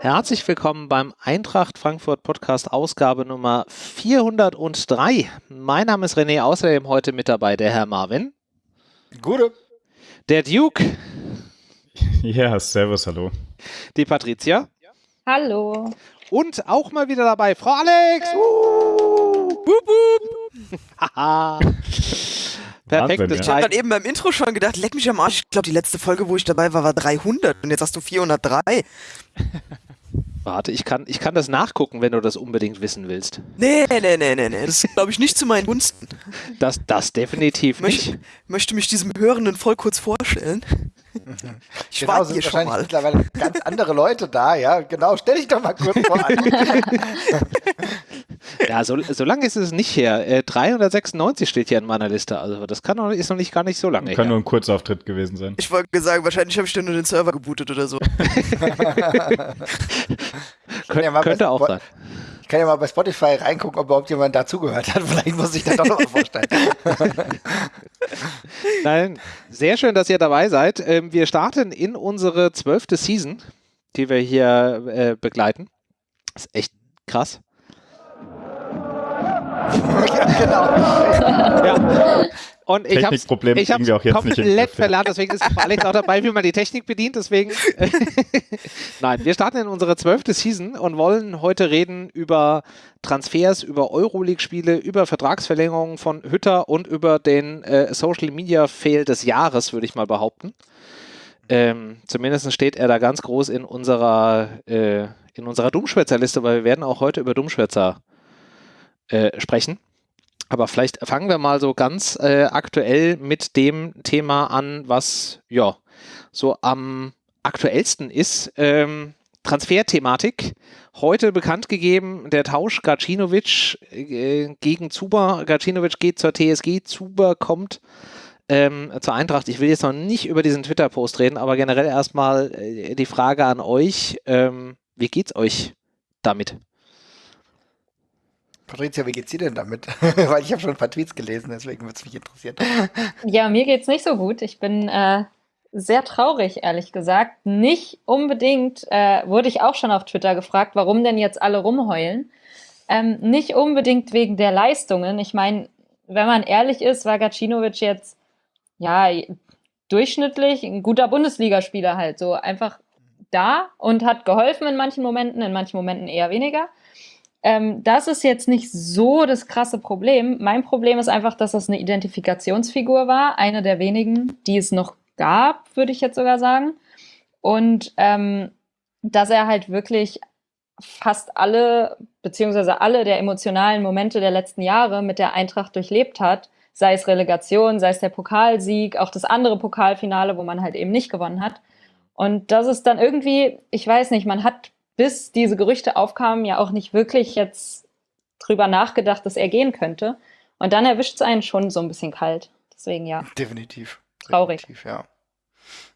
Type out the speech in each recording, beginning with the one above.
Herzlich willkommen beim Eintracht Frankfurt Podcast Ausgabe Nummer 403. Mein Name ist René, außerdem heute mit dabei der Herr Marvin. Gute. Der Duke. Ja, servus, hallo. Die Patricia. Hallo. Und auch mal wieder dabei Frau Alex. Uh, boop, boop. Haha. Perfektes Ich habe dann eben beim Intro schon gedacht, leck mich am Arsch. Ich glaube, die letzte Folge, wo ich dabei war, war 300 und jetzt hast du 403. Warte, ich kann, ich kann das nachgucken, wenn du das unbedingt wissen willst. Nee, nee, nee, nee, nee. Das ist, glaube ich, nicht zu meinen Gunsten. Das, das definitiv nicht. Möchte, möchte mich diesem Hörenden voll kurz vorstellen. Ich genau, sind hier wahrscheinlich mal. mittlerweile ganz andere Leute da, ja. Genau, stell dich doch mal kurz vor. ja, so, so lange ist es nicht her. Äh, 396 steht hier in meiner Liste. Also das kann noch, ist noch nicht gar nicht so lange Kann her. nur ein Kurzauftritt gewesen sein. Ich wollte sagen, wahrscheinlich habe ich dann nur den Server gebootet oder so. Kön ja könnte auch sein. Ich kann ja mal bei Spotify reingucken, ob überhaupt jemand dazugehört hat. Vielleicht muss ich das doch noch mal vorstellen. Nein, sehr schön, dass ihr dabei seid. Ähm, wir starten in unsere zwölfte Season, die wir hier äh, begleiten. Das ist echt krass. Ja, genau. ja. Und ich habe es komplett verlernt, deswegen ist Alex auch dabei, wie man die Technik bedient. Deswegen, nein, wir starten in unsere zwölfte Season und wollen heute reden über Transfers, über Euroleague-Spiele, über Vertragsverlängerungen von Hütter und über den äh, Social Media Fail des Jahres, würde ich mal behaupten. Ähm, zumindest steht er da ganz groß in unserer, äh, in unserer Dummschwätzer-Liste, weil wir werden auch heute über Dummschwätzer äh, sprechen. Aber vielleicht fangen wir mal so ganz äh, aktuell mit dem Thema an, was ja so am aktuellsten ist. Ähm, Transferthematik. Heute bekannt gegeben, der Tausch Gacinovic äh, gegen Zuber. Gacinovic geht zur TSG, Zuber kommt ähm, zur Eintracht. Ich will jetzt noch nicht über diesen Twitter-Post reden, aber generell erstmal äh, die Frage an euch. Ähm, wie geht's euch damit? Patricia, wie geht's dir denn damit? Weil ich habe schon ein paar Tweets gelesen, deswegen würde es mich interessieren. Ja, mir geht's nicht so gut. Ich bin äh, sehr traurig, ehrlich gesagt. Nicht unbedingt, äh, wurde ich auch schon auf Twitter gefragt, warum denn jetzt alle rumheulen. Ähm, nicht unbedingt wegen der Leistungen. Ich meine, wenn man ehrlich ist, war Gacinovic jetzt ja durchschnittlich ein guter Bundesligaspieler halt. So einfach da und hat geholfen in manchen Momenten, in manchen Momenten eher weniger. Ähm, das ist jetzt nicht so das krasse Problem. Mein Problem ist einfach, dass das eine Identifikationsfigur war, eine der wenigen, die es noch gab, würde ich jetzt sogar sagen. Und ähm, dass er halt wirklich fast alle, beziehungsweise alle der emotionalen Momente der letzten Jahre mit der Eintracht durchlebt hat, sei es Relegation, sei es der Pokalsieg, auch das andere Pokalfinale, wo man halt eben nicht gewonnen hat. Und das ist dann irgendwie, ich weiß nicht, man hat bis diese Gerüchte aufkamen, ja auch nicht wirklich jetzt drüber nachgedacht, dass er gehen könnte. Und dann erwischt es einen schon so ein bisschen kalt. Deswegen ja. Definitiv. Traurig. Definitiv, ja.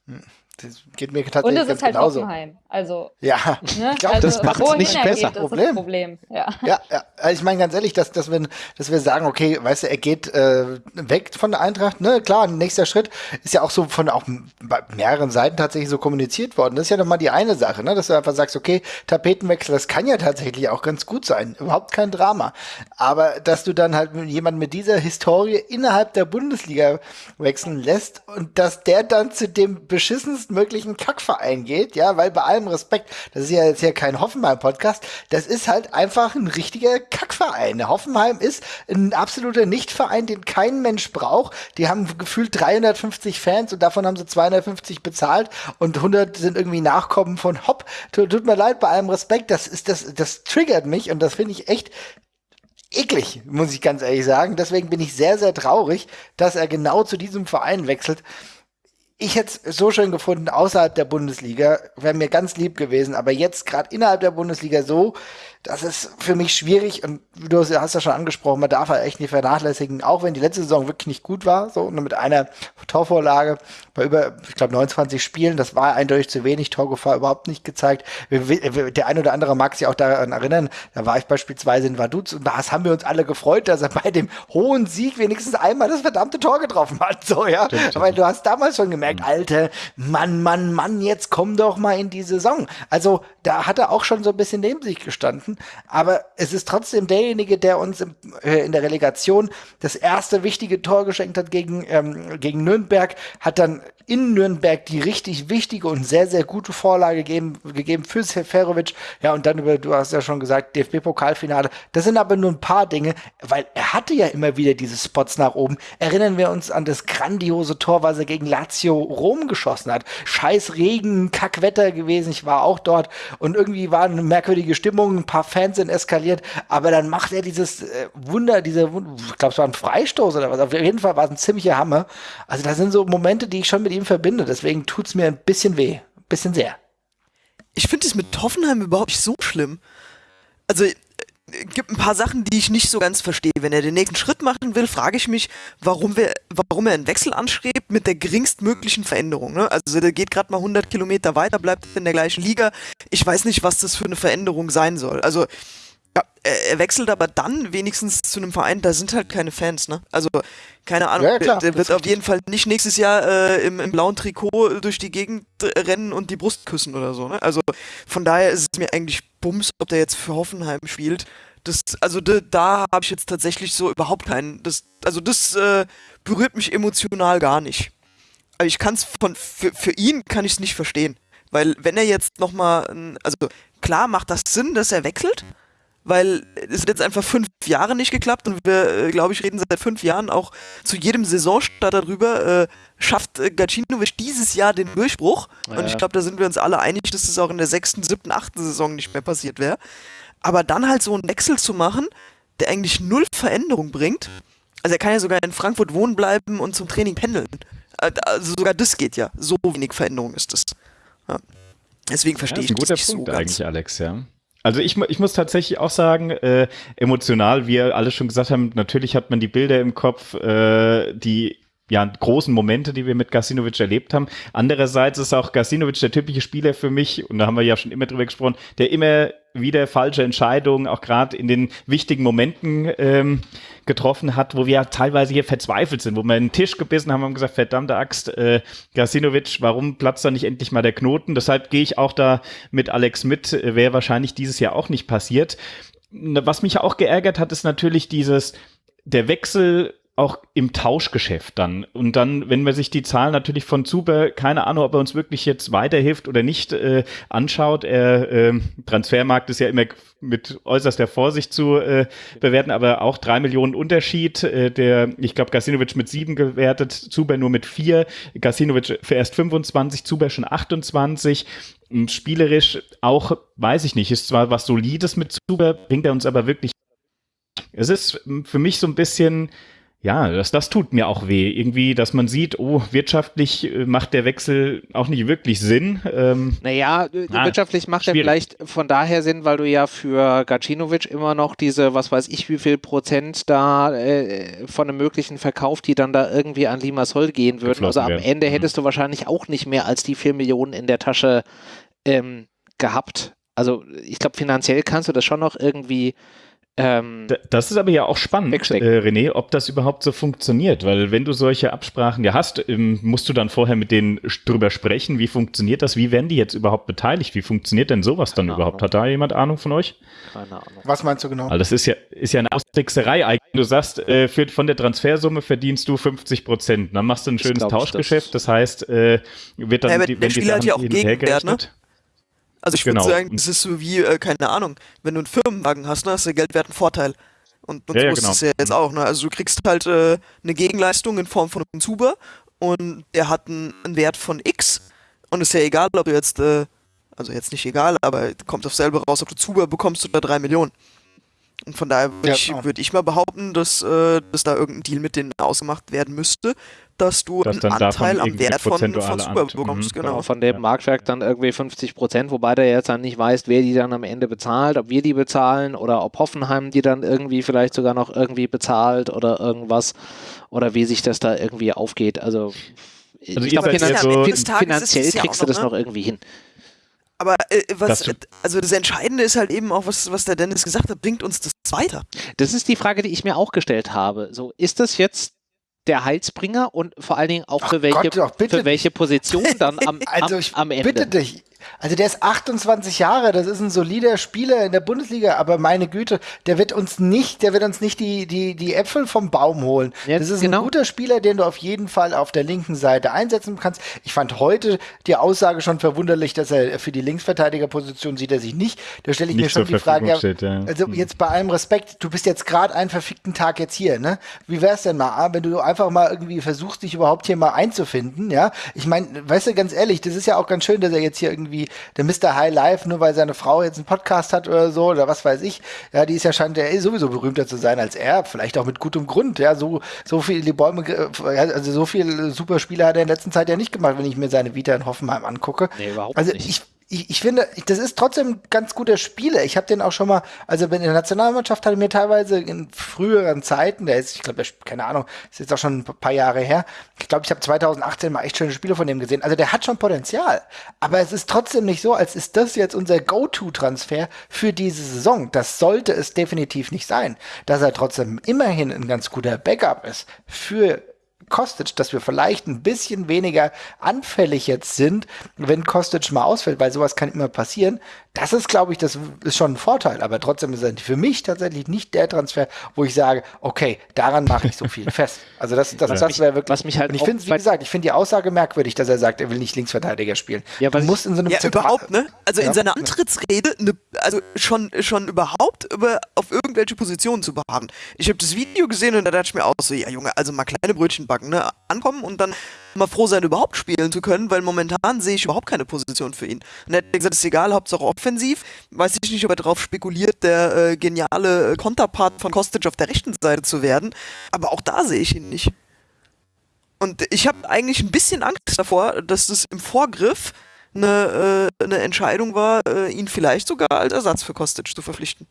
Hm. Das geht mir tatsächlich Und es ist halt genauso. Hoffenheim. Also, ja, ne? ich glaube, also, das macht es nicht besser. Geht, Problem. Problem. Ja. ja, ja. Also ich meine ganz ehrlich, dass, dass, wir, dass wir sagen, okay, weißt du, er geht äh, weg von der Eintracht. Ne, klar, nächster Schritt ist ja auch so von auch bei mehreren Seiten tatsächlich so kommuniziert worden. Das ist ja nochmal die eine Sache, ne, dass du einfach sagst, okay, Tapetenwechsel, das kann ja tatsächlich auch ganz gut sein. Überhaupt kein Drama. Aber dass du dann halt jemanden mit dieser Historie innerhalb der Bundesliga wechseln lässt und dass der dann zu dem beschissensten möglichen Kack Verein geht, ja, weil bei allem Respekt, das ist ja jetzt hier kein Hoffenheim-Podcast, das ist halt einfach ein richtiger Kackverein. Hoffenheim ist ein absoluter Nichtverein, den kein Mensch braucht. Die haben gefühlt 350 Fans und davon haben sie 250 bezahlt und 100 sind irgendwie Nachkommen von Hopp. Tut, tut mir leid, bei allem Respekt, das ist, das, das triggert mich und das finde ich echt eklig, muss ich ganz ehrlich sagen. Deswegen bin ich sehr, sehr traurig, dass er genau zu diesem Verein wechselt ich hätte es so schön gefunden, außerhalb der Bundesliga, wäre mir ganz lieb gewesen, aber jetzt gerade innerhalb der Bundesliga so, das ist für mich schwierig und du hast ja schon angesprochen, man darf halt echt nicht vernachlässigen, auch wenn die letzte Saison wirklich nicht gut war, so mit einer Torvorlage bei über, ich glaube, 29 Spielen. Das war eindeutig zu wenig, Torgefahr überhaupt nicht gezeigt. Der ein oder andere mag sich auch daran erinnern, da war ich beispielsweise in Vaduz und da haben wir uns alle gefreut, dass er bei dem hohen Sieg wenigstens einmal das verdammte Tor getroffen hat. So, ja. Aber du hast damals schon gemerkt, mhm. Alter, Mann, Mann, Mann, jetzt komm doch mal in die Saison. Also da hat er auch schon so ein bisschen neben sich gestanden. Aber es ist trotzdem derjenige, der uns im, äh, in der Relegation das erste wichtige Tor geschenkt hat gegen, ähm, gegen Nürnberg, hat dann in Nürnberg die richtig wichtige und sehr, sehr gute Vorlage gegeben, gegeben für Seferovic. Ja, und dann über, du hast ja schon gesagt, DFB-Pokalfinale. Das sind aber nur ein paar Dinge, weil er hatte ja immer wieder diese Spots nach oben. Erinnern wir uns an das grandiose Tor, was er gegen Lazio Rom geschossen hat. Scheiß Regen, Kackwetter gewesen. Ich war auch dort und irgendwie war eine merkwürdige Stimmung. Ein paar Fans sind eskaliert, aber dann macht er dieses äh, Wunder, diese, ich glaube, es war ein Freistoß oder was. Auf jeden Fall war es ein ziemlicher Hammer. Also, das sind so Momente, die ich schon mit ihm verbinde. Deswegen tut es mir ein bisschen weh. Ein bisschen sehr. Ich finde es mit Hoffenheim überhaupt nicht so schlimm. Also, gibt ein paar Sachen, die ich nicht so ganz verstehe. Wenn er den nächsten Schritt machen will, frage ich mich, warum, wir, warum er einen Wechsel anstrebt mit der geringstmöglichen Veränderung. Ne? Also der geht gerade mal 100 Kilometer weiter, bleibt in der gleichen Liga. Ich weiß nicht, was das für eine Veränderung sein soll. Also ja, er, wechselt aber dann wenigstens zu einem Verein, da sind halt keine Fans, ne? Also, keine Ahnung, ja, klar, der, wird auf jeden Fall nicht nächstes Jahr äh, im, im, blauen Trikot durch die Gegend rennen und die Brust küssen oder so, ne? Also, von daher ist es mir eigentlich Bums, ob der jetzt für Hoffenheim spielt. Das, also da, da habe ich jetzt tatsächlich so überhaupt keinen. Das, also das äh, berührt mich emotional gar nicht. Aber ich kann es von für, für ihn kann ich es nicht verstehen, weil wenn er jetzt noch mal, also klar macht das Sinn, dass er wechselt, weil es hat jetzt einfach fünf Jahre nicht geklappt und wir, äh, glaube ich, reden seit fünf Jahren auch zu jedem Saisonstart darüber, äh, schafft äh, Gacinovic dieses Jahr den Durchbruch. Ja. Und ich glaube, da sind wir uns alle einig, dass das auch in der sechsten, siebten, achten Saison nicht mehr passiert wäre. Aber dann halt so einen Wechsel zu machen, der eigentlich null Veränderung bringt. Also er kann ja sogar in Frankfurt wohnen bleiben und zum Training pendeln. Äh, also sogar das geht ja. So wenig Veränderung ist es. Ja. Deswegen verstehe ja, ich das nicht Punkt so eigentlich, Alex, ja. Also ich, ich muss tatsächlich auch sagen, äh, emotional, wie wir alle schon gesagt haben, natürlich hat man die Bilder im Kopf, äh, die ja, großen Momente, die wir mit Gasinovic erlebt haben. Andererseits ist auch Gasinovic der typische Spieler für mich, und da haben wir ja schon immer drüber gesprochen, der immer wieder falsche Entscheidungen, auch gerade in den wichtigen Momenten ähm, getroffen hat, wo wir ja teilweise hier verzweifelt sind, wo wir einen Tisch gebissen haben und gesagt, verdammte Axt, äh, Gasinovic, warum platzt da nicht endlich mal der Knoten? Deshalb gehe ich auch da mit Alex mit, äh, wäre wahrscheinlich dieses Jahr auch nicht passiert. Was mich auch geärgert hat, ist natürlich dieses, der Wechsel auch im Tauschgeschäft dann. Und dann, wenn man sich die Zahlen natürlich von Zuber, keine Ahnung, ob er uns wirklich jetzt weiterhilft oder nicht, äh, anschaut. Er, äh, Transfermarkt ist ja immer mit äußerster Vorsicht zu äh, bewerten, aber auch drei Millionen Unterschied. Äh, der, ich glaube, Gasinovic mit sieben gewertet, Zuber nur mit vier, Gasinovic für erst 25, Zuber schon 28. Und spielerisch auch, weiß ich nicht, ist zwar was Solides mit Zuber, bringt er uns aber wirklich. Es ist für mich so ein bisschen, ja, das, das tut mir auch weh. Irgendwie, dass man sieht, oh, wirtschaftlich äh, macht der Wechsel auch nicht wirklich Sinn. Ähm, naja, ah, wirtschaftlich macht schwierig. er vielleicht von daher Sinn, weil du ja für Gacinovic immer noch diese, was weiß ich, wie viel Prozent da äh, von einem möglichen Verkauf, die dann da irgendwie an Limassol gehen würden. Also am. Ende mhm. hättest du wahrscheinlich auch nicht mehr als die vier Millionen in der Tasche ähm, gehabt. Also ich glaube, finanziell kannst du das schon noch irgendwie ähm, das ist aber ja auch spannend, äh, René, ob das überhaupt so funktioniert, weil wenn du solche Absprachen ja hast, ähm, musst du dann vorher mit denen drüber sprechen, wie funktioniert das, wie werden die jetzt überhaupt beteiligt, wie funktioniert denn sowas Keine dann Ahnung. überhaupt? Hat da jemand Ahnung von euch? Keine Ahnung. Was meinst du genau? Weil das ist ja, ist ja eine Austrickserei eigentlich. Du sagst, äh, für, von der Transfersumme verdienst du 50 Prozent, dann machst du ein schönes Tauschgeschäft, das, das heißt, äh, wird dann, ja, die, wenn die Sachen ja auch Gegenwert, ne? Also ich genau. würde sagen, das ist so wie, äh, keine Ahnung, wenn du einen Firmenwagen hast, ne, hast du Geldwert einen Vorteil. Und, und ja, so ja, ist genau. es ja jetzt auch. Ne? Also du kriegst halt äh, eine Gegenleistung in Form von einem Zuber und der hat einen, einen Wert von X und ist ja egal, ob du jetzt, äh, also jetzt nicht egal, aber kommt auf selber raus, ob du Zuber bekommst oder drei Millionen. Und von daher würde ja, ich, würd ich mal behaupten, dass, äh, dass da irgendein Deal mit denen ausgemacht werden müsste, dass du dass einen Anteil am Wert von, von Super bekommst. Mhm, genau. Von dem ja. Marktwerk dann irgendwie 50 Prozent, wobei der jetzt dann nicht weiß, wer die dann am Ende bezahlt, ob wir die bezahlen oder ob Hoffenheim die dann irgendwie vielleicht sogar noch irgendwie bezahlt oder irgendwas oder wie sich das da irgendwie aufgeht. Also ich ihr glaube, finanziell ist es ja kriegst du das ne? noch irgendwie hin. Aber äh, was, Das also das Entscheidende ist halt eben auch, was, was der Dennis gesagt hat, bringt uns das weiter. Das ist die Frage, die ich mir auch gestellt habe. So, ist das jetzt der Heilsbringer und vor allen Dingen auch Ach für welche, Gott, doch, für welche Position dann am, Also am, ich am Ende? bitte dich. Also der ist 28 Jahre, das ist ein solider Spieler in der Bundesliga, aber meine Güte, der wird uns nicht, der wird uns nicht die, die, die Äpfel vom Baum holen. Ja, das ist genau. ein guter Spieler, den du auf jeden Fall auf der linken Seite einsetzen kannst. Ich fand heute die Aussage schon verwunderlich, dass er für die Linksverteidigerposition sieht er sich nicht. Da stelle ich mir Nicht schon zur die Frage, steht, ja. also Hm. jetzt bei allem Respekt, du bist jetzt gerade einen verfickten Tag jetzt hier, ne? Wie wär's denn mal, wenn du einfach mal irgendwie versuchst, dich überhaupt hier mal einzufinden, ja? Ich meine, weißt du, ganz ehrlich, das ist ja auch ganz schön, dass er jetzt hier irgendwie der Mr. High Life, nur weil seine Frau jetzt einen Podcast hat oder so, oder was weiß ich, ja, die ist ja scheint ja eh sowieso berühmter zu sein als er, vielleicht auch mit gutem Grund, ja, so, so viel die Bäume, also so viel super Spiele hat er in der letzten Zeit ja nicht gemacht, wenn ich mir seine Vita in Hoffenheim angucke. Nee, überhaupt also nicht. ich ich, ich finde, das ist trotzdem ein ganz guter Spieler. Ich habe den auch schon mal, also in der Nationalmannschaft hat er mir teilweise in früheren Zeiten, der ist, ich glaube, keine Ahnung, ist jetzt auch schon ein paar Jahre her. Ich glaube, ich habe 2018 mal echt schöne Spiele von dem gesehen. Also der hat schon Potenzial. Aber es ist trotzdem nicht so, als ist das jetzt unser Go-To-Transfer für diese Saison. Das sollte es definitiv nicht sein. Dass er trotzdem immerhin ein ganz guter Backup ist für Kostic, dass wir vielleicht ein bisschen weniger anfällig jetzt sind, wenn Kostic mal ausfällt, weil sowas kann immer passieren. Das ist, glaube ich, das ist schon ein Vorteil. Aber trotzdem ist er für mich tatsächlich nicht der Transfer, wo ich sage, okay, daran mache ich so viel fest. Also das, das, das mich- wäre wirklich. was mich halt und ich auch finde, wie gesagt, ich finde die Aussage merkwürdig, dass er sagt, er will nicht Linksverteidiger spielen. Ja, was du musst in so einem Ja, Zentral- überhaupt, ne? Also Ja. in seiner Antrittsrede, ne, also schon, schon überhaupt über, auf irgendwelche Positionen zu beharren. Ich habe das Video gesehen und da dachte ich mir auch so, ja Junge, also mal kleine Brötchen backen, ne? Ankommen und dann mal froh sein, überhaupt spielen zu können, weil momentan sehe ich überhaupt keine Position für ihn. Und er hat gesagt, ist egal, Hauptsache offensiv. Weiß ich nicht, ob er darauf spekuliert, der äh, geniale äh, Konterpart von Kostic auf der rechten Seite zu werden. Aber auch da sehe ich ihn nicht. Und ich habe eigentlich ein bisschen Angst davor, dass das im Vorgriff eine, äh, eine Entscheidung war, äh, ihn vielleicht sogar als Ersatz für Kostic zu verpflichten.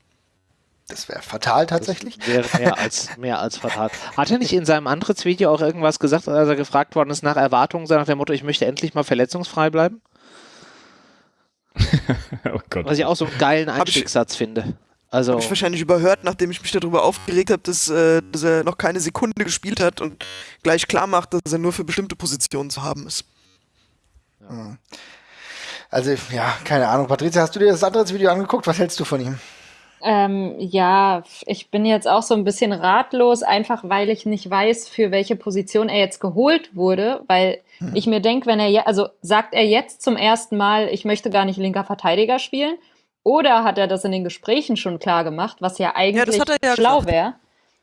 Das wäre fatal tatsächlich. Das wäre mehr als, mehr als fatal. Hat er nicht in seinem Antrittsvideo auch irgendwas gesagt, als er gefragt worden ist nach Erwartungen, nach dem Motto, ich möchte endlich mal verletzungsfrei bleiben? oh Gott. Was ich auch so einen geilen Einstiegssatz finde. Also, Habe ich wahrscheinlich überhört, nachdem ich mich darüber aufgeregt habe, dass, äh, dass er noch keine Sekunde gespielt hat und gleich klar macht, dass er nur für bestimmte Positionen zu haben ist. Also, ja, keine Ahnung. Patricia, hast du dir das andere Video angeguckt? Was hältst du von ihm? Ähm, ja, ich bin jetzt auch so ein bisschen ratlos, einfach weil ich nicht weiß, für welche Position er jetzt geholt wurde, weil ich mir denke, wenn er ja, also sagt er jetzt zum ersten Mal, ich möchte gar nicht linker Verteidiger spielen, oder hat er das in den Gesprächen schon klar gemacht, was ja eigentlich hat er ja schlau wäre?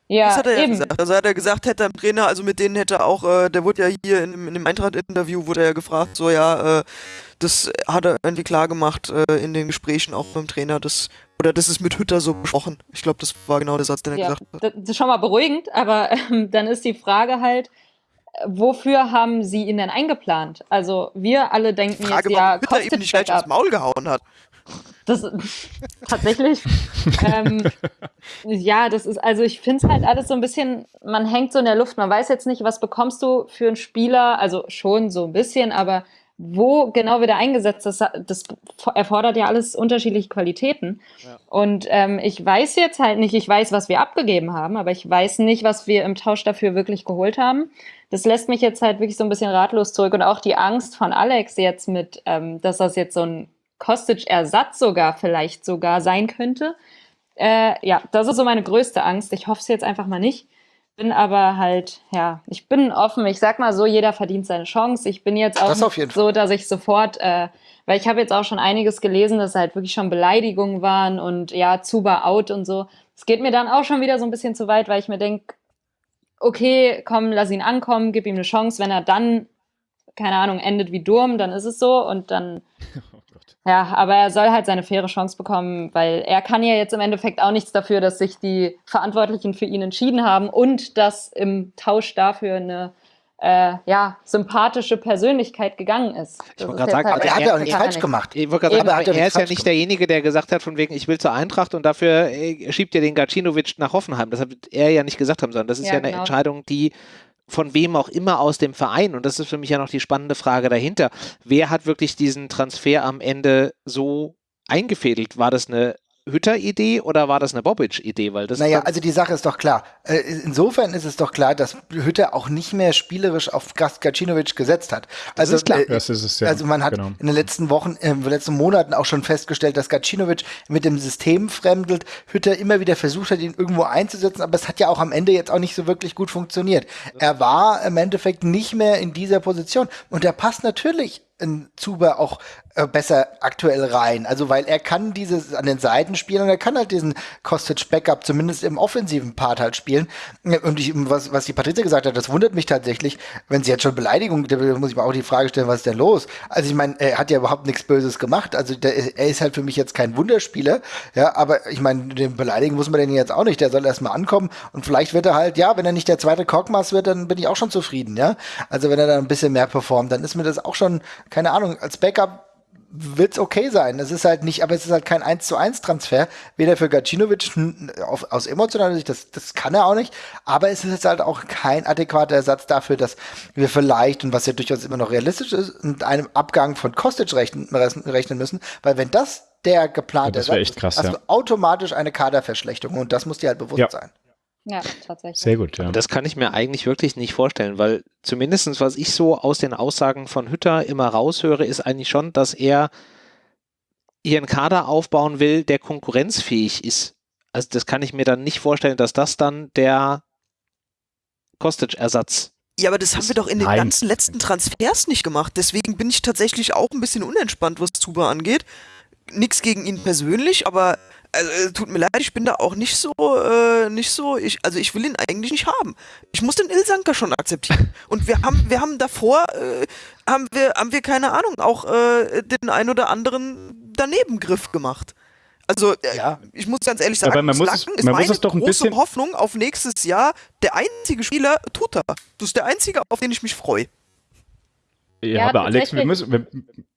Ja, das hat er ja eben. gesagt. Also hat er gesagt, hätte er im Trainer, also mit denen hätte er auch, äh, der wurde ja hier in, dem- in dem Eintracht-Interview, wurde er ja gefragt, so ja, äh, das hat er irgendwie klar gemacht äh, in den Gesprächen auch beim Trainer, das, oder das ist mit Hütter so besprochen. Ich glaube, das war genau der Satz, den er Ja, gesagt hat. das ist schon mal beruhigend, aber ähm, dann ist die Frage halt, äh, wofür haben sie ihn denn eingeplant? Also wir alle denken Frage, jetzt, ja, Hütter ihm nicht gleich aufs Maul gehauen hat. Das tatsächlich. ähm, ja, das ist, also ich finde es halt alles so ein bisschen, man hängt so in der Luft. Man weiß jetzt nicht, was bekommst du für einen Spieler, also schon so ein bisschen, aber wo genau wird er eingesetzt, das, das erfordert ja alles unterschiedliche Qualitäten. Und ähm, ich weiß jetzt halt nicht, ich weiß, was wir abgegeben haben, aber ich weiß nicht, was wir im Tausch dafür wirklich geholt haben. Das lässt mich jetzt halt wirklich so ein bisschen ratlos zurück und auch die Angst von Alex jetzt mit, ähm, dass das jetzt so ein Kostic-Ersatz sogar vielleicht sogar sein könnte. Äh, ja, das ist so meine größte Angst. Ich hoffe es jetzt einfach mal nicht. Bin aber halt, ja, ich bin offen. Ich sag mal so, jeder verdient seine Chance. Ich bin jetzt auch Das so, dass ich sofort, äh, weil ich habe jetzt auch schon einiges gelesen, dass halt wirklich schon Beleidigungen waren und ja, Zuba out und so. Es geht mir dann auch schon wieder so ein bisschen zu weit, weil ich mir denke, okay, komm, lass ihn ankommen, gib ihm eine Chance. Wenn er dann, keine Ahnung, endet wie Durm, dann ist es so und dann ja, aber er soll halt seine faire Chance bekommen, weil er kann ja jetzt im Endeffekt auch nichts dafür, dass sich die Verantwortlichen für ihn entschieden haben und dass im Tausch dafür eine äh, ja, sympathische Persönlichkeit gegangen ist. Das wollte ist gerade jetzt sagen, halt Aber er hat er- ja auch nichts er falsch gemacht. Ich wollte gerade Eben, sagen, er er ist ja nicht gemacht. derjenige, der gesagt hat, von wegen, ich will zur Eintracht und dafür äh, schiebt ihr den Gacinovic nach Hoffenheim. Das hat er ja nicht gesagt haben, sondern das ist ja, Ja, eine genau. Entscheidung, die von wem auch immer aus dem Verein. Und das ist für mich ja noch die spannende Frage dahinter. Wer hat wirklich diesen Transfer am Ende so eingefädelt? War das eine Hütter-Idee oder war das eine Bobic-Idee? Weil das naja, also die Sache ist doch klar. Äh, insofern ist es doch klar, dass Hütter auch nicht mehr spielerisch auf Gacinovic gesetzt hat. Also, das ist klar. Äh, Das ist es, ja. also man hat Genau. in den letzten Wochen, äh, in den letzten Monaten auch schon festgestellt, dass Gacinovic mit dem System fremdelt. Hütter immer wieder versucht hat, ihn irgendwo einzusetzen, aber es hat ja auch am Ende jetzt auch nicht so wirklich gut funktioniert. Er war im Endeffekt nicht mehr in dieser Position und er passt natürlich in Zuber auch äh, besser aktuell rein. Also weil er kann dieses an den Seiten spielen und er kann halt diesen Kostic Backup zumindest im offensiven Part halt spielen. Und ich, was, was die Patrizia gesagt hat, das wundert mich tatsächlich, wenn sie jetzt schon Beleidigung, da muss ich mir auch die Frage stellen, was ist denn los? Also ich meine, er hat ja überhaupt nichts Böses gemacht. Also der, er ist halt für mich jetzt kein Wunderspieler. Ja, aber ich meine, den beleidigen muss man den jetzt auch nicht. Der soll erstmal ankommen und vielleicht wird er halt, ja, wenn er nicht der zweite Korkmaß wird, dann bin ich auch schon zufrieden, ja. Also wenn er dann ein bisschen mehr performt, dann ist mir das auch schon, keine Ahnung, als Backup wird's okay sein. Es ist halt nicht, aber es ist halt kein 1 zu 1 Transfer. Weder für Gacinovic auf, aus emotionaler Sicht, das, das kann er auch nicht. Aber es ist jetzt halt auch kein adäquater Ersatz dafür, dass wir vielleicht, und was ja durchaus immer noch realistisch ist, mit einem Abgang von Kostic rechnen, rechnen müssen. Weil wenn das der geplante Ja, das Ersatz echt krass, ist, hast ja. du automatisch eine Kaderverschlechterung. Und das muss dir halt bewusst Ja. sein. Ja, tatsächlich. Sehr gut, ja. Das kann ich mir eigentlich wirklich nicht vorstellen, weil zumindestens was ich so aus den Aussagen von Hütter immer raushöre, ist eigentlich schon, dass er hier einen Kader aufbauen will, der konkurrenzfähig ist. Also das kann ich mir dann nicht vorstellen, dass das dann der Kostic-Ersatz Ja, aber das haben wir doch in den Nein. ganzen letzten Transfers nicht gemacht. Deswegen bin ich tatsächlich auch ein bisschen unentspannt, was Zuba angeht. Nix gegen ihn persönlich, aber also, äh, tut mir leid, ich bin da auch nicht so, äh, nicht so, ich, also ich will ihn eigentlich nicht haben. Ich muss den Ilsanker schon akzeptieren. Und wir haben, wir haben davor, äh, haben wir, haben wir keine Ahnung, auch äh, den ein oder anderen Danebengriff gemacht. Also, äh, Ja. ich muss ganz ehrlich sagen, Aber man muss es- Slacken ist man muss meine es doch ein große bisschen- Hoffnung auf nächstes Jahr. Der einzige Spieler, Tuta. Das ist der einzige, auf den ich mich freue. Ja, Ja, aber Alex, wir müssen, wir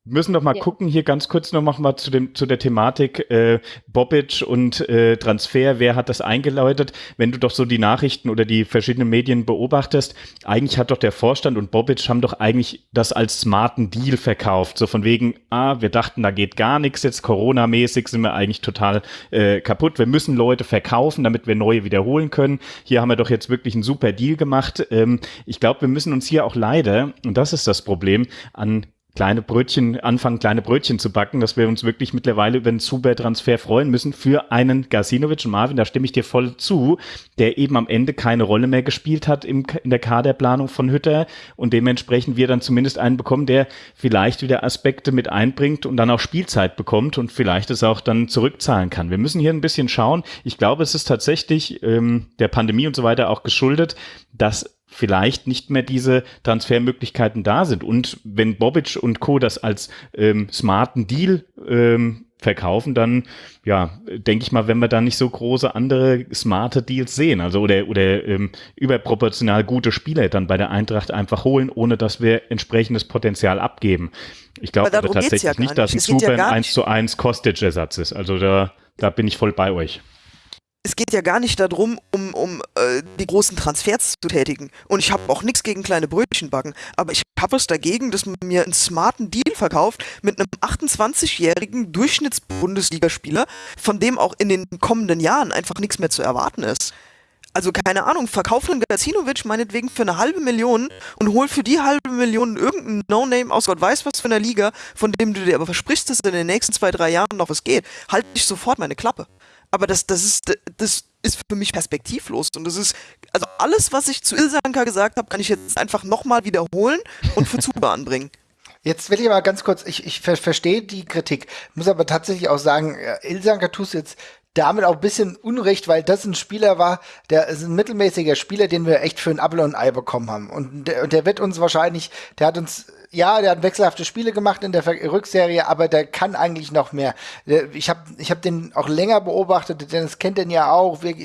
müssen doch mal Ja. gucken, hier ganz kurz noch mal zu, dem, zu der Thematik äh, Bobic und äh, Transfer. Wer hat das eingeläutet? Wenn du doch so die Nachrichten oder die verschiedenen Medien beobachtest, eigentlich hat doch der Vorstand und Bobic haben doch eigentlich das als smarten Deal verkauft. So von wegen, ah, wir dachten, da geht gar nichts, jetzt Corona-mäßig sind wir eigentlich total äh, kaputt. Wir müssen Leute verkaufen, damit wir neue wiederholen können. Hier haben wir doch jetzt wirklich einen super Deal gemacht. Ähm, ich glaube, wir müssen uns hier auch leider, und das ist das Problem, an kleine Brötchen, anfangen kleine Brötchen zu backen, dass wir uns wirklich mittlerweile über einen Super-Transfer freuen müssen für einen Gasinovic und Marvin, da stimme ich dir voll zu, der eben am Ende keine Rolle mehr gespielt hat im, in der Kaderplanung von Hütter und dementsprechend wir dann zumindest einen bekommen, der vielleicht wieder Aspekte mit einbringt und dann auch Spielzeit bekommt und vielleicht es auch dann zurückzahlen kann. Wir müssen hier ein bisschen schauen. Ich glaube, es ist tatsächlich ähm, der Pandemie und so weiter auch geschuldet, dass vielleicht nicht mehr diese Transfermöglichkeiten da sind. Und wenn Bobic und Co. das als ähm, smarten Deal ähm, verkaufen, dann ja, denke ich mal, wenn wir da nicht so große andere smarte Deals sehen, also oder oder ähm, überproportional gute Spieler dann bei der Eintracht einfach holen, ohne dass wir entsprechendes Potenzial abgeben. Ich glaube tatsächlich ja nicht, dass ein ja Super nicht. 1 zu 1 Kostic-Ersatz ist. Also da, da bin ich voll bei euch. Es geht ja gar nicht darum, um, um äh, die großen Transfers zu tätigen. Und ich habe auch nichts gegen kleine Brötchen backen. Aber ich habe was dagegen, dass man mir einen smarten Deal verkauft mit einem 28-jährigen Durchschnitts-Bundesligaspieler, von dem auch in den kommenden Jahren einfach nichts mehr zu erwarten ist. Also keine Ahnung, verkauf einen Gacinovic meinetwegen für eine halbe Million und hol für die halbe Million irgendeinen No-Name aus Gott weiß was für einer Liga, von dem du dir aber versprichst, dass in den nächsten zwei, drei Jahren noch was geht. Halt ich sofort meine Klappe. Aber das, das, ist, das ist für mich perspektivlos. Und das ist, also alles, was ich zu Ilsanka gesagt habe, kann ich jetzt einfach nochmal wiederholen und für Zuba anbringen. Jetzt will ich aber ganz kurz, ich, ich ver verstehe die Kritik, muss aber tatsächlich auch sagen, äh, Ilsanker tust jetzt damit auch ein bisschen Unrecht, weil das ein Spieler war, der ist ein mittelmäßiger Spieler, den wir echt für ein Apfel und ein Ei bekommen haben. Und der, und der wird uns wahrscheinlich, der hat uns ja, der hat wechselhafte Spiele gemacht in der Rückserie, aber der kann eigentlich noch mehr. Ich habe ich hab den auch länger beobachtet, Dennis kennt den ja auch, wir,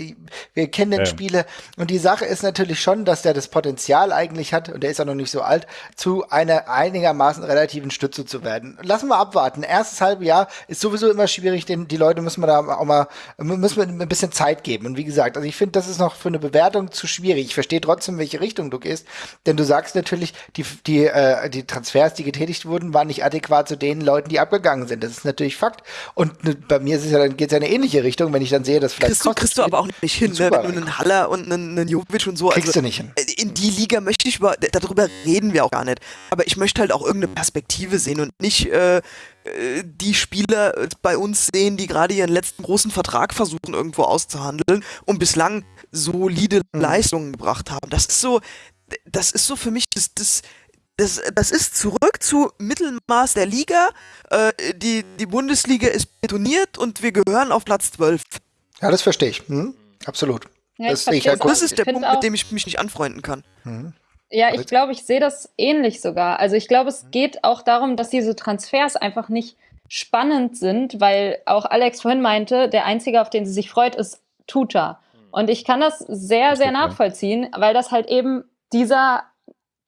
wir kennen den ja. Spiele. Und die Sache ist natürlich schon, dass der das Potenzial eigentlich hat, und der ist ja noch nicht so alt, zu einer einigermaßen relativen Stütze zu werden. Lassen wir abwarten. Erstes halbe Jahr ist sowieso immer schwierig, denn die Leute müssen wir da auch mal, müssen wir ein bisschen Zeit geben. Und wie gesagt, also ich finde, das ist noch für eine Bewertung zu schwierig. Ich verstehe trotzdem, welche Richtung du gehst, denn du sagst natürlich, die, die, äh, die Transfers, die getätigt wurden, waren nicht adäquat zu den Leuten, die abgegangen sind. Das ist natürlich Fakt. Und ne, bei mir ist es ja, dann geht es ja in eine ähnliche Richtung, wenn ich dann sehe, dass vielleicht. Kriegst du, kriegst du aber auch nicht hin, ne? wenn du einen Haller und einen, einen Jovic und so. Kriegst also, du nicht hin. Äh, in die Liga möchte ich über, darüber reden wir auch gar nicht. Aber ich möchte halt auch irgendeine Perspektive sehen und nicht äh, äh die Spieler bei uns sehen, die gerade ihren letzten großen Vertrag versuchen irgendwo auszuhandeln und bislang solide mhm. Leistungen gebracht haben. Das ist so, das ist so für mich das, das das, das ist zurück zu Mittelmaß der Liga. Äh, die, die Bundesliga ist betoniert und wir gehören auf Platz 12. Ja, das verstehe ich. Hm? Absolut. Ja, das, ich halt das ist der Punkt, mit dem ich mich nicht anfreunden kann. Hm. Ja, ich glaube, ich sehe das ähnlich sogar. Also ich glaube, es geht auch darum, dass diese Transfers einfach nicht spannend sind, weil auch Alex vorhin meinte, der Einzige, auf den sie sich freut, ist Tuta. Und ich kann das sehr, sehr nachvollziehen, weil das halt eben dieser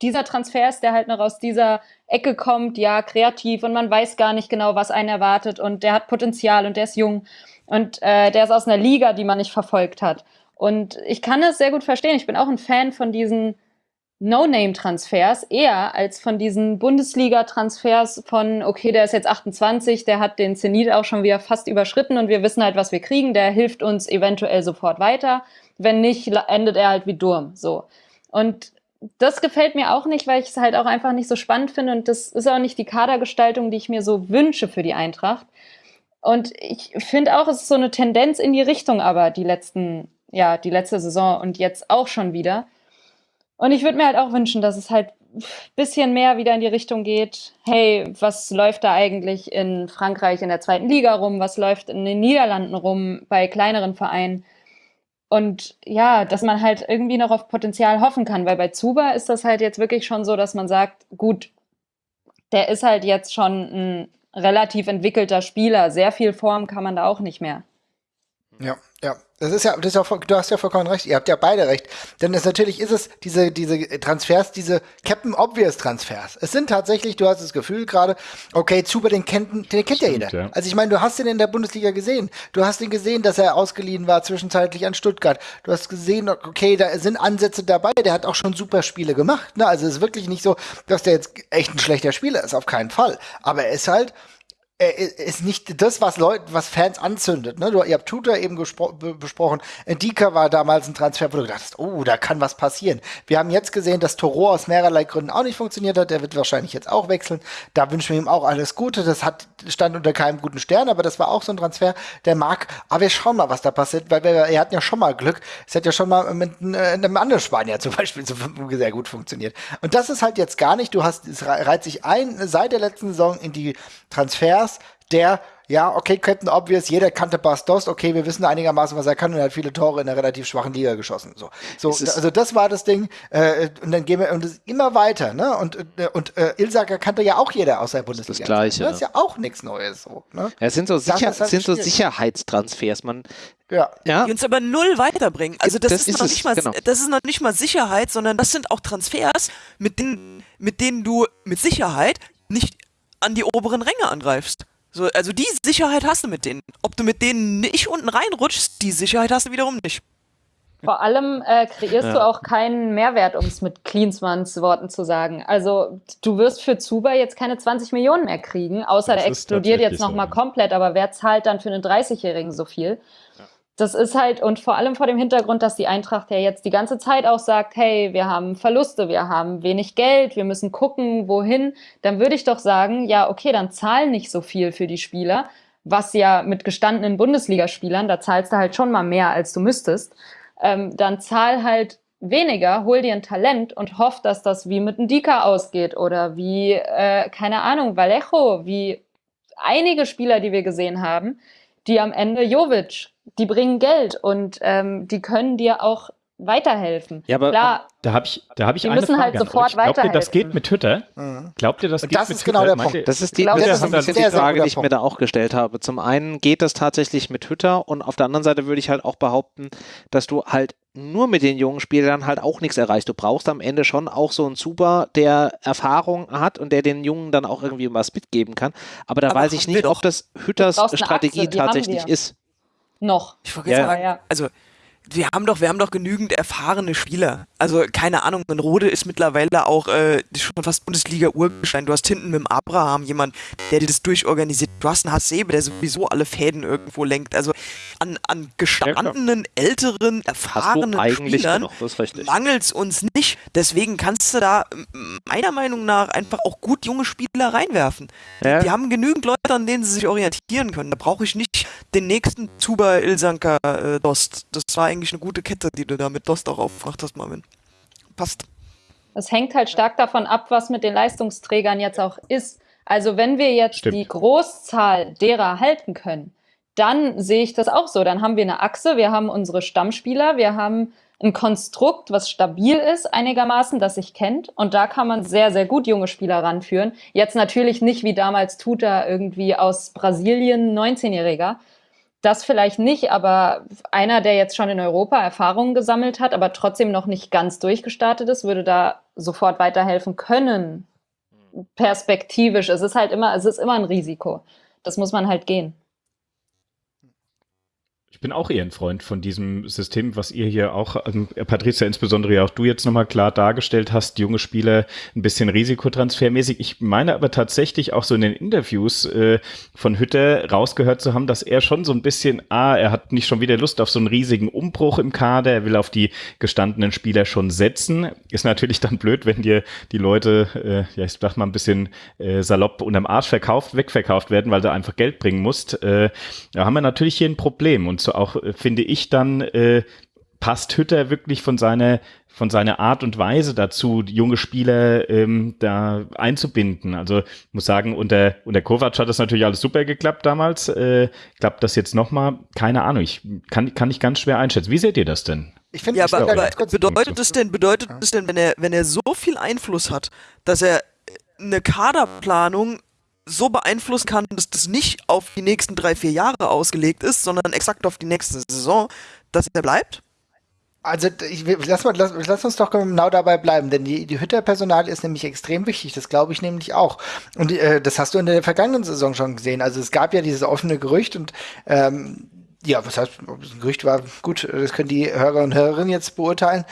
dieser Transfer ist, der halt noch aus dieser Ecke kommt, ja, kreativ und man weiß gar nicht genau, was einen erwartet und der hat Potenzial und der ist jung und äh, der ist aus einer Liga, die man nicht verfolgt hat. Und ich kann es sehr gut verstehen. Ich bin auch ein Fan von diesen No-Name-Transfers eher als von diesen Bundesliga-Transfers von, okay, der ist jetzt 28, der hat den Zenit auch schon wieder fast überschritten und wir wissen halt, was wir kriegen, der hilft uns eventuell sofort weiter. Wenn nicht, endet er halt wie Durm. So. Und das gefällt mir auch nicht, weil ich es halt auch einfach nicht so spannend finde und das ist auch nicht die Kadergestaltung, die ich mir so wünsche für die Eintracht. Und ich finde auch, es ist so eine Tendenz in die Richtung, aber die letzten, ja, die letzte Saison und jetzt auch schon wieder. Und ich würde mir halt auch wünschen, dass es halt ein bisschen mehr wieder in die Richtung geht, hey, was läuft da eigentlich in Frankreich in der zweiten Liga rum, was läuft in den Niederlanden rum bei kleineren Vereinen und ja, dass man halt irgendwie noch auf Potenzial hoffen kann, weil bei Zuba ist das halt jetzt wirklich schon so, dass man sagt, gut, der ist halt jetzt schon ein relativ entwickelter Spieler. Sehr viel Form kann man da auch nicht mehr. Ja, ja. Das ist ja, das ist ja, du hast ja vollkommen recht. Ihr habt ja beide recht. Denn es natürlich ist es diese, diese Transfers, diese Captain Obvious Transfers. Es sind tatsächlich, du hast das Gefühl gerade, okay, Zuber, den kennt, den kennt Stimmt, ja jeder. Ja. Also ich meine, du hast ihn in der Bundesliga gesehen. Du hast ihn gesehen, dass er ausgeliehen war zwischenzeitlich an Stuttgart. Du hast gesehen, okay, da sind Ansätze dabei. Der hat auch schon super Spiele gemacht. Ne? Also es ist wirklich nicht so, dass der jetzt echt ein schlechter Spieler ist. Auf keinen Fall. Aber er ist halt, ist nicht das, was Leute, was Fans anzündet. Ne? Du, ihr habt Tutor eben besprochen. Dika war damals ein Transfer, wo du gedacht hast, oh, da kann was passieren. Wir haben jetzt gesehen, dass Toro aus mehrerlei Gründen auch nicht funktioniert hat. Der wird wahrscheinlich jetzt auch wechseln. Da wünschen wir ihm auch alles Gute. Das hat stand unter keinem guten Stern, aber das war auch so ein Transfer, der mag. Aber wir schauen mal, was da passiert, weil wir, er hatten ja schon mal Glück. Es hat ja schon mal mit äh, einem anderen Spanier zum Beispiel sehr gut funktioniert. Und das ist halt jetzt gar nicht. Du hast, es reiht sich ein seit der letzten Saison in die Transfers der ja, okay, Captain Obvious, jeder kannte Bastos, okay, wir wissen einigermaßen, was er kann und er hat viele Tore in einer relativ schwachen Liga geschossen. So, so also das war das Ding. Äh, und dann gehen wir und das immer weiter, ne? Und, äh, und äh, Ilsaker kannte ja auch jeder aus der Bundesliga. Das Gleiche. Das ist ja auch nichts Neues. So, ne? Ja, es sind so, sicher, halt sind so Sicherheitstransfers. Man, ja. ja. Die uns aber null weiterbringen. Also das, das ist, ist, noch nicht mal, genau. das ist noch nicht mal Sicherheit, sondern das sind auch Transfers, mit denen, mit denen du mit Sicherheit nicht an die oberen Ränge angreifst. So, also die Sicherheit hast du mit denen. Ob du mit denen nicht unten reinrutschst, die Sicherheit hast du wiederum nicht. Vor allem äh, kreierst ja. du auch keinen Mehrwert, um es mit Klinsmanns Worten zu sagen. Also du wirst für Zuba jetzt keine 20 Millionen mehr kriegen, außer das der explodiert jetzt nochmal so. komplett. Aber wer zahlt dann für einen 30-Jährigen so viel? Das ist halt, und vor allem vor dem Hintergrund, dass die Eintracht ja jetzt die ganze Zeit auch sagt, hey, wir haben Verluste, wir haben wenig Geld, wir müssen gucken, wohin, dann würde ich doch sagen, ja, okay, dann zahlen nicht so viel für die Spieler, was ja mit gestandenen Bundesligaspielern, da zahlst du halt schon mal mehr, als du müsstest, ähm, dann zahl halt weniger, hol dir ein Talent und hoff, dass das wie mit einem Dika ausgeht oder wie, äh, keine Ahnung, Vallejo, wie einige Spieler, die wir gesehen haben, die am Ende Jovic die bringen Geld und ähm, die können dir auch weiterhelfen. Ja, aber Klar, Da habe ich, da hab ich Die eine müssen Frage halt sofort euch. Glaubt ihr, das weiterhelfen. geht mit Twitter? Mhm. Glaubt ihr, das geht das mit ist Twitter? genau der Meint ihr- Punkt. Das ist die, das das ist ein ist bisschen die Frage, die ich mir da auch gestellt habe. Zum einen geht das tatsächlich mit Twitter und auf der anderen Seite würde ich halt auch behaupten, dass du halt nur mit den jungen Spielern halt auch nichts erreichst. Du brauchst am Ende schon auch so einen Zuber, der Erfahrung hat und der den Jungen dann auch irgendwie was mitgeben kann. Aber da Aber weiß ich nicht, ob das Hütters Strategie tatsächlich ist. Noch. Ich wollte Ja, sagen, ja. also wir haben doch, wir haben doch genügend erfahrene Spieler. Also keine Ahnung, ein Rode ist mittlerweile auch äh, schon fast Bundesliga-Urgestein. Du hast hinten mit dem Abraham jemand, der dir das durchorganisiert. Du hast einen Hasebe, der sowieso alle Fäden irgendwo lenkt. Also an, an gestandenen, älteren, erfahrenen eigentlich Spielern mangelt es uns nicht. Deswegen kannst du da meiner Meinung nach einfach auch gut junge Spieler reinwerfen. Ja. Die haben genügend Leute, an denen sie sich orientieren können. Da brauche ich nicht den nächsten Zuba Ilsanka äh, Dost. Das war eigentlich eine gute Kette, die du da mit Dost auch aufgemacht hast, Marvin. Passt. Es hängt halt stark davon ab, was mit den Leistungsträgern jetzt auch ist. Also wenn wir jetzt Stimmt. die Großzahl derer halten können, dann sehe ich das auch so. Dann haben wir eine Achse, wir haben unsere Stammspieler, wir haben ein Konstrukt, was stabil ist einigermaßen, das sich kennt. Und da kann man sehr, sehr gut junge Spieler ranführen. Jetzt natürlich nicht wie damals Tuta irgendwie aus Brasilien, 19-Jähriger. Das vielleicht nicht, aber einer, der jetzt schon in Europa Erfahrungen gesammelt hat, aber trotzdem noch nicht ganz durchgestartet ist, würde da sofort weiterhelfen können. Perspektivisch. Es ist halt immer, es ist immer ein Risiko. Das muss man halt gehen. Bin auch eher ein Freund von diesem System, was ihr hier auch, ähm, Patricia, insbesondere ja auch du jetzt nochmal klar dargestellt hast, junge Spieler ein bisschen risikotransfermäßig. Ich meine aber tatsächlich auch so in den Interviews äh, von Hütter rausgehört zu haben, dass er schon so ein bisschen, ah, er hat nicht schon wieder Lust auf so einen riesigen Umbruch im Kader, er will auf die gestandenen Spieler schon setzen. Ist natürlich dann blöd, wenn dir die Leute, äh, ja, ich sag mal ein bisschen äh, salopp unterm Arsch verkauft, wegverkauft werden, weil du einfach Geld bringen musst. Äh, da haben wir natürlich hier ein Problem und so auch, äh, finde ich dann, äh, passt Hütter wirklich von seiner von seiner Art und Weise dazu, junge Spieler ähm, da einzubinden. Also ich muss sagen, unter, unter Kovac hat das natürlich alles super geklappt damals. Äh, klappt das jetzt nochmal? Keine Ahnung. Ich kann, kann ich ganz schwer einschätzen. Wie seht ihr das denn? Ich finde, Ja, aber, aber ganz kurz- bedeutet es denn, bedeutet es denn, wenn er, wenn er so viel Einfluss hat, dass er eine Kaderplanung so beeinflussen kann, dass das nicht auf die nächsten drei, vier Jahre ausgelegt ist, sondern exakt auf die nächste Saison, dass er bleibt? Also ich, lass, lass, lass uns doch genau dabei bleiben, denn die, die Hütter-Personal ist nämlich extrem wichtig, das glaube ich nämlich auch. Und äh, das hast du in der vergangenen Saison schon gesehen. Also es gab ja dieses offene Gerücht und ähm, ja, was heißt, ob es ein Gerücht war, gut, das können die Hörer und Hörerinnen jetzt beurteilen.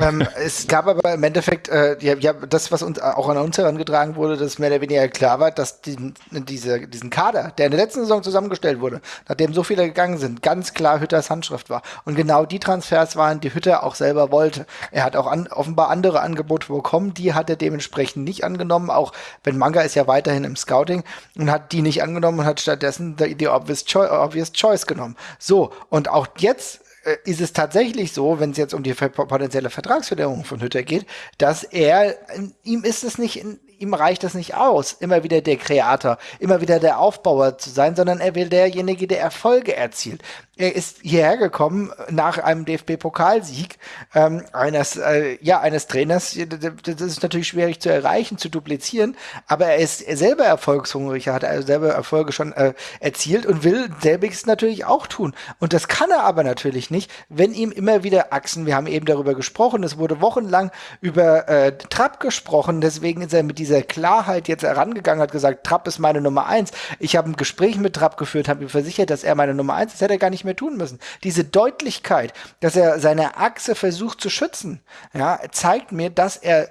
ähm, es gab aber im Endeffekt, äh, ja, ja, das, was uns auch an uns herangetragen wurde, dass mehr oder weniger klar war, dass die, diese, diesen Kader, der in der letzten Saison zusammengestellt wurde, nachdem so viele gegangen sind, ganz klar Hütters Handschrift war. Und genau die Transfers waren, die Hütter auch selber wollte. Er hat auch an, offenbar andere Angebote bekommen, die hat er dementsprechend nicht angenommen, auch wenn Manga ist ja weiterhin im Scouting und hat die nicht angenommen und hat stattdessen die, die obvious, choi obvious Choice genommen. So, und auch jetzt äh, ist es tatsächlich so, wenn es jetzt um die potenzielle Vertragsverlängerung von Hütter geht, dass er, ihm ist es nicht, ihm reicht es nicht aus, immer wieder der Kreator, immer wieder der Aufbauer zu sein, sondern er will derjenige, der Erfolge erzielt. Er ist hierher gekommen nach einem DFB-Pokalsieg ähm, eines, äh, ja, eines Trainers. Das ist natürlich schwierig zu erreichen, zu duplizieren, aber er ist selber erfolgshungrig, er hat also selber Erfolge schon äh, erzielt und will selbiges natürlich auch tun. Und das kann er aber natürlich nicht, wenn ihm immer wieder Achsen, wir haben eben darüber gesprochen, es wurde wochenlang über äh, Trapp gesprochen, deswegen ist er mit dieser Klarheit jetzt herangegangen, hat gesagt, Trapp ist meine Nummer eins. Ich habe ein Gespräch mit Trapp geführt, habe ihm versichert, dass er meine Nummer eins ist, das hätte er gar nicht mehr tun müssen. Diese Deutlichkeit, dass er seine Achse versucht zu schützen, ja, zeigt mir, dass er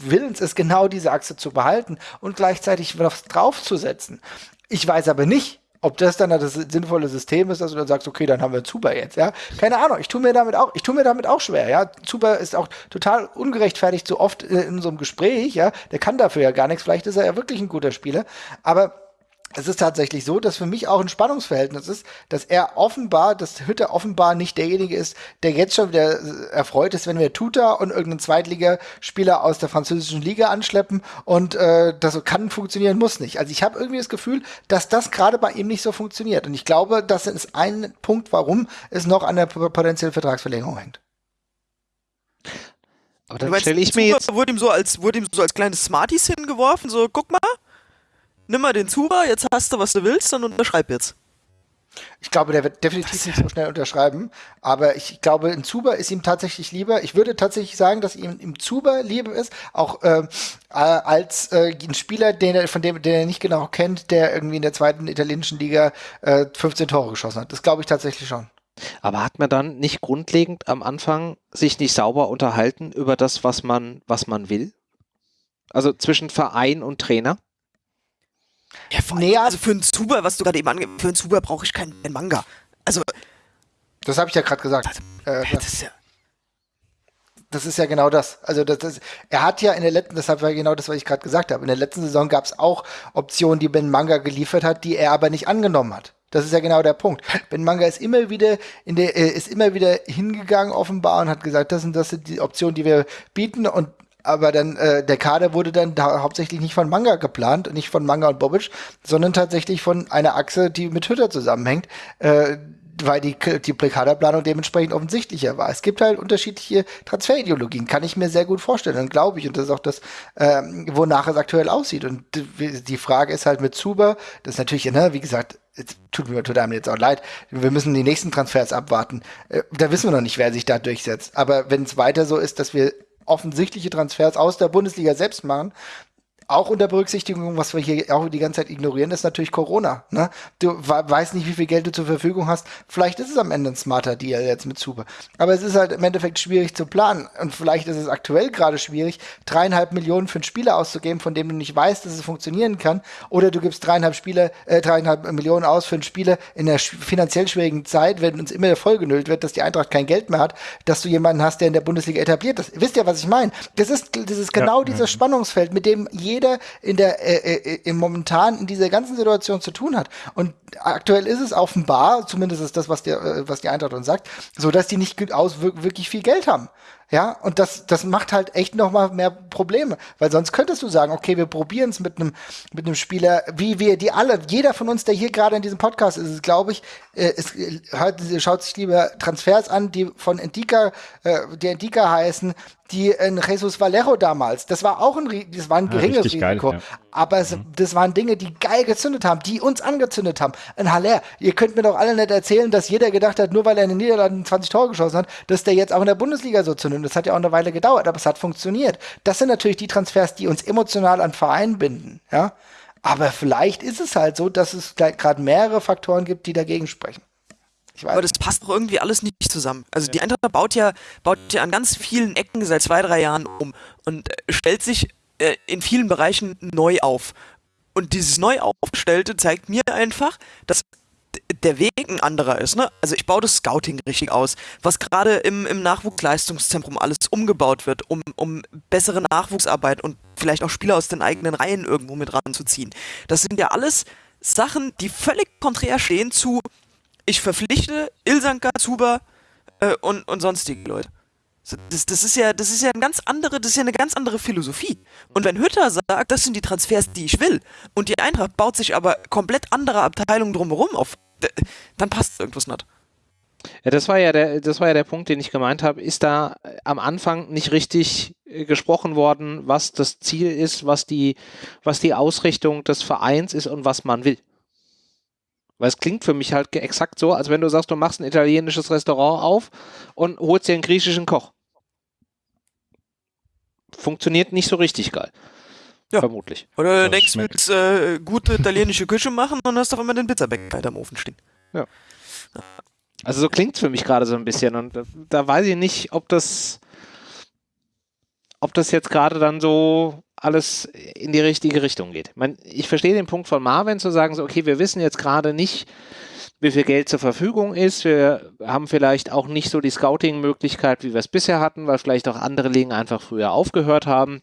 willens ist, genau diese Achse zu behalten und gleichzeitig was draufzusetzen. Ich weiß aber nicht, ob das dann das sinnvolle System ist, dass du dann sagst, okay, dann haben wir Zuber jetzt, ja. Keine Ahnung, ich tue mir damit auch, ich tue mir damit auch schwer, ja. Zuber ist auch total ungerechtfertigt so oft äh, in so einem Gespräch, ja. Der kann dafür ja gar nichts, vielleicht ist er ja wirklich ein guter Spieler, aber es ist tatsächlich so, dass für mich auch ein Spannungsverhältnis ist, dass er offenbar, dass Hütte offenbar nicht derjenige ist, der jetzt schon wieder äh, erfreut ist, wenn wir Tuta und irgendeinen Zweitligaspieler aus der französischen Liga anschleppen und äh, das kann funktionieren, muss nicht. Also ich habe irgendwie das Gefühl, dass das gerade bei ihm nicht so funktioniert. Und ich glaube, das ist ein Punkt, warum es noch an der potenziellen Vertragsverlängerung hängt. Aber dann stelle ich mir jetzt. Wurde ihm, so als, wurde ihm so als kleines Smarties hingeworfen, so, guck mal, nimm mal den Zuber, jetzt hast du, was du willst, dann unterschreib jetzt. Ich glaube, der wird definitiv nicht so schnell unterschreiben. Aber ich glaube, ein Zuber ist ihm tatsächlich lieber. Ich würde tatsächlich sagen, dass ihm im Zuber lieber ist, auch äh, äh, als äh, ein Spieler, den er, von dem, den er nicht genau kennt, der irgendwie in der zweiten italienischen Liga äh, 15 Tore geschossen hat. Das glaube ich tatsächlich schon. Aber hat man dann nicht grundlegend am Anfang sich nicht sauber unterhalten über das, was man, was man will? Also zwischen Verein und Trainer? Ja, vor allem, Nee, also für einen Zuber, was du gerade eben ange... Für einen Zuber brauche ich keinen Manga. Also, Das habe ich ja gerade gesagt. Äh, das ist ja... Das ist ja genau das. Also das, das, er hat ja in der letzten, deshalb war genau das, was ich gerade gesagt habe. In der letzten Saison gab es auch Optionen, die Ben Manga geliefert hat, die er aber nicht angenommen hat. Das ist ja genau der Punkt. Ben Manga ist immer wieder in der, äh, ist immer wieder hingegangen offenbar und hat gesagt, das sind das sind die Optionen, die wir bieten und aber dann äh, der Kader wurde dann da hauptsächlich nicht von Manga geplant, nicht von Manga und Bobic, sondern tatsächlich von einer Achse, die mit Hütter zusammenhängt. Äh, weil die, die Kaderplanung dementsprechend offensichtlicher war. Es gibt halt unterschiedliche Transferideologien, kann ich mir sehr gut vorstellen und glaube ich. Und das ist auch das, ähm, wonach es aktuell aussieht. Und die Frage ist halt mit Zuber, das ist natürlich, ne, wie gesagt, es tut mir tut einem jetzt auch leid, wir müssen die nächsten Transfers abwarten. Äh, da wissen wir noch nicht, wer sich da durchsetzt. Aber wenn es weiter so ist, dass wir offensichtliche Transfers aus der Bundesliga selbst machen, auch unter Berücksichtigung, was wir hier auch die ganze Zeit ignorieren, ist natürlich Corona. Ne? Du we weißt nicht, wie viel Geld du zur Verfügung hast. Vielleicht ist es am Ende ein smarter Deal jetzt mit Zuber. Aber es ist halt im Endeffekt schwierig zu planen. Und vielleicht ist es aktuell gerade schwierig, dreieinhalb Millionen für einen Spieler auszugeben, von dem du nicht weißt, dass es funktionieren kann. Oder du gibst dreieinhalb Spieler, äh, dreieinhalb Millionen aus für einen Spieler in einer finanziell schwierigen Zeit, wenn uns immer vollgenüllt wird, dass die Eintracht kein Geld mehr hat, dass du jemanden hast, der in der Bundesliga etabliert ist. Wisst ihr, was ich meine? Das ist, das ist genau Ja. dieses Spannungsfeld, mit dem jeder in der äh, äh, im momentan in dieser ganzen Situation zu tun hat. Und aktuell ist es offenbar, zumindest ist das, was der, äh, was die Eintracht uns sagt, so dass die nicht aus wir- wirklich viel Geld haben. Ja, und das, das macht halt echt noch mal mehr Probleme, weil sonst könntest du sagen, okay, wir probieren es mit einem mit einem Spieler, wie wir die alle, jeder von uns, der hier gerade in diesem Podcast ist, glaube ich, äh, es, äh, hört, schaut sich lieber Transfers an, die von Endika, äh, die Endika heißen, die in Jesus Valero damals, das war auch ein, das war ein Ja, geringes geil, Risiko, ja. Aber es, das waren Dinge, die geil gezündet haben, die uns angezündet haben. Ein Haller, ihr könnt mir doch alle nicht erzählen, dass jeder gedacht hat, nur weil er in den Niederlanden 20 Tore geschossen hat, dass der jetzt auch in der Bundesliga so zündet. Das hat ja auch eine Weile gedauert, aber es hat funktioniert. Das sind natürlich die Transfers, die uns emotional an Verein binden, ja. Aber vielleicht ist es halt so, dass es gerade mehrere Faktoren gibt, die dagegen sprechen. Ich weiß. Aber das passt doch irgendwie alles nicht zusammen. Also die Eintracht baut ja, baut ja an ganz vielen Ecken seit zwei, drei Jahren um und äh, stellt sich äh, in vielen Bereichen neu auf. Und dieses neu aufgestellte zeigt mir einfach, dass der Weg ein anderer ist. Ne? Also ich baue das Scouting richtig aus, was gerade im, im Nachwuchsleistungszentrum alles umgebaut wird, um, um bessere Nachwuchsarbeit und vielleicht auch Spieler aus den eigenen Reihen irgendwo mit ranzuziehen. Das sind ja alles Sachen, die völlig konträr stehen zu ich verpflichte Ilsanka, Zuber äh, und, und sonstige Leute. Das, das, ist ja, das ist ja eine ganz andere, das ist ja eine ganz andere Philosophie. Und wenn Hütter sagt, das sind die Transfers, die ich will, und die Eintracht baut sich aber komplett andere Abteilungen drumherum auf, dann passt irgendwas nicht. Ja, das war ja der, das war ja der Punkt, den ich gemeint habe. Ist da äh, am Anfang nicht richtig äh, gesprochen worden, was das Ziel ist, was die, was die Ausrichtung des Vereins ist und was man will? Weil es klingt für mich halt exakt so, als wenn du sagst, du machst ein italienisches Restaurant auf und holst dir einen griechischen Koch. Funktioniert nicht so richtig geil. Ja. Vermutlich. Oder Das denkst du, willst äh, gute italienische Küche machen und hast auf einmal den Pizzabäcker halt am Ofen stehen. Also so klingt es für mich gerade so ein bisschen und da, da weiß ich nicht, ob das, ob das jetzt gerade dann so alles in die richtige Richtung geht. Ich, mein, ich verstehe den Punkt von Marvin zu sagen, so, okay, wir wissen jetzt gerade nicht, wie viel Geld zur Verfügung ist. Wir haben vielleicht auch nicht so die Scouting-Möglichkeit, wie wir es bisher hatten, weil vielleicht auch andere Ligen einfach früher aufgehört haben.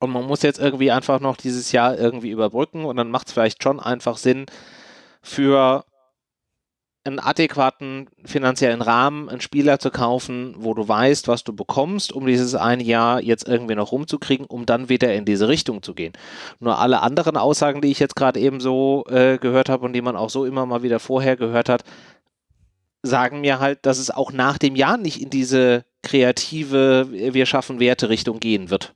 Und man muss jetzt irgendwie einfach noch dieses Jahr irgendwie überbrücken und dann macht es vielleicht schon einfach Sinn, für einen adäquaten finanziellen Rahmen einen Spieler zu kaufen, wo du weißt, was du bekommst, um dieses eine Jahr jetzt irgendwie noch rumzukriegen, um dann wieder in diese Richtung zu gehen. Nur alle anderen Aussagen, die ich jetzt gerade eben so äh, gehört habe und die man auch so immer mal wieder vorher gehört hat, sagen mir halt, dass es auch nach dem Jahr nicht in diese kreative, wir schaffen Werte Richtung gehen wird.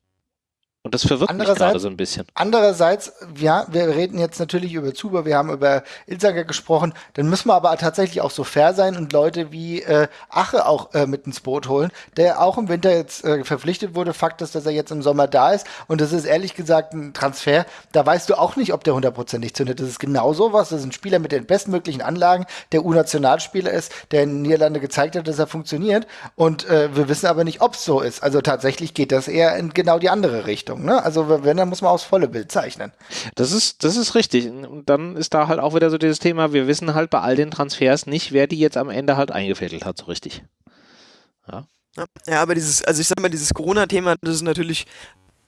Und das verwirrt mich gerade so ein bisschen. Andererseits, ja, wir reden jetzt natürlich über Zuber, wir haben über Ilzager gesprochen, dann müssen wir aber tatsächlich auch so fair sein und Leute wie äh, Ache auch äh, mit ins Boot holen, der auch im Winter jetzt äh, verpflichtet wurde. Fakt ist, dass er jetzt im Sommer da ist und das ist ehrlich gesagt ein Transfer, da weißt du auch nicht, ob der hundertprozentig zündet. Das ist genau sowas, das ist ein Spieler mit den bestmöglichen Anlagen, der U-Nationalspieler ist, der in den Niederlande gezeigt hat, dass er funktioniert und äh, wir wissen aber nicht, ob es so ist. Also tatsächlich geht das eher in genau die andere Richtung. Richtung. Ne? Also wenn, dann muss man aufs volle Bild zeichnen. Das ist, das ist richtig. Und dann ist da halt auch wieder so dieses Thema, wir wissen halt bei all den Transfers nicht, wer die jetzt am Ende halt eingefädelt hat, so richtig. Ja. Ja, aber dieses, also ich sag mal, dieses Corona-Thema, das ist natürlich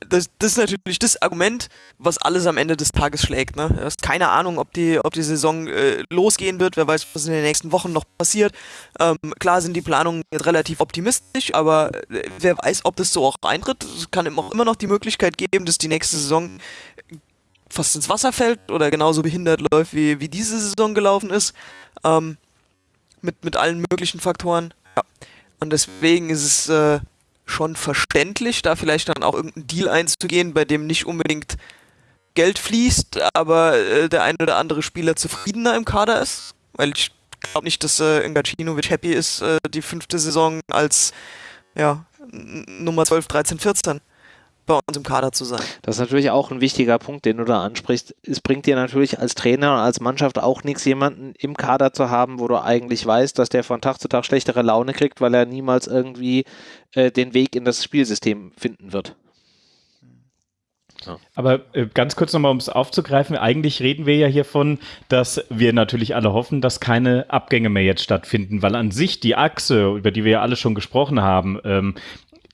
das, das, ist natürlich das Argument, was alles am Ende des Tages schlägt. Ne? Du hast keine Ahnung, ob die, ob die Saison äh, losgehen wird. Wer weiß, was in den nächsten Wochen noch passiert. Ähm, klar sind die Planungen jetzt relativ optimistisch, aber äh, wer weiß, ob das so auch eintritt. Es kann auch immer noch die Möglichkeit geben, dass die nächste Saison fast ins Wasser fällt oder genauso behindert läuft, wie, wie diese Saison gelaufen ist. Ähm, mit, mit allen möglichen Faktoren. Ja. Und deswegen ist es. Äh, schon verständlich, da vielleicht dann auch irgendeinen Deal einzugehen, bei dem nicht unbedingt Geld fließt, aber äh, der ein oder andere Spieler zufriedener im Kader ist. Weil ich glaube nicht, dass äh, Ngacinovic happy ist, äh, die fünfte Saison als ja, Nummer 12, 13, 14 bei uns im Kader zu sein. Das ist natürlich auch ein wichtiger Punkt, den du da ansprichst. Es bringt dir natürlich als Trainer und als Mannschaft auch nichts, jemanden im Kader zu haben, wo du eigentlich weißt, dass der von Tag zu Tag schlechtere Laune kriegt, weil er niemals irgendwie äh, den Weg in das Spielsystem finden wird. Ja. Aber äh, ganz kurz nochmal, um es aufzugreifen, eigentlich reden wir ja hiervon, dass wir natürlich alle hoffen, dass keine Abgänge mehr jetzt stattfinden, weil an sich die Achse, über die wir ja alle schon gesprochen haben, ähm,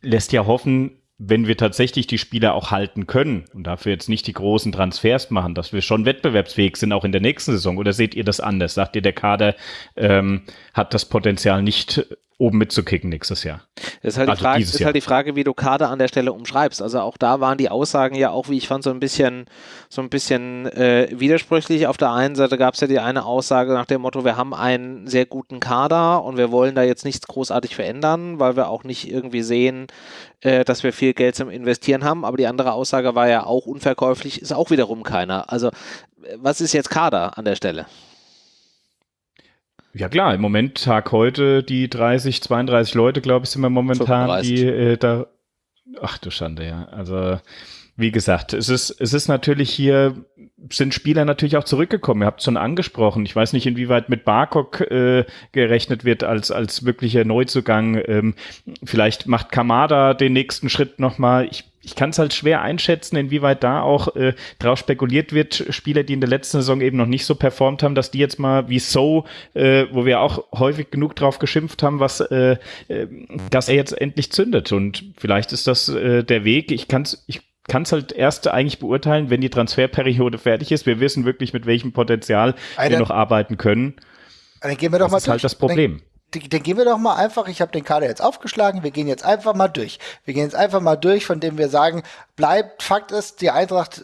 lässt ja hoffen, wenn wir tatsächlich die Spieler auch halten können und dafür jetzt nicht die großen Transfers machen, dass wir schon wettbewerbsfähig sind, auch in der nächsten Saison? Oder seht ihr das anders? Sagt ihr, der Kader ähm, hat das Potenzial nicht oben mitzukicken nächstes Jahr. Das ist halt, also die, Frage, ist halt die Frage, wie du Kader an der Stelle umschreibst. Also auch da waren die Aussagen ja auch, wie ich fand, so ein bisschen, so ein bisschen äh, widersprüchlich. Auf der einen Seite gab es ja die eine Aussage nach dem Motto, wir haben einen sehr guten Kader und wir wollen da jetzt nichts großartig verändern, weil wir auch nicht irgendwie sehen, äh, dass wir viel Geld zum Investieren haben. Aber die andere Aussage war ja auch unverkäuflich, ist auch wiederum keiner. Also was ist jetzt Kader an der Stelle? Ja klar, im Moment Tag heute die 30, 32 Leute, glaube ich, sind wir momentan, 35. die äh, da. Ach du Schande, ja. Also wie gesagt, es ist, es ist natürlich hier, sind Spieler natürlich auch zurückgekommen. Ihr habt es schon angesprochen. Ich weiß nicht, inwieweit mit Barkok äh, gerechnet wird als, als wirklicher Neuzugang. Ähm, vielleicht macht Kamada den nächsten Schritt nochmal. Ich ich kann es halt schwer einschätzen, inwieweit da auch äh, drauf spekuliert wird, Spieler, die in der letzten Saison eben noch nicht so performt haben, dass die jetzt mal wie So, äh, wo wir auch häufig genug drauf geschimpft haben, was, äh, äh, dass er jetzt endlich zündet. Und vielleicht ist das äh, der Weg. Ich kann es ich kann's halt erst eigentlich beurteilen, wenn die Transferperiode fertig ist. Wir wissen wirklich, mit welchem Potenzial Alter, wir noch arbeiten können. Dann gehen wir doch das mal ist halt das Problem. Dann dann gehen wir doch mal einfach, ich habe den Kader jetzt aufgeschlagen, wir gehen jetzt einfach mal durch. Wir gehen jetzt einfach mal durch, von dem wir sagen, bleibt, Fakt ist, die Eintracht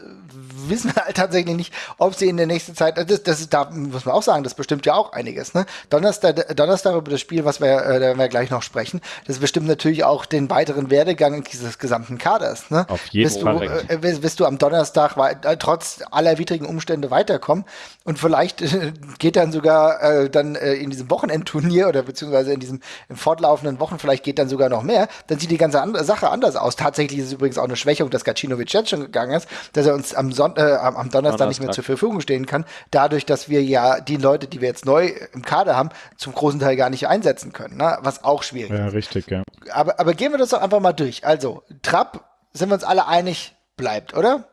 wissen halt tatsächlich nicht, ob sie in der nächsten Zeit, das, das ist, da muss man auch sagen, das bestimmt ja auch einiges, ne? Donnerstag, Donnerstag über das Spiel, was wir, äh, da werden wir gleich noch sprechen, das bestimmt natürlich auch den weiteren Werdegang dieses gesamten Kaders, ne? Auf jeden wirst Fall. Du, äh, wirst du am Donnerstag äh, trotz aller widrigen Umstände weiterkommen und vielleicht äh, geht dann sogar äh, dann äh, in diesem Wochenendturnier oder beziehungsweise in diesem in fortlaufenden Wochen, vielleicht geht dann sogar noch mehr, dann sieht die ganze andere Sache anders aus. Tatsächlich ist es übrigens auch eine Schwächung, dass Gacinovic jetzt schon gegangen ist, dass er uns am, Son äh, am Donnerstag, Donnerstag nicht mehr zur Verfügung stehen kann, dadurch, dass wir ja die Leute, die wir jetzt neu im Kader haben, zum großen Teil gar nicht einsetzen können, ne? was auch schwierig ist. Ja, richtig, ja. Aber, aber gehen wir das doch einfach mal durch. Also, Trapp, sind wir uns alle einig, bleibt, oder?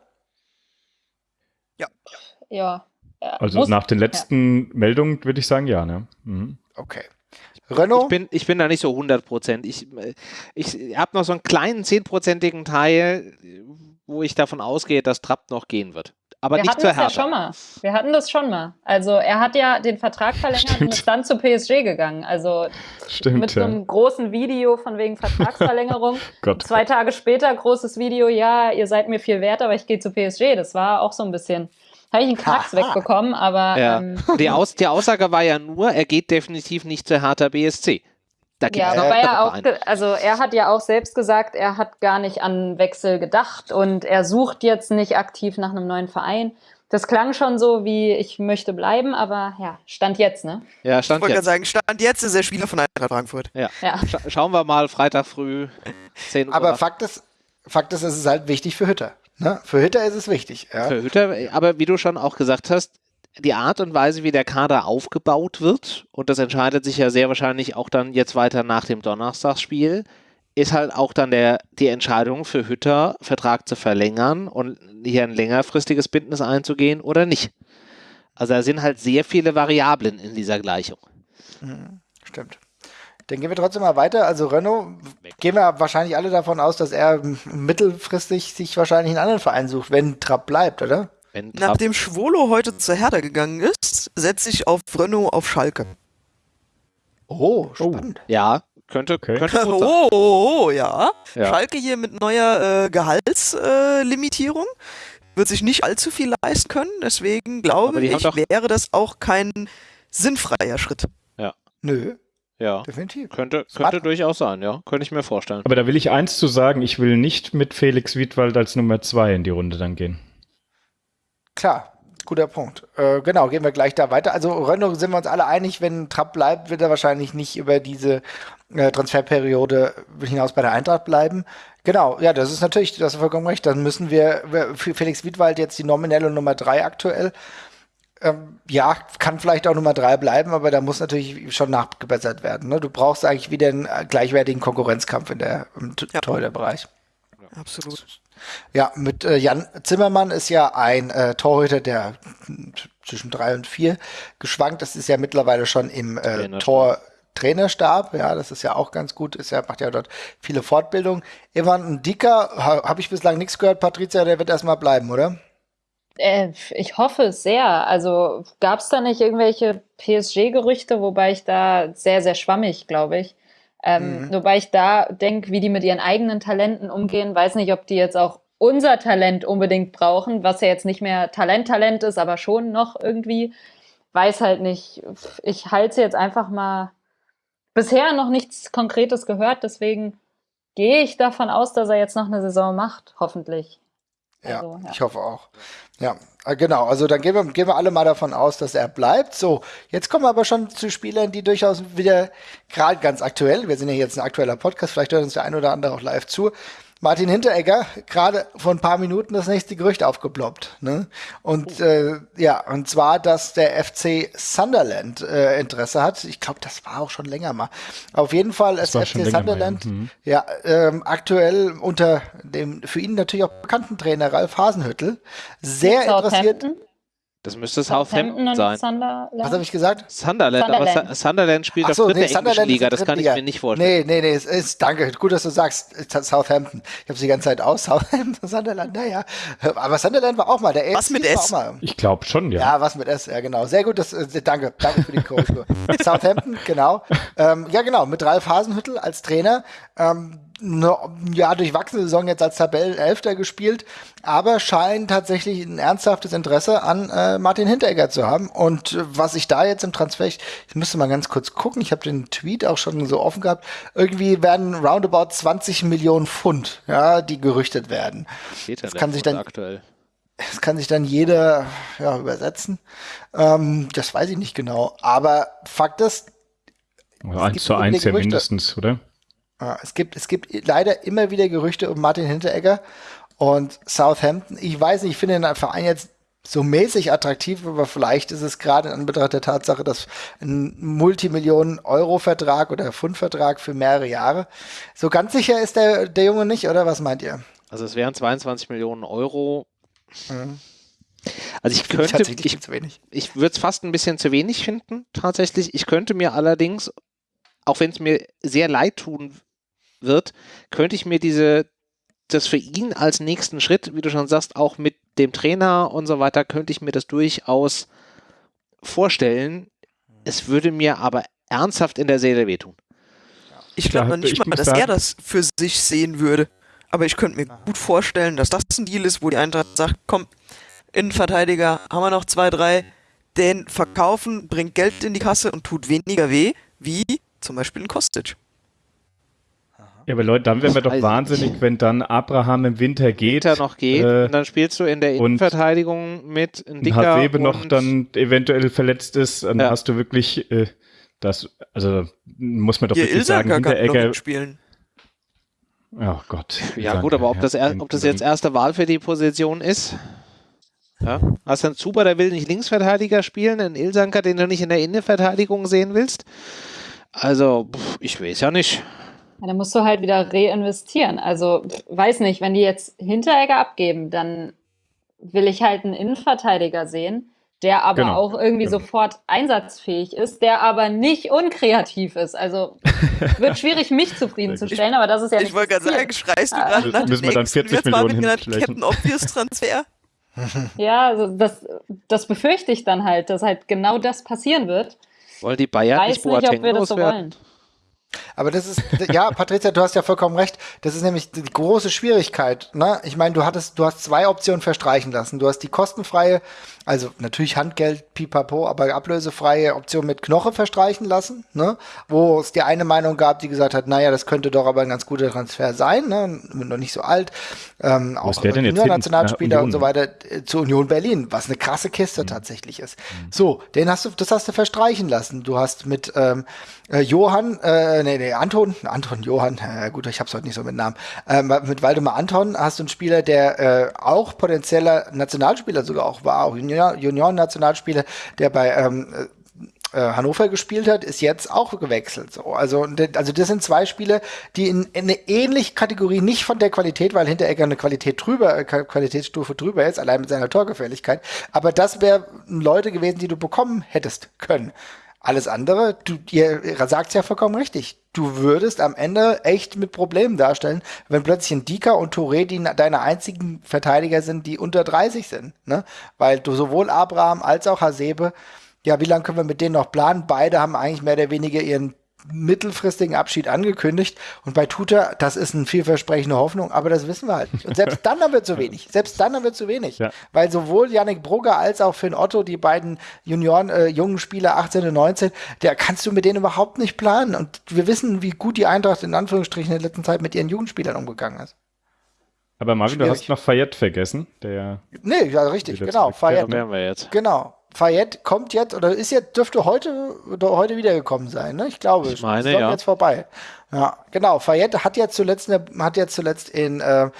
Ja. Ja. Also Muss, nach den letzten ja. Meldungen würde ich sagen, ja. Ne? Mhm. Okay. Renault? Ich bin, ich bin da nicht so 100 Prozent. Ich, ich habe noch so einen kleinen 10-prozentigen Teil, wo ich davon ausgehe, dass Trapp noch gehen wird. Aber Wir nicht hatten das ja schon mal. Wir hatten das schon mal. Also er hat ja den Vertrag verlängert Stimmt. und ist dann zu PSG gegangen. Also Stimmt, mit so einem großen Video von wegen Vertragsverlängerung. Zwei Tage später großes Video, ja, ihr seid mir viel wert, aber ich gehe zu PSG. Das war auch so ein bisschen habe ich einen Knacks wegbekommen, aber. Ja. Ähm, die, Aus die Aussage war ja nur, er geht definitiv nicht zur Hertha BSC. Da Ja, wobei er auch, also er hat ja auch selbst gesagt, er hat gar nicht an Wechsel gedacht und er sucht jetzt nicht aktiv nach einem neuen Verein. Das klang schon so wie, ich möchte bleiben, aber ja, Stand jetzt, ne? Ja, Ich stand wollte gerade jetzt. sagen, Stand jetzt ist er Spieler von Eintracht Frankfurt. Ja. Ja. Scha schauen wir mal, Freitag früh, 10 Uhr. Aber Fakt ist, Fakt ist, es ist halt wichtig für Hütter. Ne? Für Hütter ist es wichtig. Ja? für Hütter, aber wie du schon auch gesagt hast, die Art und Weise, wie der Kader aufgebaut wird, und das entscheidet sich ja sehr wahrscheinlich auch dann jetzt weiter nach dem Donnerstagsspiel, ist halt auch dann der, die Entscheidung für Hütter, Vertrag zu verlängern und hier ein längerfristiges Bündnis einzugehen oder nicht. Also da sind halt sehr viele Variablen in dieser Gleichung. Stimmt. Dann gehen wir trotzdem mal weiter. Also Renault, gehen wir wahrscheinlich alle davon aus, dass er mittelfristig sich wahrscheinlich einen anderen Verein sucht, wenn Trapp bleibt, oder? Nachdem Schwolo heute zur Hertha gegangen ist, setze ich auf Renault auf Schalke. Oh, spannend. ja, könnte, Okay. könnte gut sein. Oh, oh, oh, ja. Ja. Schalke hier mit neuer äh, Gehaltslimitierung. Äh, wird sich nicht allzu viel leisten können. Deswegen glaube ich, wäre das auch kein sinnfreier Schritt. Nö, Ja, definitiv. könnte, Smart. könnte durchaus sein, ja. Könnte ich mir vorstellen. Aber da will ich eins zu sagen, ich will nicht mit Felix Wiedwald als Nummer zwei in die Runde dann gehen. Klar, guter Punkt. Äh, genau, gehen wir gleich da weiter. Also Renault sind wir uns alle einig, wenn Trapp bleibt, wird er wahrscheinlich nicht über diese äh, Transferperiode hinaus bei der Eintracht bleiben. Genau, ja, das ist natürlich, du hast vollkommen recht. Dann müssen wir für Felix Wiedwald jetzt die nominelle Nummer drei aktuell. Ähm, ja, kann vielleicht auch Nummer drei bleiben, aber da muss natürlich schon nachgebessert werden. Ne? Du brauchst eigentlich wieder einen äh, gleichwertigen Konkurrenzkampf in der, im Ja. Torhüterbereich. Absolut. Ja, mit äh, Jan Zimmermann ist ja ein äh, Torhüter, der zwischen drei und vier geschwankt. Das ist ja mittlerweile schon im äh. Tor Trainerstab. Ja, das ist ja auch ganz gut. Ist ja, macht ja dort viele Fortbildungen. Ivan Dicker, ha, habe ich bislang nichts gehört. Patricia, der wird erstmal bleiben, oder? Äh, ich hoffe es sehr. Also gab es da nicht irgendwelche PSG-Gerüchte, wobei ich da sehr, sehr schwammig, glaube ich. Ähm, Mhm. Wobei ich da denke, wie die mit ihren eigenen Talenten umgehen. Weiß nicht, ob die jetzt auch unser Talent unbedingt brauchen, was ja jetzt nicht mehr Talent-Talent ist, aber schon noch irgendwie. Weiß halt nicht. Ich halte sie jetzt einfach mal. Bisher noch nichts Konkretes gehört, deswegen gehe ich davon aus, dass er jetzt noch eine Saison macht, hoffentlich. Ja, Also, ja. ich hoffe auch. Ja, genau. Also dann gehen wir, gehen wir alle mal davon aus, dass er bleibt. So, jetzt kommen wir aber schon zu Spielern, die durchaus wieder gerade ganz aktuell, wir sind ja jetzt ein aktueller Podcast, vielleicht hört uns der ein oder andere auch live zu. Martin Hinteregger, gerade vor ein paar Minuten das nächste Gerücht aufgeploppt. Ne? Und äh, ja, und zwar, dass der FC Sunderland äh, Interesse hat. Ich glaube, das war auch schon länger mal. Auf jeden Fall ist war FC länger mal, ja. Sunderland Mhm. ja, ähm, aktuell unter dem für ihn natürlich auch bekannten Trainer Ralf Hasenhüttel sehr interessiert. Southampton? Das müsste Southampton sein. Sunderland. Was habe ich gesagt? Sunderland, aber Sunderland. Su- Sunderland spielt Ach auf so, dritter nee, englischen Sunderland Liga, das kann ich mir nicht vorstellen. Nee, nee, nee, es ist, danke, gut, dass du sagst, Southampton. Ich habe die ganze Zeit aus, Southampton, Sunderland, naja. Aber Sunderland war auch mal, der Was mit AFC S? auch mal. Ich glaube schon, ja. Ja, was mit S, ja genau. Sehr gut, das, äh, danke, danke für die Korrektur. Southampton, genau. Ähm, ja, genau, mit Ralf Hasenhüttel als Trainer. Ähm, ne, ja, durchwachsene Saison jetzt als Tabellenelfter gespielt, aber scheint tatsächlich ein ernsthaftes Interesse an äh, Martin Hinteregger zu haben. Und äh, was ich da jetzt im Transfer, ich, ich müsste mal ganz kurz gucken, ich habe den Tweet auch schon so offen gehabt, irgendwie werden roundabout 20 Millionen Pfund, ja, die gerüchtet werden. Steht das kann sich dann- aktuell. Das kann sich dann jeder ja, übersetzen. Ähm, das weiß ich nicht genau. Aber Fakt ist, eins gibt zu eins ja Gerüchte. mindestens, oder? Äh, es, gibt, es gibt leider immer wieder Gerüchte um Martin Hinteregger und Southampton. Ich weiß nicht, ich finde den Verein jetzt so mäßig attraktiv, aber vielleicht ist es gerade in Anbetracht der Tatsache, dass ein Multimillionen-Euro-Vertrag oder Pfund-Vertrag für mehrere Jahre. So ganz sicher ist der, der Junge nicht, oder was meint ihr? Also es wären 22 Millionen Euro. Mhm. Also ich könnte, ich, ich würde es fast ein bisschen zu wenig finden, tatsächlich. Ich könnte mir allerdings, auch wenn es mir sehr leid tun wird, könnte ich mir diese, das für ihn als nächsten Schritt, wie du schon sagst, auch mit dem Trainer und so weiter, könnte ich mir das durchaus vorstellen. Es würde mir aber ernsthaft in der Seele wehtun. Ich glaube noch nicht ich mal, dass sagen- er das für sich sehen würde. Aber ich könnte mir gut vorstellen, dass das ein Deal ist, wo die Eintracht sagt, komm, Innenverteidiger, haben wir noch zwei, drei, den verkaufen, bringt Geld in die Kasse und tut weniger weh, wie zum Beispiel ein Kostic. Ja, aber Leute, dann wären wir doch ich wahnsinnig, wenn dann Abraham im Winter geht. Winter noch geht äh, und dann spielst du in der und Innenverteidigung mit und Dicker Hasebe noch dann eventuell verletzt ist, dann Ja. hast du wirklich äh, das, also muss man doch Hier wirklich sagen, Ilsanker kann noch Hinteregger, mitspielen. oh Gott. Ja gut, aber ob das, er, ob das jetzt erste Wahl für die Position ist? Ja. Hast du einen Zuber, der will nicht Linksverteidiger spielen, einen Ilsanker, den du nicht in der Innenverteidigung sehen willst? Also, pff, ich weiß ja nicht. Ja, dann musst du halt wieder reinvestieren. Also, weiß nicht, wenn die jetzt Hinteregger abgeben, dann will ich halt einen Innenverteidiger sehen, der aber Genau, auch irgendwie genau. sofort einsatzfähig ist, der aber nicht unkreativ ist. Also wird schwierig, mich zufriedenzustellen, aber das ist ja Ich nicht wollte gerade sagen, schreist du gerade nach Müssen wir dann nächsten 40 jetzt mal mit Millionen. Captain Obvious Transfer? Ja, also das, das befürchte ich dann halt, dass halt genau das passieren wird. Wollen die Bayern Weiß nicht ob Boateng wir das so wollen. Aber das ist, ja, Patricia, du hast ja vollkommen recht. Das ist nämlich die große Schwierigkeit. Ne? Ich meine, du hattest, du hast zwei Optionen verstreichen lassen. Du hast die kostenfreie, also natürlich Handgeld, pipapo, aber ablösefreie Option mit Knoche verstreichen lassen, ne? wo es die eine Meinung gab, die gesagt hat, naja, das könnte doch aber ein ganz guter Transfer sein, ne? noch nicht so alt, ähm, auch? Nationalspieler und so weiter äh, zur Union Berlin, was eine krasse Kiste Mhm. tatsächlich ist. So, den hast du, das hast du verstreichen lassen. Du hast mit ähm, äh, Johann, äh, nee, nee, Anton, Anton Johann, äh, gut, ich hab's heute nicht so mit Namen, ähm, mit Waldemar Anton hast du einen Spieler, der äh, auch potenzieller Nationalspieler sogar auch war, auch Junior- Junioren-Nationalspieler, der bei ähm, äh, Hannover gespielt hat, ist jetzt auch gewechselt. So, also, also das sind zwei Spiele, die in, in eine ähnliche Kategorie, nicht von der Qualität, weil Hinteregger eine Qualität drüber, äh, Qua- Qualitätsstufe drüber ist, allein mit seiner Torgefährlichkeit. Aber das wären Leute gewesen, die du bekommen hättest können. Alles andere, du, ihr, ihr sagt's ja vollkommen richtig. Du würdest am Ende echt mit Problemen darstellen, wenn plötzlich ein Dika und Touré die deine einzigen Verteidiger sind, die unter 30 sind. Ne? Weil du sowohl Abraham als auch Hasebe ja, wie lange können wir mit denen noch planen? Beide haben eigentlich mehr oder weniger ihren mittelfristigen Abschied angekündigt. Und bei Tuta, das ist eine vielversprechende Hoffnung, aber das wissen wir halt nicht. Und selbst dann haben wir zu wenig. Selbst dann haben wir zu wenig. Ja. Weil sowohl Yannick Brugger als auch Finn Otto, die beiden Junioren, äh, jungen Spieler 18 und 19, der kannst du mit denen überhaupt nicht planen. Und wir wissen, wie gut die Eintracht in Anführungsstrichen in der letzten Zeit mit ihren Jugendspielern umgegangen ist. Aber Marvin, du Schwierig. hast noch Fayette vergessen, der Nee, ja, richtig, genau. Fayette. wären wir jetzt. Genau. Fayette kommt jetzt oder ist jetzt, dürfte heute, heute wiedergekommen sein, ne? Ich glaube, Ich meine, ist ja. jetzt vorbei. Ja, genau. Fayette hat jetzt zuletzt, in der, hat jetzt zuletzt in, äh,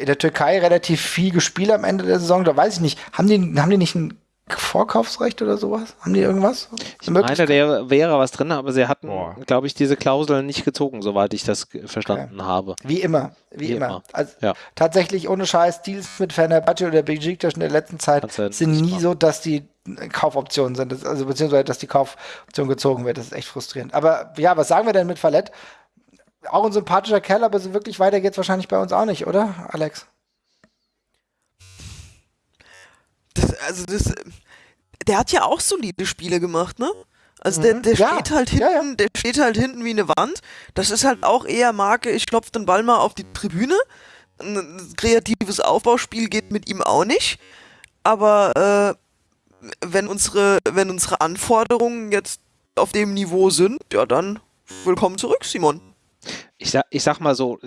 in der Türkei relativ viel gespielt am Ende der Saison. Da weiß ich nicht, haben die, haben die nicht ein Vorkaufsrecht oder sowas? Haben die irgendwas? Ich meine, der wäre was drin, aber sie hatten, glaube ich, diese Klauseln nicht gezogen, soweit ich das verstanden habe. Wie immer, wie, Wie immer. immer. Also Ja. tatsächlich ohne Scheiß, Deals mit Fenerbahce oder Besiktas in der letzten Zeit du sind nie machen. so, dass die Kaufoptionen sind, das, also beziehungsweise, dass die Kaufoption gezogen wird. Das ist echt frustrierend. Aber ja, was sagen wir denn mit Fallett? Auch ein sympathischer Kerl, aber so wirklich weiter geht's wahrscheinlich bei uns auch nicht, oder, Alex? Das, also das, der hat ja auch solide Spiele gemacht, ne? Also der, Mhm. der Ja, steht halt ja, hinten, ja. der steht halt hinten wie eine Wand. Das ist halt auch eher Marke, ich klopfe den Ball mal auf die Tribüne. Ein kreatives Aufbauspiel geht mit ihm auch nicht. Aber äh, wenn unsere, wenn unsere Anforderungen jetzt auf dem Niveau sind, ja dann willkommen zurück, Simon. Ich sag, ich sag mal so,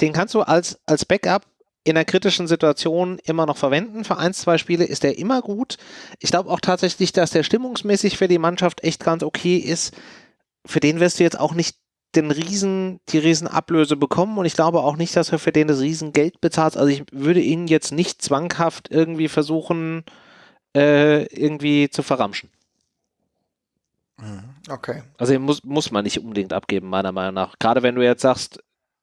den kannst du als, als Backup in einer kritischen Situation immer noch verwenden. Für ein, zwei Spiele ist der immer gut. Ich glaube auch tatsächlich, dass der stimmungsmäßig für die Mannschaft echt ganz okay ist. Für den wirst du jetzt auch nicht den Riesen, die Riesenablöse bekommen und ich glaube auch nicht, dass er für den das Riesengeld bezahlt. Also ich würde ihn jetzt nicht zwanghaft irgendwie versuchen, äh, irgendwie zu verramschen. Okay. Also muss, muss man nicht unbedingt abgeben, meiner Meinung nach. Gerade wenn du jetzt sagst,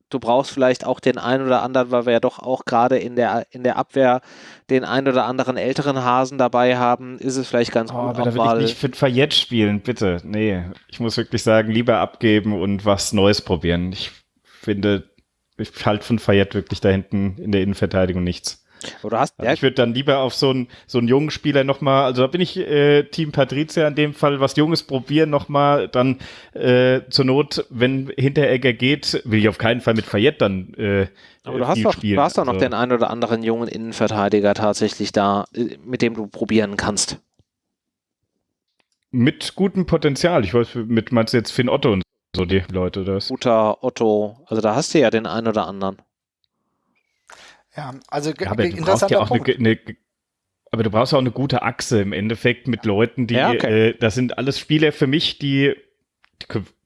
du brauchst vielleicht auch den einen oder anderen, weil wir ja doch auch gerade in der, in der Abwehr den einen oder anderen älteren Hasen dabei haben, ist es vielleicht ganz Oh, gut, aber da will ich nicht für Fayette spielen, bitte. Nee, ich muss wirklich sagen, lieber abgeben und was Neues probieren. Ich finde, ich halte von Fayette wirklich da hinten in der Innenverteidigung nichts. Oder hast Also ich würde dann lieber auf so einen, so einen jungen Spieler nochmal, also da bin ich äh, Team Patrizia in dem Fall, was Junges probieren nochmal, dann äh, zur Not, wenn Hinteregger geht, will ich auf keinen Fall mit Fayette dann äh, aber du hast doch, spielen. du hast doch noch Also- den einen oder anderen jungen Innenverteidiger tatsächlich da, äh, mit dem du probieren kannst. Mit gutem Potenzial. Ich weiß, mit meinst du jetzt Finn Otto und so die Leute das. Guter Otto, also da hast du ja den einen oder anderen. Ja, also ja, aber du brauchst ja auch eine, eine, aber du brauchst auch eine gute Achse im Endeffekt mit Leuten, die, ja, okay. äh, das sind alles Spieler für mich, die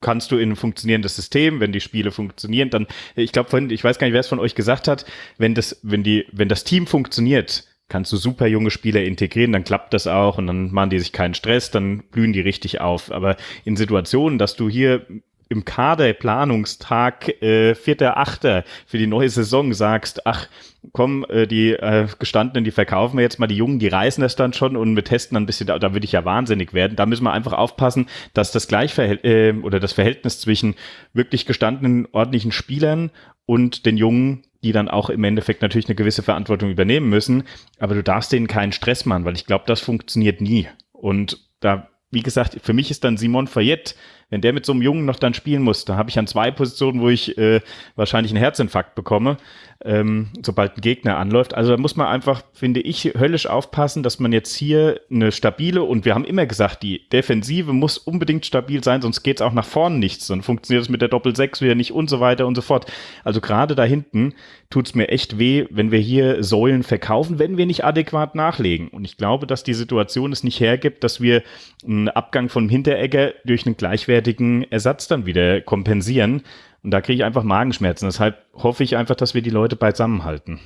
kannst du in ein funktionierendes System, wenn die Spiele funktionieren, dann, ich glaube, ich weiß gar nicht, wer es von euch gesagt hat, wenn das, wenn die, wenn das Team funktioniert, kannst du super junge Spieler integrieren, dann klappt das auch und dann machen die sich keinen Stress, dann blühen die richtig auf. Aber in Situationen, dass du hier im Kaderplanungstag äh, 4.8. für die neue Saison sagst, ach komm, äh, die äh, gestandenen, die verkaufen wir jetzt mal, die Jungen, die reißen das dann schon und wir testen dann ein bisschen, da, da würde ich ja wahnsinnig werden. Da müssen wir einfach aufpassen, dass das Gleichverhältnis äh, oder das Verhältnis zwischen wirklich gestandenen, ordentlichen Spielern und den Jungen die dann auch im Endeffekt natürlich eine gewisse Verantwortung übernehmen müssen. Aber du darfst denen keinen Stress machen, weil ich glaube, das funktioniert nie. Und da, wie gesagt, für mich ist dann Simon Fayette wenn der mit so einem Jungen noch dann spielen muss, da habe ich an zwei Positionen, wo ich äh, wahrscheinlich einen Herzinfarkt bekomme, ähm, sobald ein Gegner anläuft. Also da muss man einfach, finde ich, höllisch aufpassen, dass man jetzt hier eine stabile und wir haben immer gesagt, die Defensive muss unbedingt stabil sein, sonst geht es auch nach vorne nichts. Dann funktioniert es mit der Doppel-6 wieder nicht und so weiter und so fort. Also gerade da hinten tut es mir echt weh, wenn wir hier Säulen verkaufen, wenn wir nicht adäquat nachlegen. Und ich glaube, dass die Situation es nicht hergibt, dass wir einen Abgang von Hinteregger durch einen gleichwertigen Ersatz dann wieder kompensieren. Und da kriege ich einfach Magenschmerzen. Deshalb hoffe ich einfach, dass wir die Leute beisammenhalten.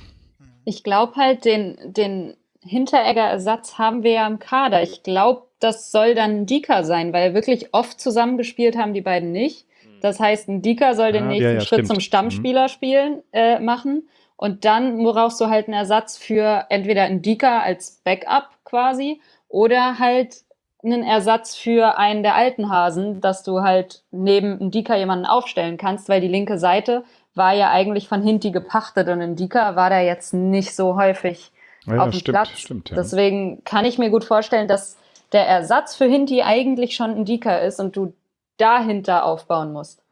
Ich glaube halt, den, den Hinteregger-Ersatz haben wir ja im Kader. Ich glaube, das soll dann Dika sein, weil wirklich oft zusammengespielt haben die beiden nicht. Das heißt, ein Dika soll den ah, nächsten ja, ja, Schritt stimmt. zum Stammspieler mhm. spielen äh, machen. Und dann brauchst du halt einen Ersatz für entweder ein Dika als Backup quasi oder halt einen Ersatz für einen der alten Hasen, dass du halt neben einem Dika jemanden aufstellen kannst, weil die linke Seite war ja eigentlich von Hinti gepachtet und ein Dika war da jetzt nicht so häufig ja, auf dem stimmt, Platz. Stimmt, ja. Deswegen kann ich mir gut vorstellen, dass der Ersatz für Hinti eigentlich schon ein Dika ist und du dahinter aufbauen musst.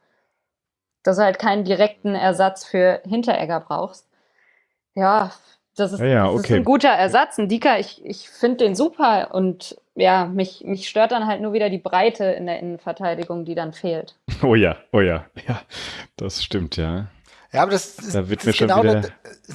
Dass du halt keinen direkten Ersatz für Hinteregger brauchst. Ja, das ist, ja, okay. das ist ein guter Ersatz. Ein Dika, ich, ich finde den super und ja, mich, mich stört dann halt nur wieder die Breite in der Innenverteidigung, die dann fehlt. Oh ja, oh ja, ja, das stimmt, ja. Ja, aber das, ist, da wird das ist genau wieder...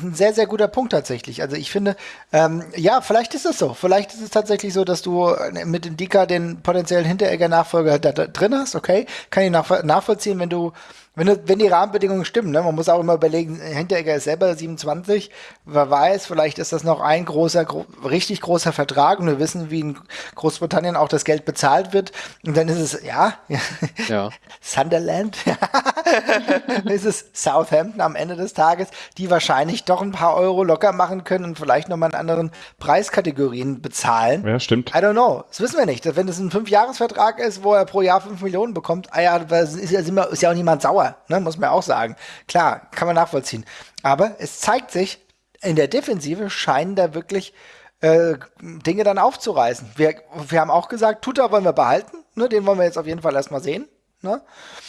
ein sehr, sehr guter Punkt tatsächlich. Also ich finde, ähm, ja, vielleicht ist es so. Vielleicht ist es tatsächlich so, dass du mit dem Dika den potenziellen Hinteregger-Nachfolger da, da, drin hast. Okay, kann ich nach, nachvollziehen, wenn du wenn, wenn die Rahmenbedingungen stimmen, ne? man muss auch immer überlegen, Hinteregger ist selber 27, wer weiß, vielleicht ist das noch ein großer, gro richtig großer Vertrag und wir wissen, wie in Großbritannien auch das Geld bezahlt wird und dann ist es, ja, ja. Sunderland, ist es Southampton am Ende des Tages, die wahrscheinlich doch ein paar Euro locker machen können und vielleicht nochmal in anderen Preiskategorien bezahlen. Ja, stimmt. I don't know, das wissen wir nicht. Wenn es ein Fünfjahresvertrag ist, wo er pro Jahr 5 Millionen bekommt, ah ja, ist ja, ist ja auch niemand sauer sauer, ne? muss man auch sagen. Klar, kann man nachvollziehen. Aber es zeigt sich, in der Defensive scheinen da wirklich äh, Dinge dann aufzureißen. Wir, wir haben auch gesagt, Tuta wollen wir behalten, ne? den wollen wir jetzt auf jeden Fall erstmal sehen. Ne?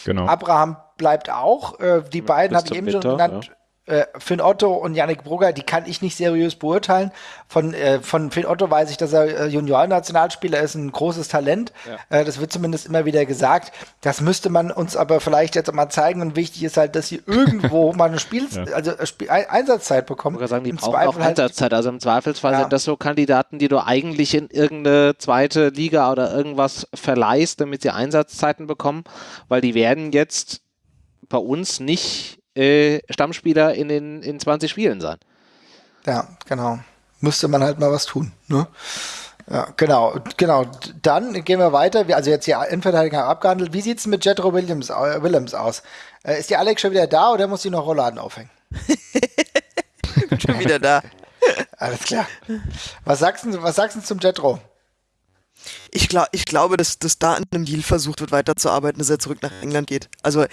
Genau. Abraham bleibt auch. Äh, die beiden habe ich eben schon genannt. Ja äh, Finn Otto und Yannick Brugger, die kann ich nicht seriös beurteilen. Von, äh, von Finn Otto weiß ich, dass er äh, Junior-Nationalspieler ist, ein großes Talent. Ja. Äh, das wird zumindest immer wieder gesagt. Das müsste man uns aber vielleicht jetzt mal zeigen. Und wichtig ist halt, dass sie irgendwo mal eine Spiel ja. also äh, Spiel Einsatzzeit bekommen. Ich sagen, die Im brauchen Zweifel auch halt Einsatzzeit. Also im Zweifelsfall ja. sind das so Kandidaten, die du eigentlich in irgendeine zweite Liga oder irgendwas verleihst, damit sie Einsatzzeiten bekommen, weil die werden jetzt bei uns nicht äh, Stammspieler in den in 20 Spielen sein. Ja, genau. Müsste man halt mal was tun. Ne? Ja, genau, genau. Dann gehen wir weiter. Also jetzt die Innenverteidiger abgehandelt. Wie sieht es mit Jetro Williams, äh, Willems aus? Äh, ist die Alex schon wieder da oder muss sie noch Rollladen aufhängen? schon wieder da. Alles klar. Was sagst du, was sagst du zum Jetro? Ich, glaub, ich glaube, dass, dass da an einem Deal versucht wird, weiterzuarbeiten, dass er zurück nach England geht. Also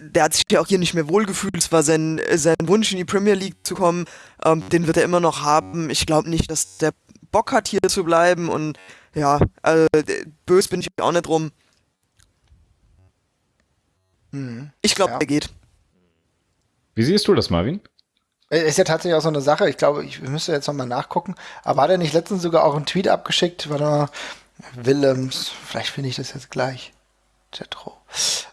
der hat sich ja auch hier nicht mehr wohlgefühlt. Es war sein, sein Wunsch, in die Premier League zu kommen. Ähm, den wird er immer noch haben. Ich glaube nicht, dass der Bock hat, hier zu bleiben. Und ja, also, böse bin ich auch nicht drum. Mhm. Ich glaube, ja. er geht. Wie siehst du das, Marvin? Äh, ist ja tatsächlich auch so eine Sache. Ich glaube, ich müsste jetzt nochmal nachgucken. Aber hat er nicht letztens sogar auch einen Tweet abgeschickt? Warte mal. Willems, vielleicht finde ich das jetzt gleich. Jetro.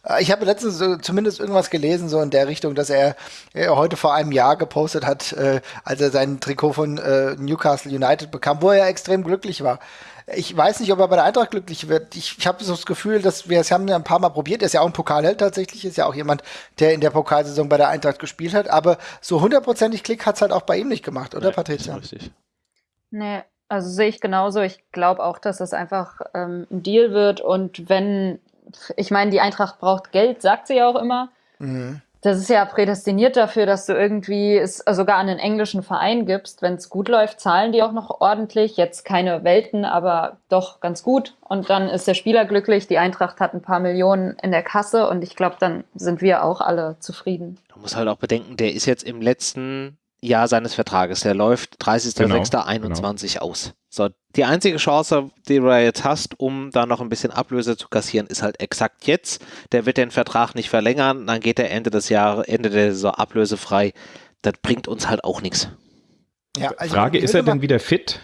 Äh, Ich habe letztens so zumindest irgendwas gelesen, so in der Richtung, dass er, er heute vor einem Jahr gepostet hat, äh, als er sein Trikot von äh, Newcastle United bekam, wo er extrem glücklich war. Ich weiß nicht, ob er bei der Eintracht glücklich wird. Ich, ich habe so das Gefühl, dass wir es haben ja ein paar Mal probiert. Er ist ja auch ein Pokalheld tatsächlich, ist ja auch jemand, der in der Pokalsaison bei der Eintracht gespielt hat. Aber so hundertprozentig Klick hat es halt auch bei ihm nicht gemacht, oder Nee, Patricia? Richtig. Nee, also sehe ich genauso. Ich glaube auch, dass es einfach ähm, ein Deal wird. Und wenn, ich meine, die Eintracht braucht Geld, sagt sie ja auch immer. Mhm. Das ist ja prädestiniert dafür, dass du irgendwie es sogar an einen englischen Verein gibst. Wenn es gut läuft, zahlen die auch noch ordentlich. Jetzt keine Welten, aber doch ganz gut. Und dann ist der Spieler glücklich. Die Eintracht hat ein paar Millionen in der Kasse und ich glaube, dann sind wir auch alle zufrieden. Du musst halt auch bedenken, der ist jetzt im letzten Jahr seines Vertrages. Der läuft 30.06.21 aus. So, die einzige Chance, die du jetzt hast, um da noch ein bisschen Ablöse zu kassieren, ist halt exakt jetzt. Der wird den Vertrag nicht verlängern, dann geht er Ende des Jahres, Ende der Saison ablösefrei. Das bringt uns halt auch nichts. Ja, also Frage, ist er denn wieder fit?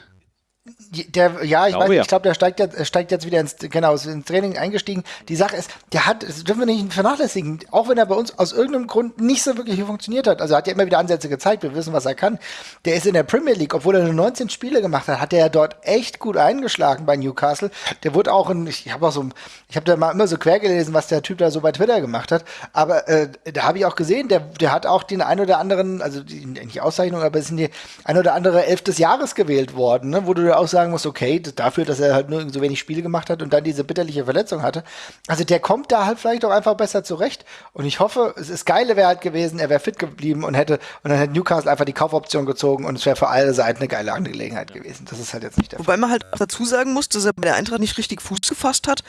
Der, ja, ich Glaube weiß, nicht, ja. ich glaube, der steigt jetzt, steigt jetzt wieder ins, genau, ins Training eingestiegen. Die Sache ist, der hat, das dürfen wir nicht vernachlässigen, auch wenn er bei uns aus irgendeinem Grund nicht so wirklich funktioniert hat. Also er hat ja immer wieder Ansätze gezeigt, wir wissen, was er kann. Der ist in der Premier League, obwohl er nur 19 Spiele gemacht hat, hat er ja dort echt gut eingeschlagen bei Newcastle. Der wurde auch in, ich habe auch so, ich habe da mal immer so quer gelesen, was der Typ da so bei Twitter gemacht hat. Aber äh, da habe ich auch gesehen, der, der hat auch den ein oder anderen, also die, nicht Auszeichnung, aber es sind die ein oder andere Elf des Jahres gewählt worden, ne? wo du auch sagen musst, okay, dafür, dass er halt nur so wenig Spiele gemacht hat und dann diese bitterliche Verletzung hatte. Also der kommt da halt vielleicht auch einfach besser zurecht. Und ich hoffe, es ist geile wäre halt gewesen, er wäre fit geblieben und hätte, und dann hätte Newcastle einfach die Kaufoption gezogen und es wäre für alle Seiten eine geile Angelegenheit gewesen. Das ist halt jetzt nicht der Fall. Wobei man halt auch dazu sagen muss, dass er bei der Eintracht nicht richtig Fuß gefasst hat,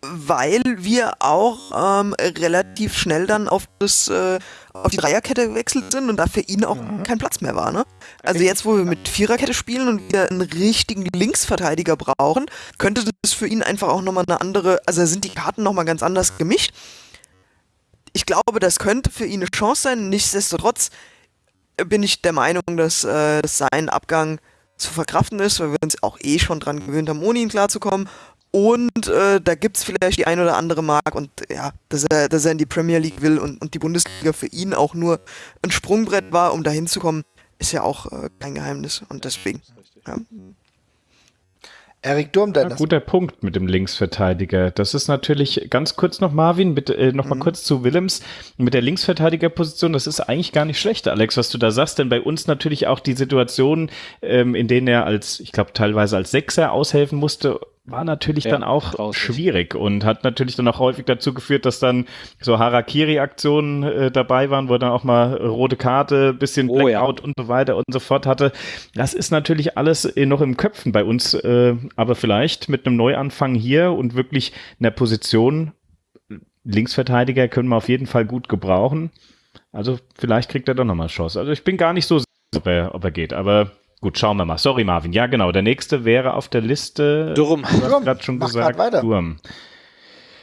weil wir auch ähm, relativ schnell dann auf das äh, auf die Dreierkette gewechselt sind und da für ihn auch kein Platz mehr war. Ne? Also jetzt, wo wir mit Viererkette spielen und wir einen richtigen Linksverteidiger brauchen, könnte das für ihn einfach auch nochmal eine andere, also sind die Karten nochmal ganz anders gemischt. Ich glaube, das könnte für ihn eine Chance sein. Nichtsdestotrotz bin ich der Meinung, dass, äh, dass sein Abgang zu verkraften ist, weil wir uns auch eh schon dran gewöhnt haben, ohne ihn klarzukommen. Und äh, da gibt es vielleicht die ein oder andere Mark und ja, dass er, dass er in die Premier League will und, und die Bundesliga für ihn auch nur ein Sprungbrett war, um da hinzukommen, ist ja auch äh, kein Geheimnis. Und deswegen. Ja. Erik Durm, Ja, denn das guter Punkt mit dem Linksverteidiger. Das ist natürlich ganz kurz noch, Marvin, mit, äh, noch mal kurz zu Willems. Mit der Linksverteidigerposition, das ist eigentlich gar nicht schlecht, Alex, was du da sagst, denn bei uns natürlich auch die Situation, ähm, in denen er als, ich glaube, teilweise als Sechser aushelfen musste, war natürlich Ja, dann auch grauslich. schwierig und hat natürlich dann auch häufig dazu geführt, dass dann so Harakiri-Aktionen äh, dabei waren, wo er dann auch mal rote Karte, bisschen Oh ja. Blackout und so weiter und so fort hatte. Das ist natürlich alles äh, noch im Köpfen bei uns, äh, aber vielleicht mit einem Neuanfang hier und wirklich einer Position Linksverteidiger können wir auf jeden Fall gut gebrauchen. Also vielleicht kriegt er doch nochmal Chance. Also ich bin gar nicht so sicher, ob er, ob er geht, aber gut, schauen wir mal. Sorry, Marvin. Ja, genau. Der nächste wäre auf der Liste. Durm. Du hast Durm, gerade schon mach gesagt, weiter. Durm.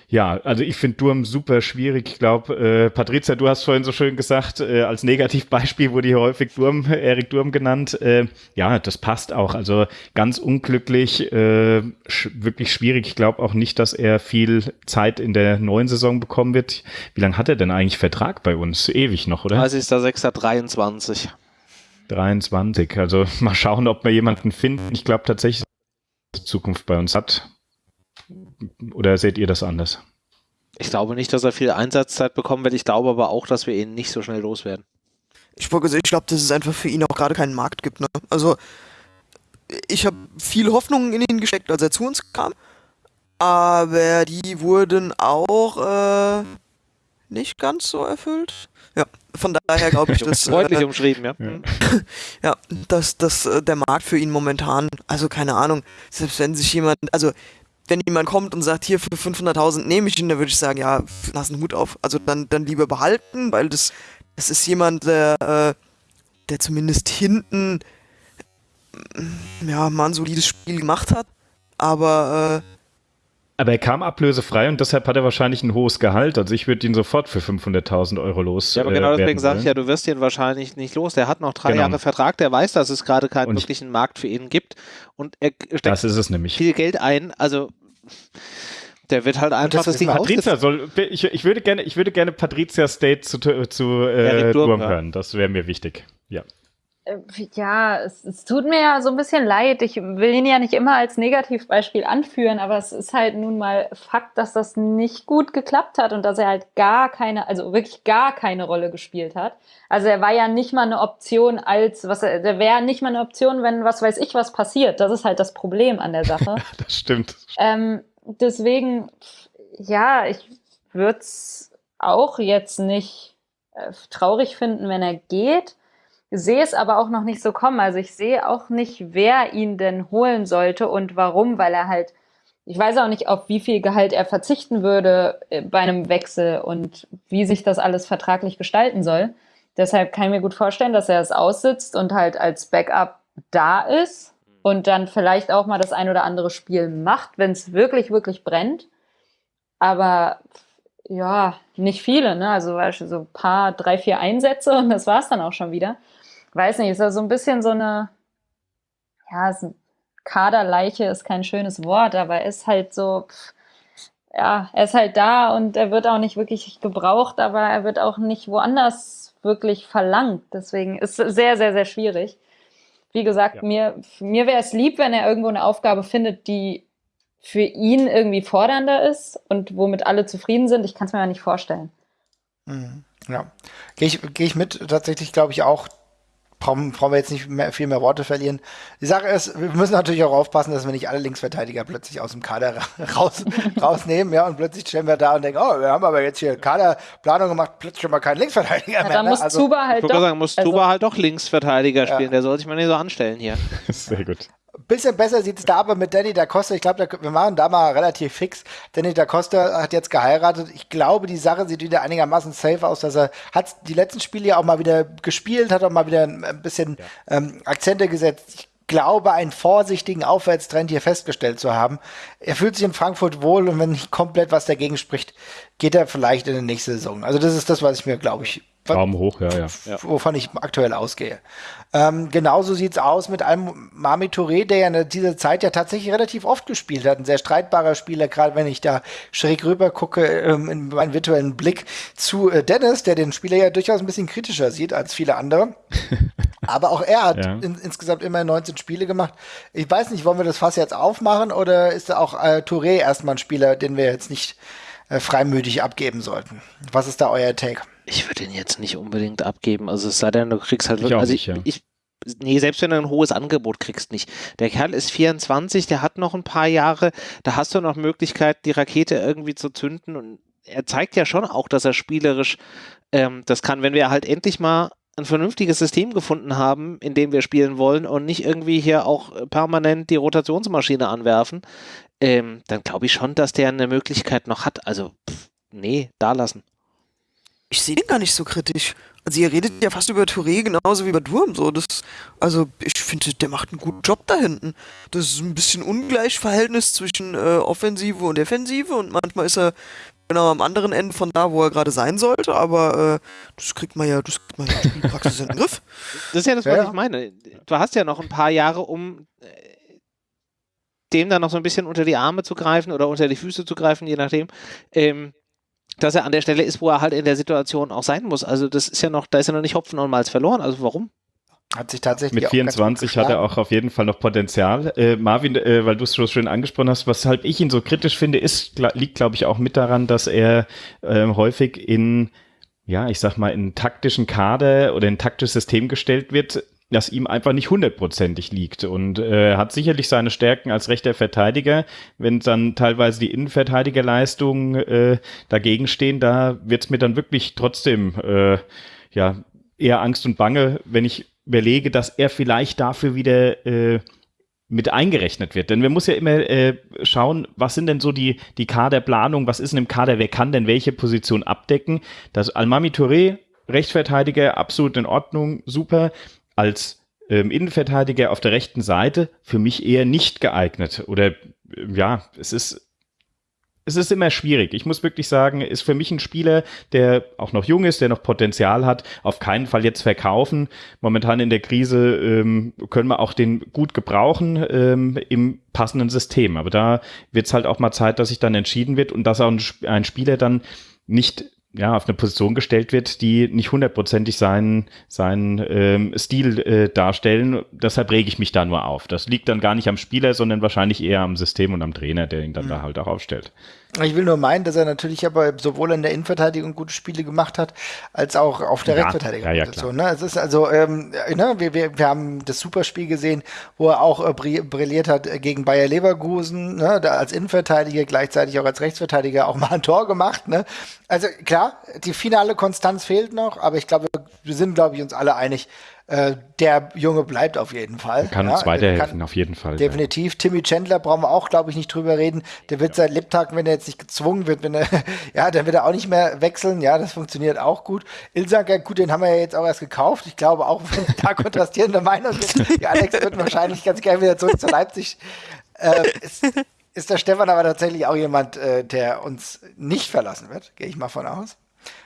Ja, also ich finde Durm super schwierig. Ich glaube, äh, Patricia, du hast vorhin so schön gesagt, äh, als Negativbeispiel wurde hier häufig Durm, Erik Durm genannt. Äh, ja, das passt auch. Also ganz unglücklich, äh, sch wirklich schwierig. Ich glaube auch nicht, dass er viel Zeit in der neuen Saison bekommen wird. Wie lange hat er denn eigentlich Vertrag bei uns? Ewig noch, oder? 30.06.23. 23. Also mal schauen, ob wir jemanden finden. Ich glaube tatsächlich, dass er Zukunft bei uns hat. Oder seht ihr das anders? Ich glaube nicht, dass er viel Einsatzzeit bekommen wird. Ich glaube aber auch, dass wir ihn nicht so schnell loswerden. Ich wollte sagen, ich glaube, dass es einfach für ihn auch gerade keinen Markt gibt. Ne? Also, ich habe viel Hoffnung in ihn gesteckt, als er zu uns kam. Aber die wurden auch äh, nicht ganz so erfüllt. Ja, von daher glaube ich, dass, Freundlich äh, umschrieben, ja. Ja. dass, dass äh, der Markt für ihn momentan, also keine Ahnung, selbst wenn sich jemand, also wenn jemand kommt und sagt, hier für 500.000 nehme ich ihn, dann würde ich sagen, ja, lass einen Hut auf. Also dann, dann lieber behalten, weil das, das ist jemand, der, äh, der zumindest hinten ja, mal ein solides Spiel gemacht hat. Aber äh, Aber er kam ablösefrei und deshalb hat er wahrscheinlich ein hohes Gehalt. Also ich würde ihn sofort für 500.000 Euro los. Ja, aber äh, genau deswegen werden sage ich ja, du wirst ihn wahrscheinlich nicht los. Der hat noch drei Genau. Jahre Vertrag, der weiß, dass es gerade keinen Und ich- wirklichen Markt für ihn gibt und er steckt Das ist es nämlich. viel Geld ein. Also Der wird halt einfach das, das Ding Patrizia soll, ich, ich, würde gerne, ich würde gerne Patrizia State zu, zu äh, Durm hören. Das wäre mir wichtig. Ja. Äh, ja, es, es, tut mir ja so ein bisschen leid. Ich will ihn ja nicht immer als Negativbeispiel anführen, aber es ist halt nun mal Fakt, dass das nicht gut geklappt hat und dass er halt gar keine, also wirklich gar keine Rolle gespielt hat. Also er war ja nicht mal eine Option als, was er, der wäre nicht mal eine Option, wenn was weiß ich was passiert. Das ist halt das Problem an der Sache. das stimmt. Ähm, deswegen, ja, ich würde es auch jetzt nicht äh, traurig finden, wenn er geht sehe es aber auch noch nicht so kommen. Also ich sehe auch nicht, wer ihn denn holen sollte und warum, weil er halt, ich weiß auch nicht, auf wie viel Gehalt er verzichten würde äh, bei einem Wechsel und wie sich das alles vertraglich gestalten soll. Deshalb kann ich mir gut vorstellen, dass er es aussitzt und halt als Backup da ist und dann vielleicht auch mal das ein oder andere Spiel macht, wenn es wirklich, wirklich brennt. Aber ja, nicht viele, ne? Also so ein paar, drei, vier Einsätze und das war es dann auch schon wieder weiß nicht, ist ja so ein bisschen so eine, ja, ist ein Kaderleiche ist kein schönes Wort, aber er ist halt so, ja, er ist halt da und er wird auch nicht wirklich gebraucht, aber er wird auch nicht woanders wirklich verlangt. Deswegen ist es sehr, sehr, sehr schwierig. Wie gesagt, ja. mir, mir wäre es lieb, wenn er irgendwo eine Aufgabe findet, die für ihn irgendwie fordernder ist und womit alle zufrieden sind. Ich kann es mir aber nicht vorstellen. Mhm. Ja, gehe ich, geh ich mit tatsächlich, glaube ich, auch brauchen, brauchen wir jetzt nicht mehr, viel mehr Worte verlieren. Die Sache ist, wir müssen natürlich auch aufpassen, dass wir nicht alle Linksverteidiger plötzlich aus dem Kader raus, rausnehmen, ja, und plötzlich stellen wir da und denken, oh, wir haben aber jetzt hier Kaderplanung gemacht, plötzlich schon mal keinen Linksverteidiger ja, mehr. Dann ne? muss also, Zuba halt doch, sagen, muss also, Zuba halt doch Linksverteidiger spielen, ja. der soll sich mal nicht so anstellen hier. Sehr gut bisschen besser sieht es da aber mit Danny da Costa. Ich glaube, wir machen da mal relativ fix. Danny da Costa hat jetzt geheiratet. Ich glaube, die Sache sieht wieder einigermaßen safe aus, dass er hat die letzten Spiele ja auch mal wieder gespielt, hat auch mal wieder ein bisschen ja. ähm, Akzente gesetzt. Ich glaube, einen vorsichtigen Aufwärtstrend hier festgestellt zu haben. Er fühlt sich in Frankfurt wohl und wenn nicht komplett was dagegen spricht, geht er vielleicht in die nächste Saison. Also das ist das, was ich mir, glaube ich, Daumen hoch, ja, ja. Wovon ich aktuell ausgehe. Ähm, genauso sieht's aus mit einem Mami Touré, der ja in dieser Zeit ja tatsächlich relativ oft gespielt hat. Ein sehr streitbarer Spieler, gerade wenn ich da schräg rüber gucke, ähm, in meinen virtuellen Blick zu äh, Dennis, der den Spieler ja durchaus ein bisschen kritischer sieht als viele andere. Aber auch er hat ja. in, insgesamt immer 19 Spiele gemacht. Ich weiß nicht, wollen wir das Fass jetzt aufmachen oder ist da auch äh, Touré erstmal ein Spieler, den wir jetzt nicht äh, freimütig abgeben sollten? Was ist da euer Take? Ich würde ihn jetzt nicht unbedingt abgeben. Also es sei denn, du kriegst halt wirklich. Also ich, ja. ich, nee, selbst wenn du ein hohes Angebot kriegst, nicht. Der Kerl ist 24, der hat noch ein paar Jahre, da hast du noch Möglichkeit, die Rakete irgendwie zu zünden und er zeigt ja schon auch, dass er spielerisch ähm, das kann, wenn wir halt endlich mal ein vernünftiges System gefunden haben, in dem wir spielen wollen und nicht irgendwie hier auch permanent die Rotationsmaschine anwerfen, ähm, dann glaube ich schon, dass der eine Möglichkeit noch hat. Also, pff, nee, da lassen ich sehe den gar nicht so kritisch. Also ihr redet ja fast über Touré genauso wie über Durm. So. Das, also ich finde, der macht einen guten Job da hinten. Das ist ein bisschen Ungleichverhältnis zwischen äh, Offensive und Defensive und manchmal ist er genau am anderen Ende von da, wo er gerade sein sollte, aber äh, das kriegt man ja, das kriegt man ja in Spielpraxis in den Griff. Das ist ja das, was ja. ich meine. Du hast ja noch ein paar Jahre, um äh, dem dann noch so ein bisschen unter die Arme zu greifen oder unter die Füße zu greifen, je nachdem. Ähm, dass er an der Stelle ist, wo er halt in der Situation auch sein muss. Also das ist ja noch, da ist ja noch nicht Hopfen und Malz verloren. Also warum? Hat sich tatsächlich mit 24 hat er auch auf jeden Fall noch Potenzial. Äh, Marvin, äh, weil du es so schön angesprochen hast, weshalb ich ihn so kritisch finde, ist liegt glaube ich auch mit daran, dass er äh, häufig in ja, ich sag mal, in taktischen Kader oder in taktisches System gestellt wird, das ihm einfach nicht hundertprozentig liegt und äh, hat sicherlich seine Stärken als rechter Verteidiger. Wenn dann teilweise die Innenverteidigerleistungen äh, dagegen stehen, da wird's mir dann wirklich trotzdem äh, ja eher Angst und Bange, wenn ich überlege, dass er vielleicht dafür wieder äh, mit eingerechnet wird. Denn wir muss ja immer äh, schauen, was sind denn so die, die Kaderplanung, was ist denn im Kader, wer kann denn welche Position abdecken. Das Almami Touré, Rechtsverteidiger, absolut in Ordnung, super als ähm, Innenverteidiger auf der rechten Seite für mich eher nicht geeignet. Oder ja, es ist es ist immer schwierig. Ich muss wirklich sagen, ist für mich ein Spieler, der auch noch jung ist, der noch Potenzial hat, auf keinen Fall jetzt verkaufen. Momentan in der Krise ähm, können wir auch den gut gebrauchen ähm, im passenden System. Aber da wird es halt auch mal Zeit, dass sich dann entschieden wird und dass auch ein, ein Spieler dann nicht ja, auf eine Position gestellt wird, die nicht hundertprozentig seinen, seinen ähm, Stil äh, darstellen. Deshalb rege ich mich da nur auf. Das liegt dann gar nicht am Spieler, sondern wahrscheinlich eher am System und am Trainer, der ihn dann mhm. da halt auch aufstellt. Ich will nur meinen, dass er natürlich aber sowohl in der Innenverteidigung gute Spiele gemacht hat, als auch auf der ja, Rechtsverteidigerposition. Ja, ja, ne? Es ist also, ähm, ne, wir, wir, wir haben das Superspiel gesehen, wo er auch äh, brilliert hat gegen Bayer Leverkusen, ne? da als Innenverteidiger, gleichzeitig auch als Rechtsverteidiger auch mal ein Tor gemacht. Ne? Also klar, die finale Konstanz fehlt noch, aber ich glaube, wir sind, glaube ich, uns alle einig, äh, der Junge bleibt auf jeden Fall. Kann uns ja, weiterhelfen, auf jeden Fall. Definitiv. Ja. Timmy Chandler brauchen wir auch, glaube ich, nicht drüber reden. Der wird seit Lebtagen, wenn er jetzt nicht gezwungen wird, wenn er, ja, dann wird er auch nicht mehr wechseln. Ja, das funktioniert auch gut. Ilsanker, gut, den haben wir ja jetzt auch erst gekauft. Ich glaube auch, wenn da kontrastierende Meinung sind, die Alex wird wahrscheinlich ganz gerne wieder zurück zu Leipzig. Äh, ist, ist der Stefan aber tatsächlich auch jemand, äh, der uns nicht verlassen wird, gehe ich mal von aus.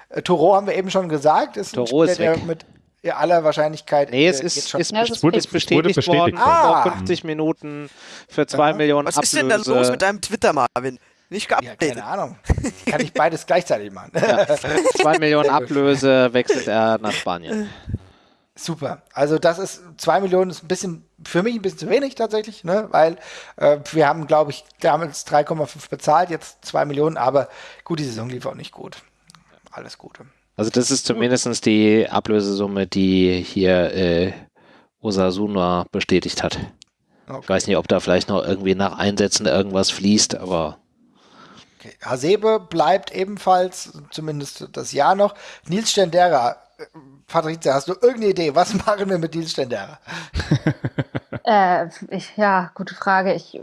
Äh, Toro haben wir eben schon gesagt, ist Toro ein Spieler, ist der mit ja, aller Wahrscheinlichkeit. Nee, es äh, ist, schon, ist, ja, es wurde, ist bestätigt, bestätigt worden. Ah. 50 Minuten für 2 Millionen Was Ablöse. ist denn da los mit deinem Twitter, Marvin? Nicht geupdatet. Ja, keine Ahnung. Kann ich beides gleichzeitig machen. 2 ja. Millionen Ablöse wechselt er nach Spanien. Super. Also das ist 2 Millionen ist ein bisschen für mich ein bisschen zu wenig tatsächlich, ne? weil äh, wir haben, glaube ich, damals 3,5 bezahlt, jetzt 2 Millionen, aber gut, die Saison lief auch nicht gut. Alles Gute. Also das ist zumindest die Ablösesumme, die hier äh, Osasuna bestätigt hat. Okay. Ich weiß nicht, ob da vielleicht noch irgendwie nach Einsätzen irgendwas fließt, aber. Okay. Hasebe bleibt ebenfalls, zumindest das Jahr noch. Nils Stendera, äh, Patricia, hast du irgendeine Idee? Was machen wir mit Nils Stendera? äh, ich, ja, gute Frage. Ich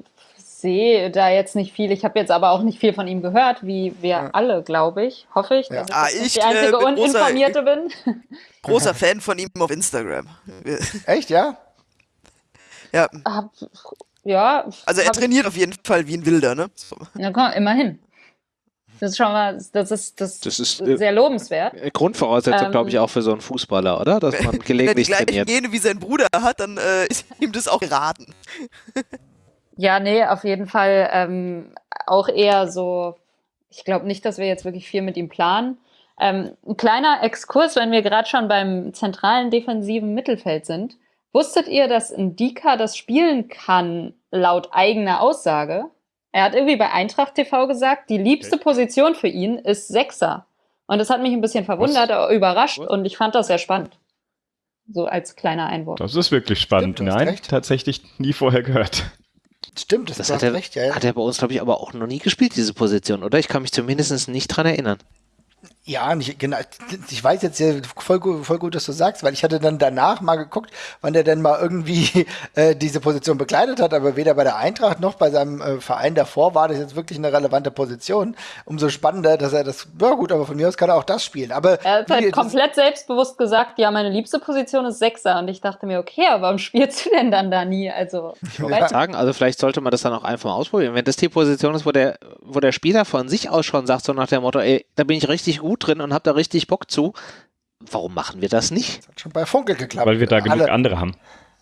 sehe da jetzt nicht viel. Ich habe jetzt aber auch nicht viel von ihm gehört, wie wir ja. alle, glaube ich. Hoffe ich, dass ja. ich ah, ich die einzige äh, Uninformierte bin. Großer Fan von ihm auf Instagram. Echt, ja? Ja. Hab, ja. Also er trainiert auf jeden Fall wie ein Wilder, ne? So. Ja, komm, immerhin. Das ist schon mal, das ist, das, das ist äh, sehr lobenswert. Grundvoraussetzung, ähm, glaube ich, auch für so einen Fußballer, oder? Dass man gelegentlich wenn die gleiche Gene wie sein Bruder hat, dann äh, ist ihm das auch geraten. Ja, nee, auf jeden Fall ähm, auch eher so, ich glaube nicht, dass wir jetzt wirklich viel mit ihm planen. Ähm, ein kleiner Exkurs, wenn wir gerade schon beim zentralen defensiven Mittelfeld sind. Wusstet ihr, dass Ndika das spielen kann, laut eigener Aussage? Er hat irgendwie bei Eintracht TV gesagt, die liebste Position für ihn ist Sechser. Und das hat mich ein bisschen verwundert, Was? überrascht und ich fand das sehr spannend. So als kleiner Einwurf. Das ist wirklich spannend. Stimmt, Nein, recht. tatsächlich nie vorher gehört. Stimmt, das, das hat er, recht, ja, ja. Hat er bei uns, glaube ich, aber auch noch nie gespielt, diese Position, oder? Ich kann mich zumindest nicht dran erinnern. Ja, nicht, genau. Ich weiß jetzt ja voll gut, voll gut, dass du sagst, weil ich hatte dann danach mal geguckt, wann der denn mal irgendwie äh, diese Position bekleidet hat, aber weder bei der Eintracht noch bei seinem äh, Verein davor war das jetzt wirklich eine relevante Position. Umso spannender, dass er das, ja gut, aber von mir aus kann er auch das spielen. Aber er hat halt komplett selbstbewusst gesagt, ja, meine liebste Position ist Sechser und ich dachte mir, okay, aber warum spielst du denn dann da nie? Also, ich wollte sagen, also vielleicht sollte man das dann auch einfach mal ausprobieren. Wenn das die Position ist, wo der, wo der Spieler von sich aus schon sagt, so nach dem Motto, ey, da bin ich richtig gut gut drin und habe da richtig Bock zu. Warum machen wir das nicht? Das hat schon bei Funke geklappt. Weil wir da genug alle, andere haben.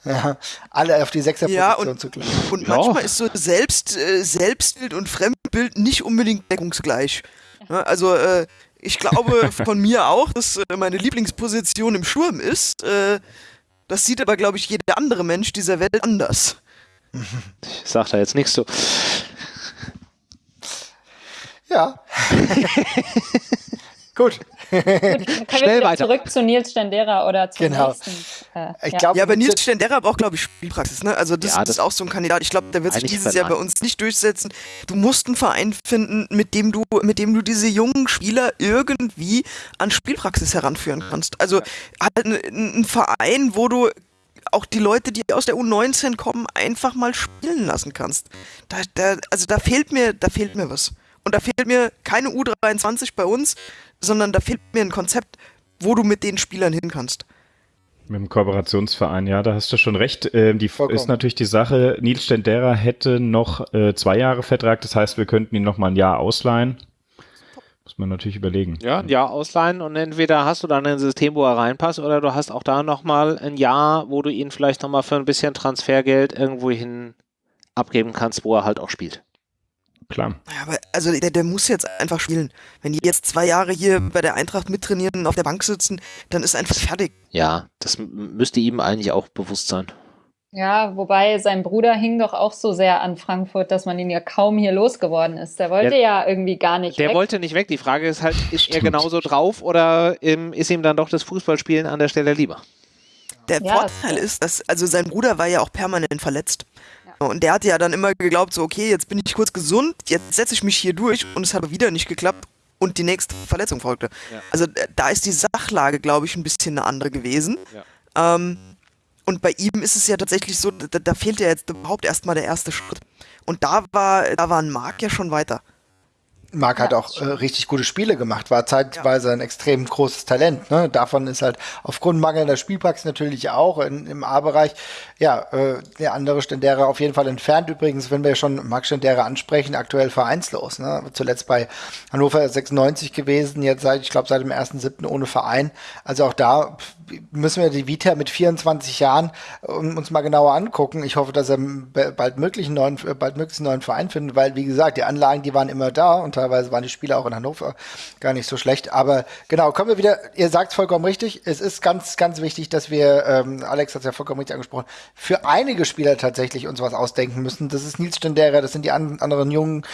Ja, alle auf die Sechserposition ja, und, zu klappen. Und ja. manchmal ist so Selbst, äh, Selbstbild und Fremdbild nicht unbedingt deckungsgleich. Ja, also äh, ich glaube von mir auch, dass äh, meine Lieblingsposition im Sturm ist. Äh, das sieht aber, glaube ich, jeder andere Mensch dieser Welt anders. Ich sag da jetzt nichts zu. Ja. Gut. Gut, Schnell weiter. Zurück zu Nils Stendera oder zum genau. nächsten. Äh, ich glaub, ja, aber Nils Stendera braucht, glaube ich, Spielpraxis. Ne? Also das, ja, das, ist auch so ein Kandidat. Ich glaube, der wird sich dieses Jahr bei uns nicht durchsetzen. Du musst einen Verein finden, mit dem du, mit dem du diese jungen Spieler irgendwie an Spielpraxis heranführen kannst. Also halt ein, ein Verein, wo du auch die Leute, die aus der U19 kommen, einfach mal spielen lassen kannst. Da, da, also da fehlt mir, da fehlt mir was. Und da fehlt mir keine U23 bei uns, sondern da fehlt mir ein Konzept, wo du mit den Spielern hin kannst. Mit dem Kooperationsverein, ja, da hast du schon recht. Ähm, die Vollkommen. ist natürlich die Sache, Nils Stendera hätte noch äh, zwei Jahre Vertrag, das heißt, wir könnten ihn noch mal ein Jahr ausleihen. Muss man natürlich überlegen. Ja, ein Jahr ausleihen und entweder hast du dann ein System, wo er reinpasst, oder du hast auch da nochmal ein Jahr, wo du ihn vielleicht nochmal für ein bisschen Transfergeld irgendwo hin abgeben kannst, wo er halt auch spielt. Klar. Ja, aber also der, der muss jetzt einfach spielen. Wenn die jetzt zwei Jahre hier bei der Eintracht mittrainieren und auf der Bank sitzen, dann ist einfach fertig. Ja, das müsste ihm eigentlich auch bewusst sein. Ja, wobei sein Bruder hing doch auch so sehr an Frankfurt, dass man ihn ja kaum hier losgeworden ist. Der wollte Der- ja irgendwie gar nicht Der weg. wollte nicht weg. Die Frage ist halt, ist er Stimmt. genauso drauf oder ähm, ist ihm dann doch das Fußballspielen an der Stelle lieber? Der Ja, Vorteil das- ist, dass, also sein Bruder war ja auch permanent verletzt. Und der hatte ja dann immer geglaubt, so, okay, jetzt bin ich kurz gesund, jetzt setze ich mich hier durch und es hat wieder nicht geklappt und die nächste Verletzung folgte. Ja. Also äh, da ist die Sachlage, glaube ich, ein bisschen eine andere gewesen. Ja. Ähm, und bei ihm ist es ja tatsächlich so, da, da fehlt ja jetzt überhaupt erstmal der erste Schritt. Und da war, da war ein Marc ja schon weiter. Marc hat Ja, auch äh, richtig gute Spiele gemacht, war zeitweise ein extrem großes Talent. Ne? Davon ist halt aufgrund mangelnder Spielpraxis natürlich auch in, im A-Bereich, ja, äh, der andere Stendera auf jeden Fall entfernt. Übrigens, wenn wir schon Marc Stendera ansprechen, aktuell vereinslos. Ne? Zuletzt bei Hannover 96 gewesen, jetzt seit, ich glaube, seit dem 1.7. ohne Verein. Also auch da müssen wir die Vita mit 24 Jahren ähm, uns mal genauer angucken. Ich hoffe, dass er bald möglich einen neuen, äh, bald möglichst einen neuen Verein findet, weil, wie gesagt, die Anlagen, die waren immer da und teilweise waren die Spieler auch in Hannover gar nicht so schlecht. Aber genau, kommen wir wieder, ihr sagt es vollkommen richtig, es ist ganz, ganz wichtig, dass wir, ähm, Alex hat es ja vollkommen richtig angesprochen, für einige Spieler tatsächlich uns was ausdenken müssen. Das ist Nils Stendera, das sind die an, anderen Jungen.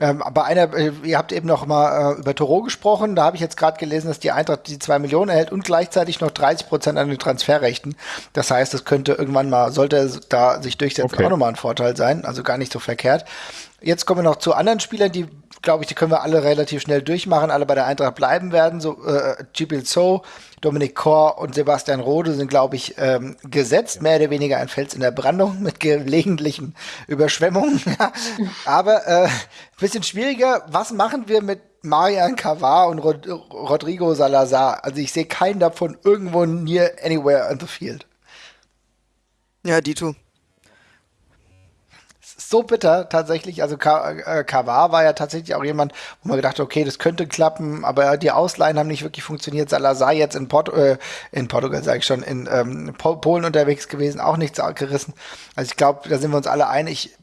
Ähm, bei einer, äh, ihr habt eben noch mal äh, über Toro gesprochen, da habe ich jetzt gerade gelesen, dass die Eintracht die zwei Millionen erhält und gleichzeitig noch 30 Prozent an den Transferrechten. Das heißt, das könnte irgendwann mal, sollte es da sich durchsetzen, Okay. auch nochmal ein Vorteil sein, also gar nicht so verkehrt. Jetzt kommen wir noch zu anderen Spielern, die, glaube ich, die können wir alle relativ schnell durchmachen, alle bei der Eintracht bleiben werden. So äh, Gibil So, Dominik Kor und Sebastian Rode sind, glaube ich, ähm, gesetzt, mehr oder weniger ein Fels in der Brandung mit gelegentlichen Überschwemmungen. Ja. Aber äh, bisschen schwieriger, was machen wir mit Marian Cavar und Rod Rodrigo Salazar? Also ich sehe keinen davon irgendwo near anywhere on the field. Ja, Dito. so bitter tatsächlich. Also äh, Kavar war ja tatsächlich auch jemand, wo man gedacht hat, okay, das könnte klappen, aber die Ausleihen haben nicht wirklich funktioniert. Salazar jetzt in, Port äh, in Portugal, sage ich schon, in ähm, Po- Polen unterwegs gewesen, auch nichts gerissen. Also ich glaube, da sind wir uns alle einig.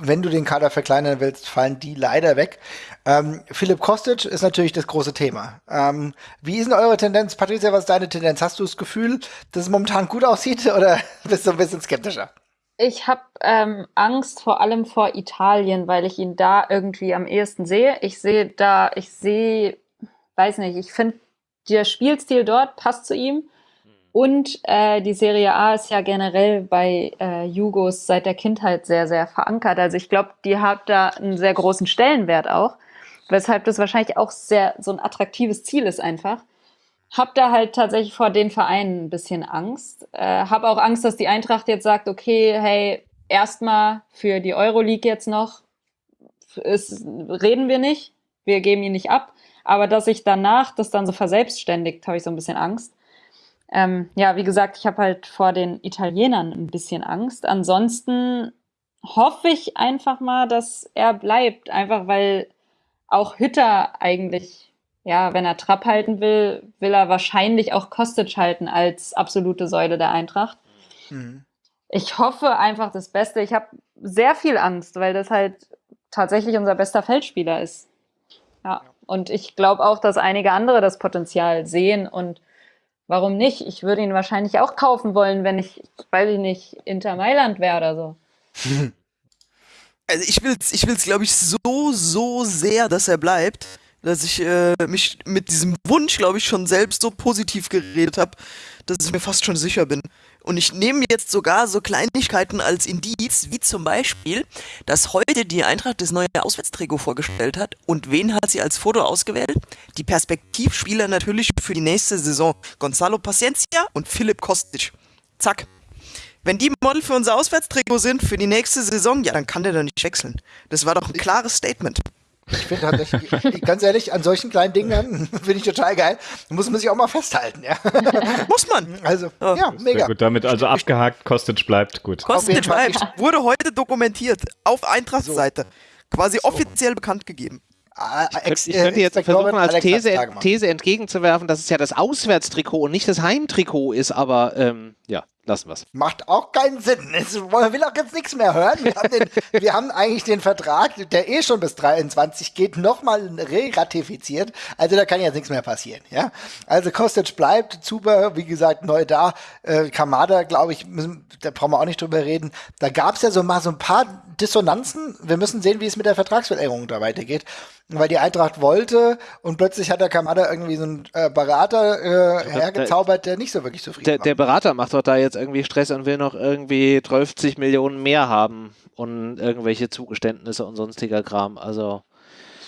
Wenn du den Kader verkleinern willst, fallen die leider weg. Ähm, Philipp Kostic ist natürlich das große Thema. Ähm, wie ist denn eure Tendenz? Patricia, was ist deine Tendenz? Hast du das Gefühl, dass es momentan gut aussieht oder bist du ein bisschen skeptischer? Ich habe ähm, Angst vor allem vor Italien, weil ich ihn da irgendwie am ehesten sehe. Ich sehe da, ich sehe, weiß nicht, ich finde, der Spielstil dort passt zu ihm. Und äh, die Serie A ist ja generell bei äh, Jugos seit der Kindheit sehr, sehr verankert. Also ich glaube, die hat da einen sehr großen Stellenwert auch, weshalb das wahrscheinlich auch sehr so ein attraktives Ziel ist einfach. Hab da halt tatsächlich vor den Vereinen ein bisschen Angst. Äh, hab auch Angst, dass die Eintracht jetzt sagt, okay, hey, erstmal für die Euroleague jetzt noch ist, reden wir nicht, wir geben ihn nicht ab. Aber dass sich danach das dann so verselbstständigt, habe ich so ein bisschen Angst. Ähm, ja, wie gesagt, ich habe halt vor den Italienern ein bisschen Angst. Ansonsten hoffe ich einfach mal, dass er bleibt, einfach weil auch Hütter eigentlich, ja, wenn er Trapp halten will, will er wahrscheinlich auch Kostic halten als absolute Säule der Eintracht. Mhm. Ich hoffe einfach das Beste. Ich habe sehr viel Angst, weil das halt tatsächlich unser bester Feldspieler ist. Ja, und ich glaube auch, dass einige andere das Potenzial sehen und warum nicht? Ich würde ihn wahrscheinlich auch kaufen wollen, wenn ich, weiß ich nicht, Inter Mailand wäre oder so. Also ich will's, ich will's, glaube ich, so, so sehr, dass er bleibt, dass ich äh, mich mit diesem Wunsch, glaube ich, schon selbst so positiv geredet habe, dass ich mir fast schon sicher bin. Und ich nehme jetzt sogar so Kleinigkeiten als Indiz, wie zum Beispiel, dass heute die Eintracht das neue Auswärtstrikot vorgestellt hat. Und wen hat sie als Foto ausgewählt? Die Perspektivspieler natürlich für die nächste Saison. Gonzalo Paciencia und Philipp Kostic. Zack. Wenn die Model für unser Auswärtstrikot sind für die nächste Saison, ja, dann kann der doch nicht wechseln. Das war doch ein klares Statement. Ich finde tatsächlich, ganz ehrlich, an solchen kleinen Dingen finde ich total geil. Muss man sich auch mal festhalten, ja. Muss man. Also, ja, mega. Gut, damit also abgehakt, Kostic bleibt gut. Kostic bleibt. Wurde heute dokumentiert. Auf Eintracht-Seite. Quasi offiziell bekannt gegeben. Ah, ex- Ich könnte jetzt äh, versuchen, Expectorant als Alex These. These entgegenzuwerfen, dass es ja das Auswärtstrikot und nicht das Heimtrikot ist, aber ähm, ja, lassen wir es. Macht auch keinen Sinn. Es will auch jetzt nichts mehr hören. Wir haben, den, wir haben eigentlich den Vertrag, der eh schon bis 23 geht, nochmal re-ratifiziert. Also da kann jetzt nichts mehr passieren. Ja? Also Kostic bleibt, Zuber, wie gesagt, neu da. Äh, Kamada, glaube ich, müssen, da brauchen wir auch nicht drüber reden. Da gab es ja so mal so ein paar Dissonanzen. Wir müssen sehen, wie es mit der Vertragsverlängerung da weitergeht. Weil die Eintracht wollte und plötzlich hat der Kamada irgendwie so einen äh, Berater äh, hergezaubert, der nicht so wirklich zufrieden Der, war. der Berater macht doch da jetzt irgendwie Stress und will noch irgendwie 50 Millionen mehr haben und irgendwelche Zugeständnisse und sonstiger Kram. Also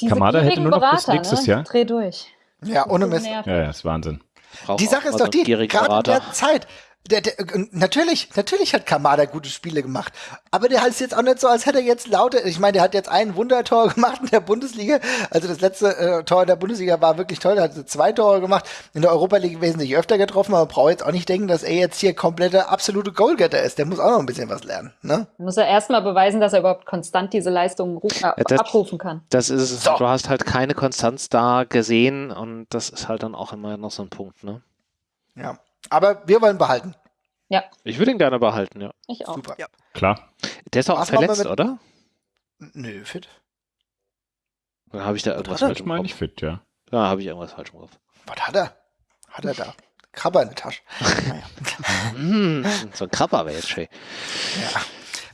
Diese Kamada hätte nur noch bis Berater, nächstes ne? Jahr. Dreh durch. ja, ohne Mist. Ja, ja, ist Wahnsinn. braucht Die Sache ist doch die, gerade in Berater. der Zeit, der, der, natürlich, natürlich hat Kamada gute Spiele gemacht, aber der ist jetzt auch nicht so, als hätte er jetzt lauter, ich meine, der hat jetzt ein Wundertor gemacht in der Bundesliga, also das letzte äh, Tor in der Bundesliga war wirklich toll, der hat zwei Tore gemacht, in der Europa League wesentlich öfter getroffen, aber man braucht jetzt auch nicht denken, dass er jetzt hier kompletter absolute Goalgetter ist, der muss auch noch ein bisschen was lernen, ne? Muss er erstmal beweisen, dass er überhaupt konstant diese Leistungen äh, Ja, das- abrufen kann. Das ist es. So. Du hast halt keine Konstanz da gesehen und das ist halt dann auch immer noch so ein Punkt. Ne? Ja. Aber wir wollen behalten. Ja, Ich würde ihn gerne behalten, ja. ich auch. Super. Klar. Der ist auch Was verletzt, mit- oder? Nö, fit. Oder habe ich da irgendwas falsch im meine Kopf? ich fit, ja. Ja, habe ich irgendwas falsch im Kopf. Was hat er? Hat er da? Krabber in der Tasche. Mm, so ein Krabber wäre jetzt schön. Ja.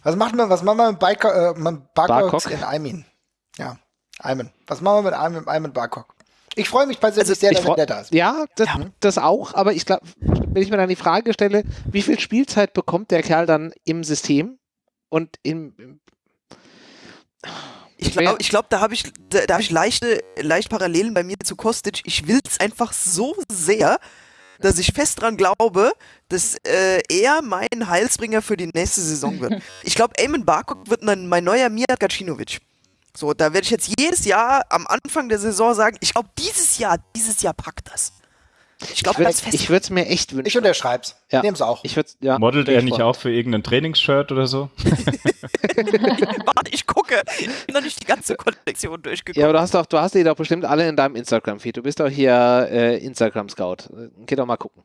Was machen wir, was machen wir mit, Baiko, äh, Barkok? in Aymin? Ja, Ayman. Was machen wir mit Ayman, Ayman Barkok? Ich freue mich persönlich Also, sehr, dass der da ist. Ja, das, das auch, aber ich glaube, wenn ich mir dann die Frage stelle, wie viel Spielzeit bekommt der Kerl dann im System und im, im Ich glaube, ich glaub, da habe ich, da, da hab ich leichte, leicht Parallelen bei mir zu Kostic. Ich will es einfach so sehr, dass ich fest dran glaube, dass äh, er mein Heilsbringer für die nächste Saison wird. Ich glaube, Eamon Barkok wird mein, mein neuer Mijat Gacinovic. So, da werde ich jetzt jedes Jahr am Anfang der Saison sagen, ich glaube, dieses Jahr, dieses Jahr packt das. Ich glaube, ich ganz würde fest. es mir echt wünschen. Ich unterschreib's. Ja. Ja. Nehm's auch. Ich würde ja. Modelt er ich nicht voll. auch für irgendein Trainingsshirt oder so? Warte, ich gucke. Ich bin noch nicht die ganze Kollektion durchgeguckt. Ja, aber du hast doch, du hast die doch bestimmt alle in deinem Instagram-Feed. Du bist doch hier äh, Instagram-Scout. Geh doch mal gucken.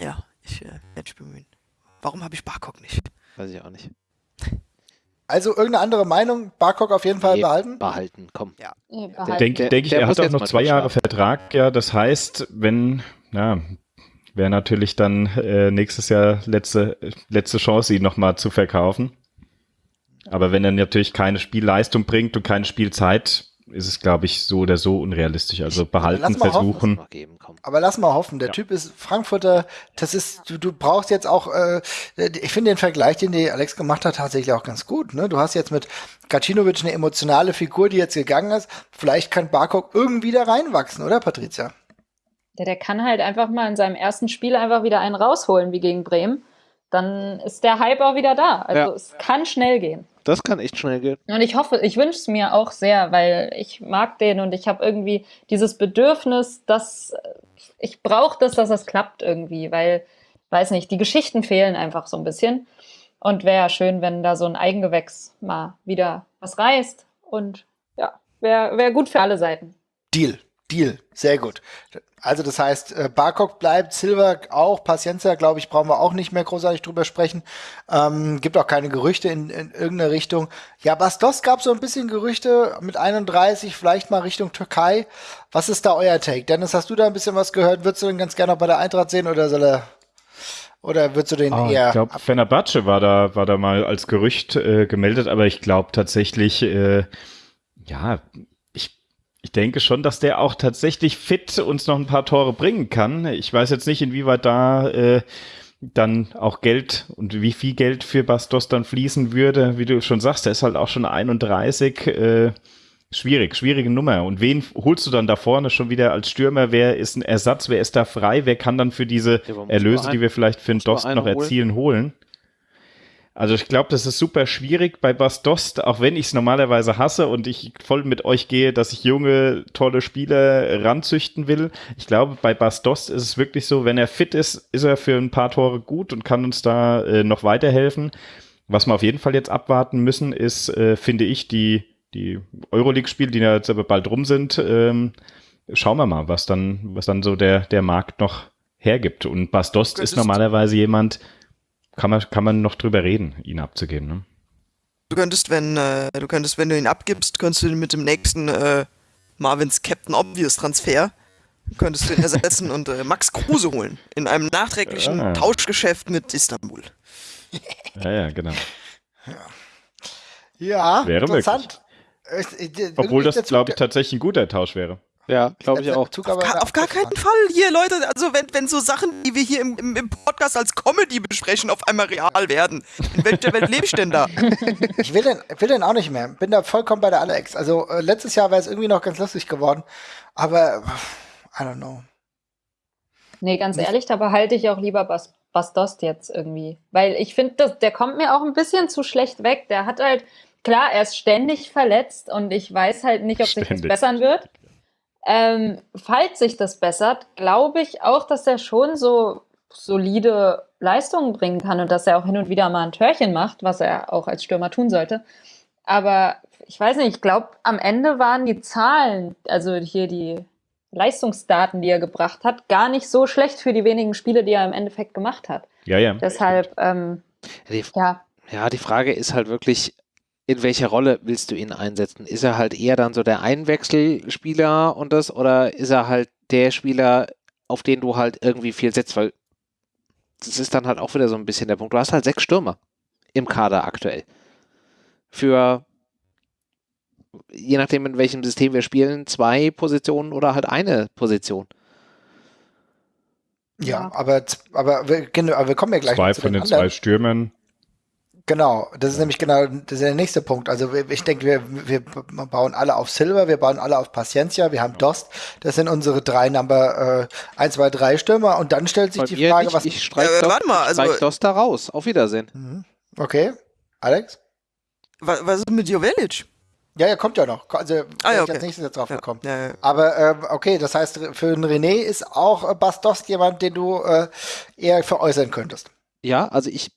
Ja, ich äh, werde mich bemühen. Warum habe ich Barkok nicht? Weiß ich auch nicht. Also irgendeine andere Meinung? Barkok auf jeden Fall Nee, behalten? Behalten, komm. Nee, Der- behalten. Denke denk ich, der er hat auch noch zwei Jahre. Vertrag. Ja, das heißt, wenn, ja, wäre natürlich dann äh, nächstes Jahr letzte, letzte Chance, ihn nochmal zu verkaufen. Aber wenn er natürlich keine Spielleistung bringt und keine Spielzeit, ist es, glaube ich, so oder so unrealistisch. Also behalten, lass mal hoffen, versuchen. Noch geben. Aber lass mal hoffen, der Ja. Typ ist Frankfurter, das ist, du, du brauchst jetzt auch, äh, ich finde den Vergleich, den die Alex gemacht hat, tatsächlich auch ganz gut. Ne? Du hast jetzt mit Gacinovic eine emotionale Figur, die jetzt gegangen ist. Vielleicht kann Barkok irgendwie da reinwachsen, oder Patricia? Der, der kann halt einfach mal in seinem ersten Spiel einfach wieder einen rausholen, wie gegen Bremen. Dann ist der Hype auch wieder da. Also Ja. es kann schnell gehen. Das kann echt schnell gehen. Und ich hoffe, ich wünsche es mir auch sehr, weil ich mag den und ich habe irgendwie dieses Bedürfnis, dass ich brauche das, dass das klappt irgendwie, weil, weiß nicht, die Geschichten fehlen einfach so ein bisschen. Und wäre ja schön, wenn da so ein Eigengewächs mal wieder was reißt. Und ja, wäre wär gut für alle Seiten. Deal, Deal, sehr gut. Also das heißt, äh, Barkok bleibt, Silver auch, Paciencia, glaube ich, brauchen wir auch nicht mehr großartig drüber sprechen. Ähm, gibt auch keine Gerüchte in, in irgendeine Richtung. Ja, Bastos gab so ein bisschen Gerüchte mit 31, vielleicht mal Richtung Türkei. Was ist da euer Take? Dennis, hast du da ein bisschen was gehört? Würdest du den ganz gerne noch bei der Eintracht sehen oder soll er oder würdest du den Ah, eher ich glaube, Fenerbahce war da, war da mal als Gerücht äh, gemeldet, aber ich glaube tatsächlich, äh, ja, ich, denke schon, dass der auch tatsächlich fit uns noch ein paar Tore bringen kann. Ich weiß jetzt nicht, inwieweit da äh, dann auch Geld und wie viel Geld für Bastos dann fließen würde. Wie du schon sagst, der ist halt auch schon 31. Äh, schwierig, schwierige Nummer. Und wen holst du dann da vorne schon wieder als Stürmer? Wer ist ein Ersatz? Wer ist da frei? Wer kann dann für diese Erlöse, die wir vielleicht für den Dost noch erzielen, holen? Also ich glaube, das ist super schwierig bei Bastost, auch wenn ich es normalerweise hasse und ich voll mit euch gehe, dass ich junge, tolle Spieler ranzüchten will. Ich glaube, bei Bastost ist es wirklich so, wenn er fit ist, ist er für ein paar Tore gut und kann uns da äh, noch weiterhelfen. Was wir auf jeden Fall jetzt abwarten müssen, ist, äh, finde ich, die, die Euroleague-Spiele, die jetzt aber bald rum sind. Ähm, schauen wir mal, was dann, was dann so der, der Markt noch hergibt. Und Bastost ist normalerweise jemand, kann man, kann man noch drüber reden, ihn abzugeben. Ne? Du könntest, wenn, äh, du könntest, wenn du ihn abgibst, könntest du ihn mit dem nächsten äh, Marvins Captain Obvious Transfer könntest du ihn ersetzen und äh, Max Kruse holen. In einem nachträglichen Ah. Tauschgeschäft mit Istanbul. Ja, ja, genau. Ja, Wäre interessant. Ich- ich- Obwohl das, glaube ich, tatsächlich ein guter Tausch wäre. Ja, glaube ich der auch. Zug Auf, gar, auf gar keinen Fall hier, Leute. Also wenn, wenn so Sachen, die wir hier im, im, im Podcast als Comedy besprechen, auf einmal real werden. In welcher Welt lebe ich denn da? Ich will den, ich will den auch nicht mehr. Bin da vollkommen bei der Alex. Also äh, letztes Jahr wäre es irgendwie noch ganz lustig geworden. Aber I don't know. Nee, ganz ehrlich, da behalte ich auch lieber Bas Bastost jetzt irgendwie. Weil ich finde, der kommt mir auch ein bisschen zu schlecht weg. Der hat halt, klar, er ist ständig verletzt und ich weiß halt nicht, ob sich das bessern wird. Ähm, falls sich das bessert, glaube ich auch, dass er schon so solide Leistungen bringen kann und dass er auch hin und wieder mal ein Törchen macht, was er auch als Stürmer tun sollte. Aber ich weiß nicht, ich glaube, am Ende waren die Zahlen, also hier die Leistungsdaten, die er gebracht hat, gar nicht so schlecht für die wenigen Spiele, die er im Endeffekt gemacht hat. Ja, ja. Deshalb, ähm, ja, ja, die Frage ist halt wirklich, in welcher Rolle willst du ihn einsetzen? Ist er halt eher dann so der Einwechselspieler und das, oder ist er halt der Spieler, auf den du halt irgendwie viel setzt? Weil das ist dann halt auch wieder so ein bisschen der Punkt. Du hast halt sechs Stürmer im Kader aktuell. Für je nachdem, in welchem System wir spielen, zwei Positionen oder halt eine Position. Ja, Ja. aber, aber, wir, genau, aber wir kommen ja gleich Zwei zu von den anderen. zwei Stürmern. Genau, das ist nämlich genau das ist der nächste Punkt. Also ich denke, wir, wir bauen alle auf Silver, wir bauen alle auf Paciencia, wir haben Dost. Das sind unsere drei Number äh, 1, 2, 3 Stürmer. Und dann stellt sich Bei die Frage, nicht, was. ich streich Äh, warte mal, also- streich Dost da raus. Auf Wiedersehen. Mhm. Okay, Alex? Was, was ist mit Jovelic? Ja, ja, kommt ja noch. Also Ah, ja, ich okay. als nächstes jetzt drauf Ja, gekommen. ja, ja. Aber ähm, okay, das heißt, für einen René ist auch äh, Bastos jemand, den du äh, eher veräußern könntest. Ja, also ich,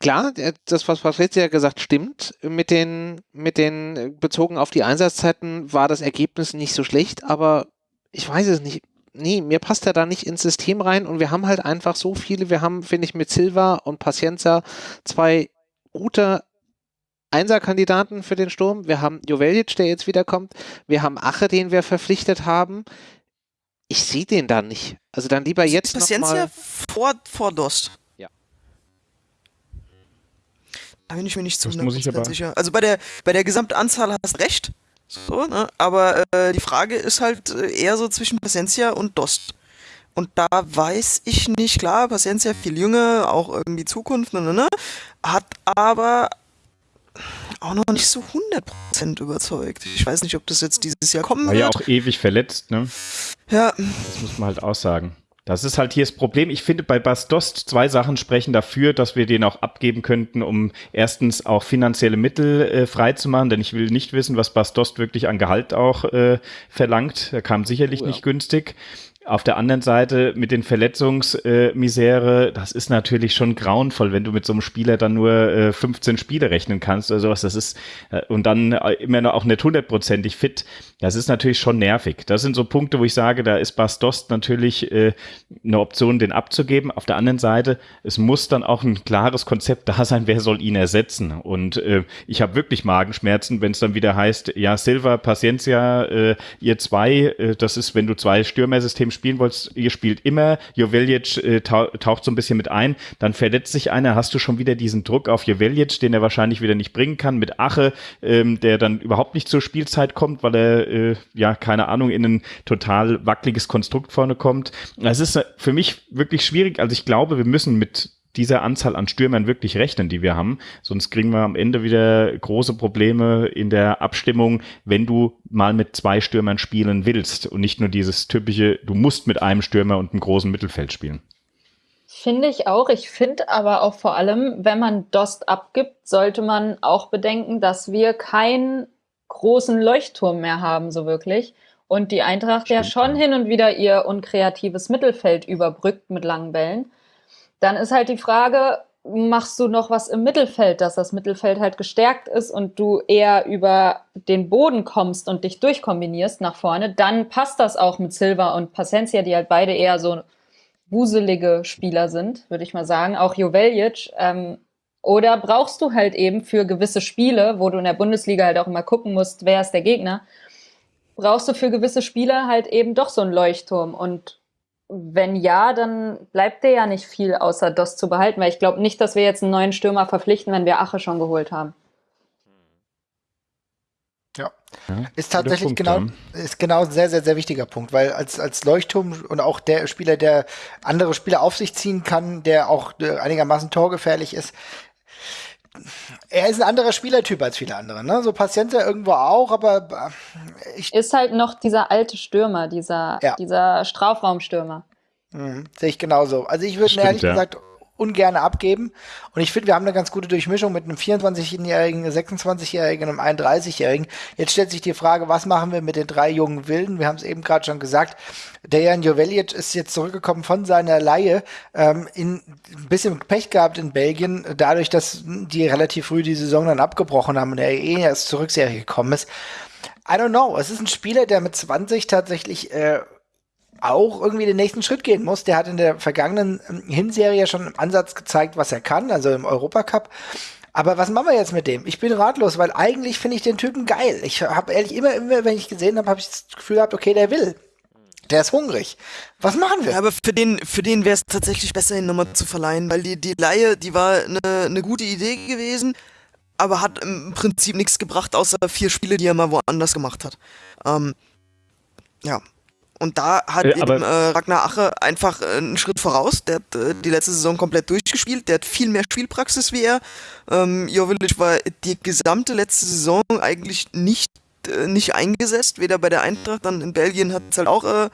klar, der- das, was Patricia gesagt stimmt, mit den, mit den, äh, bezogen auf die Einsatzzeiten war das Ergebnis nicht so schlecht, aber ich weiß es nicht. Nee, mir passt er da nicht ins System rein und wir haben halt einfach so viele, wir haben, finde ich, mit Silva und Pacienza zwei gute Einserkandidaten für den Sturm. Wir haben Joveljic, der jetzt wiederkommt. Wir haben Ache, den wir verpflichtet haben. Ich sehe den da nicht. Also dann lieber jetzt noch Paciencia mal. vor, vor Dost. Da bin ich mir nicht zu Das muss ich 100% aber- sicher. Also bei der, bei der Gesamtanzahl hast du recht. So, ne? Aber äh, die Frage ist halt äh, eher so zwischen Paciencia und Dost. Und da weiß ich nicht, klar, Paciencia viel jünger, auch irgendwie Zukunft, ne, ne, ne, hat aber auch noch nicht so 100% überzeugt. Ich weiß nicht, ob das jetzt dieses Jahr kommen War wird. ja auch ewig verletzt, ne? ja, Das muss man halt auch sagen. Das ist halt hier das Problem. Ich finde, bei Bastost zwei Sachen sprechen dafür, dass wir den auch abgeben könnten, um erstens auch finanzielle Mittel äh, freizumachen, denn ich will nicht wissen, was Bastost wirklich an Gehalt auch äh, verlangt. Er kam sicherlich Oh ja. nicht günstig. Auf der anderen Seite mit den Verletzungsmisere, das ist natürlich schon grauenvoll, wenn du mit so einem Spieler dann nur äh, 15 Spiele rechnen kannst oder sowas. Das ist äh, und dann äh, immer noch auch nicht hundertprozentig fit. Das ist natürlich schon nervig. Das sind so Punkte, wo ich sage, da ist Bastost natürlich äh, eine Option, den abzugeben. Auf der anderen Seite, es muss dann auch ein klares Konzept da sein, wer soll ihn ersetzen. Und äh, ich habe wirklich Magenschmerzen, wenn es dann wieder heißt, ja, Silva, Paciencia, äh, ihr zwei, äh, das ist, wenn du zwei Stürmersystem spielen wolltest, ihr spielt immer, Joveljic äh, tau taucht so ein bisschen mit ein, dann verletzt sich einer, hast du schon wieder diesen Druck auf Joveljic, den er wahrscheinlich wieder nicht bringen kann, mit Ache, ähm, der dann überhaupt nicht zur Spielzeit kommt, weil er, äh, ja, keine Ahnung, in ein total wackeliges Konstrukt vorne kommt. Das ist äh, für mich wirklich schwierig, also ich glaube, wir müssen mit dieser Anzahl an Stürmern wirklich rechnen, die wir haben. Sonst kriegen wir am Ende wieder große Probleme in der Abstimmung, wenn du mal mit zwei Stürmern spielen willst und nicht nur dieses typische, du musst mit einem Stürmer und einem großen Mittelfeld spielen. Finde ich auch. Ich finde aber auch vor allem, wenn man Dost abgibt, sollte man auch bedenken, dass wir keinen großen Leuchtturm mehr haben, so wirklich. Und die Eintracht Stimmt, ja schon ja. hin und wieder ihr unkreatives Mittelfeld überbrückt mit langen Bällen. Dann ist halt die Frage, machst du noch was im Mittelfeld, dass das Mittelfeld halt gestärkt ist und du eher über den Boden kommst und dich durchkombinierst nach vorne, dann passt das auch mit Silva und Pacencia, die halt beide eher so wuselige Spieler sind, würde ich mal sagen. Auch Joveljic. Ähm, oder brauchst du halt eben für gewisse Spiele, wo du in der Bundesliga halt auch immer gucken musst, wer ist der Gegner, brauchst du für gewisse Spiele halt eben doch so einen Leuchtturm. Und wenn ja, dann bleibt dir ja nicht viel außer das zu behalten, weil ich glaube nicht, dass wir jetzt einen neuen Stürmer verpflichten, wenn wir Ache schon geholt haben. Ja. ist tatsächlich Punkt, genau, ist genau ein sehr, sehr, sehr wichtiger Punkt, weil als, als Leuchtturm und auch der Spieler, der andere Spieler auf sich ziehen kann, der auch äh, einigermaßen torgefährlich ist, er ist ein anderer Spielertyp als viele andere, ne? So Patiente irgendwo auch, aber äh, ich ist halt noch dieser alte Stürmer, dieser, ja. dieser Strafraumstürmer. Mhm, sehe ich genauso. Also ich würde ehrlich ja. gesagt ungern abgeben. Und ich finde, wir haben eine ganz gute Durchmischung mit einem 24-Jährigen, 26-Jährigen und einem 31-Jährigen. Jetzt stellt sich die Frage, was machen wir mit den drei jungen Wilden? Wir haben es eben gerade schon gesagt. Dejan Joveljic ist jetzt zurückgekommen von seiner Laie, ähm, in, ein bisschen Pech gehabt in Belgien, dadurch, dass die relativ früh die Saison dann abgebrochen haben und er eh erst zur Rückserie gekommen ist. I don't know. Es ist ein Spieler, der mit 20 tatsächlich äh, auch irgendwie den nächsten Schritt gehen muss. Der hat in der vergangenen ähm, Hinserie schon im Ansatz gezeigt, was er kann, also im Europacup. Aber was machen wir jetzt mit dem? Ich bin ratlos, weil eigentlich finde ich den Typen geil. Ich habe ehrlich immer, immer, wenn ich gesehen habe, habe ich das Gefühl gehabt, okay, der will. Der ist hungrig. Was machen wir? Ja, aber für den, für den wäre es tatsächlich besser, ihn nochmal zu verleihen, weil die, die Laie, die war eine, eine gute Idee gewesen, aber hat im Prinzip nichts gebracht, außer vier Spiele, die er mal woanders gemacht hat. Ähm, ja, und da hat äh, eben, äh, Ragnar Ache einfach äh, einen Schritt voraus. Der hat äh, die letzte Saison komplett durchgespielt. Der hat viel mehr Spielpraxis wie er. Ähm, Jovic war die gesamte letzte Saison eigentlich nicht, äh, nicht eingesetzt. Weder bei der Eintracht, dann in Belgien hat es halt auch äh,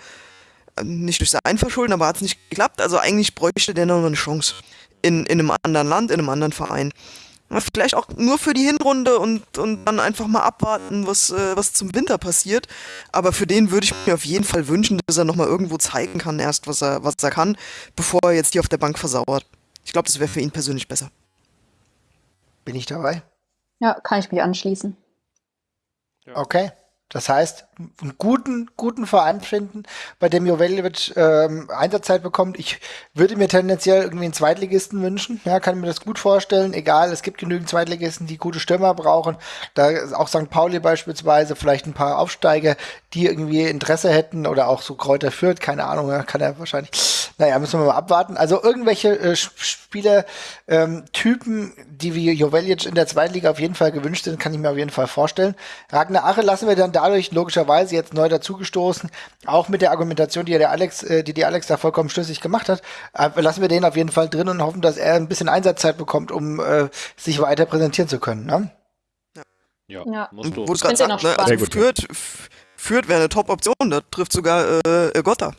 nicht durch sein Verschulden, aber hat es nicht geklappt. Also eigentlich bräuchte der noch eine Chance. In, in einem anderen Land, in einem anderen Verein. Vielleicht auch nur für die Hinrunde und, und dann einfach mal abwarten, was, äh, was zum Winter passiert. Aber für den würde ich mir auf jeden Fall wünschen, dass er nochmal irgendwo zeigen kann, erst was er, was er kann, bevor er jetzt hier auf der Bank versauert. Ich glaube, das wäre für ihn persönlich besser. Bin ich dabei? Ja, kann ich mich anschließen. Okay. Das heißt, einen guten, guten Verein finden, bei dem Joveljic ähm, Einsatzzeit bekommt. Ich würde mir tendenziell irgendwie einen Zweitligisten wünschen. Ja, kann mir das gut vorstellen. Egal, es gibt genügend Zweitligisten, die gute Stürmer brauchen. Da ist auch St. Pauli beispielsweise, vielleicht ein paar Aufsteiger, die irgendwie Interesse hätten oder auch so Kräuter führt. Keine Ahnung, kann er wahrscheinlich. Naja, müssen wir mal abwarten. Also irgendwelche äh, Spieler, ähm, die wie Joveljic in der Zweitliga auf jeden Fall gewünscht sind, kann ich mir auf jeden Fall vorstellen. Ragnar Ache lassen wir dann da dadurch logischerweise jetzt neu dazugestoßen, auch mit der Argumentation, die ja der Alex, äh, die die Alex da vollkommen schlüssig gemacht hat, äh, lassen wir den auf jeden Fall drin und hoffen, dass er ein bisschen Einsatzzeit bekommt, um äh, sich weiter präsentieren zu können. Ne? Ja. ja, musst du. Wo du gerade sagst, ne, also führt, führt wäre eine Top-Option, da trifft sogar äh, Gotta.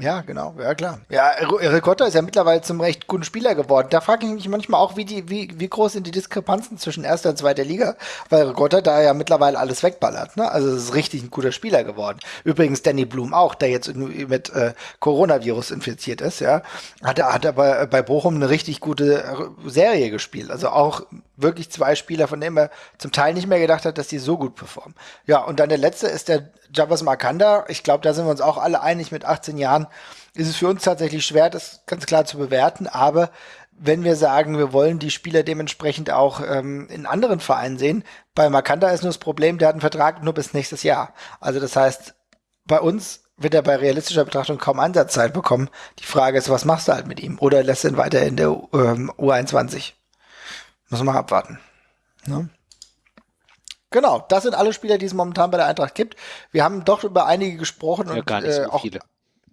Ja, genau, ja klar. Ja, Ricotta ist ja mittlerweile zum recht guten Spieler geworden. Da frage ich mich manchmal auch, wie, die, wie, wie groß sind die Diskrepanzen zwischen erster und zweiter Liga, weil Ricotta da ja mittlerweile alles wegballert. Ne? Also es ist richtig ein guter Spieler geworden. Übrigens Danny Blum auch, der jetzt mit äh, Coronavirus infiziert ist, ja, hat, hat aber bei Bochum eine richtig gute Serie gespielt. Also auch wirklich zwei Spieler, von denen man zum Teil nicht mehr gedacht hat, dass die so gut performen. Ja, und dann der letzte ist der Javas Markanda. Ich glaube, da sind wir uns auch alle einig, mit 18 Jahren ist es für uns tatsächlich schwer, das ganz klar zu bewerten, aber wenn wir sagen, wir wollen die Spieler dementsprechend auch ähm, in anderen Vereinen sehen, bei Makanda ist nur das Problem, der hat einen Vertrag nur bis nächstes Jahr. Also das heißt, bei uns wird er bei realistischer Betrachtung kaum Einsatzzeit bekommen. Die Frage ist, was machst du halt mit ihm? Oder lässt ihn weiter in der ähm, U21? Muss man abwarten. Ne? Genau, das sind alle Spieler, die es momentan bei der Eintracht gibt. Wir haben doch über einige gesprochen ja, und gar nicht so äh, auch, viele.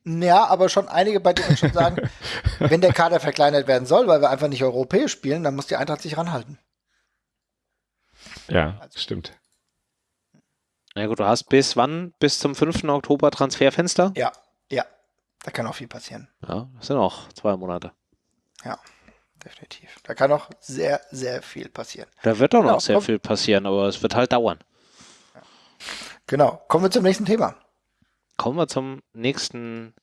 Ja, aber schon einige, bei denen schon sagen, wenn der Kader verkleinert werden soll, weil wir einfach nicht europäisch spielen, dann muss die Eintracht sich ranhalten. Ja, also. stimmt. Na ja, gut, du hast bis wann? Bis zum 5. Oktober Transferfenster? Ja, ja. Da kann auch viel passieren. Ja, das sind noch zwei Monate. Ja, definitiv. Da kann auch sehr, sehr viel passieren. Da wird auch noch Genau, sehr komm. viel passieren, aber es wird halt dauern. Genau. Kommen wir zum nächsten Thema. Kommen wir zum nächsten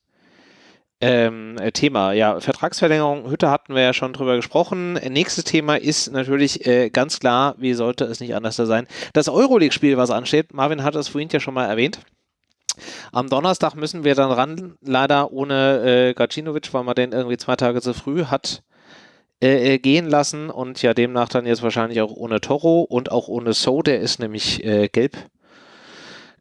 ähm, äh, Thema. Ja, Vertragsverlängerung, Hütte hatten wir ja schon drüber gesprochen. Nächstes Thema ist natürlich äh, ganz klar, wie sollte es nicht anders sein, das Euroleague-Spiel, was ansteht. Marvin hat es vorhin ja schon mal erwähnt. Am Donnerstag müssen wir dann ran, leider ohne äh, Gacinovic, weil man den irgendwie zwei Tage zu früh hat äh, äh, gehen lassen und ja demnach dann jetzt wahrscheinlich auch ohne Toro und auch ohne So, der ist nämlich äh, gelb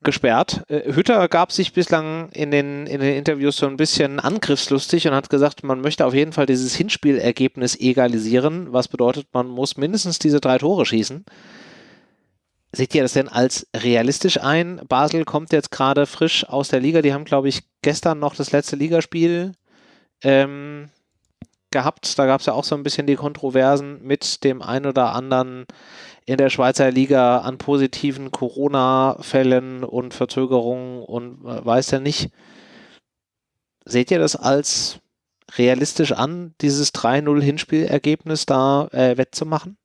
gesperrt. Äh, Hütter gab sich bislang in den, in den Interviews so ein bisschen angriffslustig und hat gesagt, man möchte auf jeden Fall dieses Hinspielergebnis egalisieren, was bedeutet, man muss mindestens diese drei Tore schießen. Seht ihr das denn als realistisch ein? Basel kommt jetzt gerade frisch aus der Liga. Die haben, glaube ich, gestern noch das letzte Ligaspiel ähm, gehabt. Da gab es ja auch so ein bisschen die Kontroversen mit dem ein oder anderen in der Schweizer Liga an positiven Corona-Fällen und Verzögerungen und äh, weiß ja nicht. Seht ihr das als realistisch an, dieses 3-0-Hinspielergebnis da äh, wettzumachen?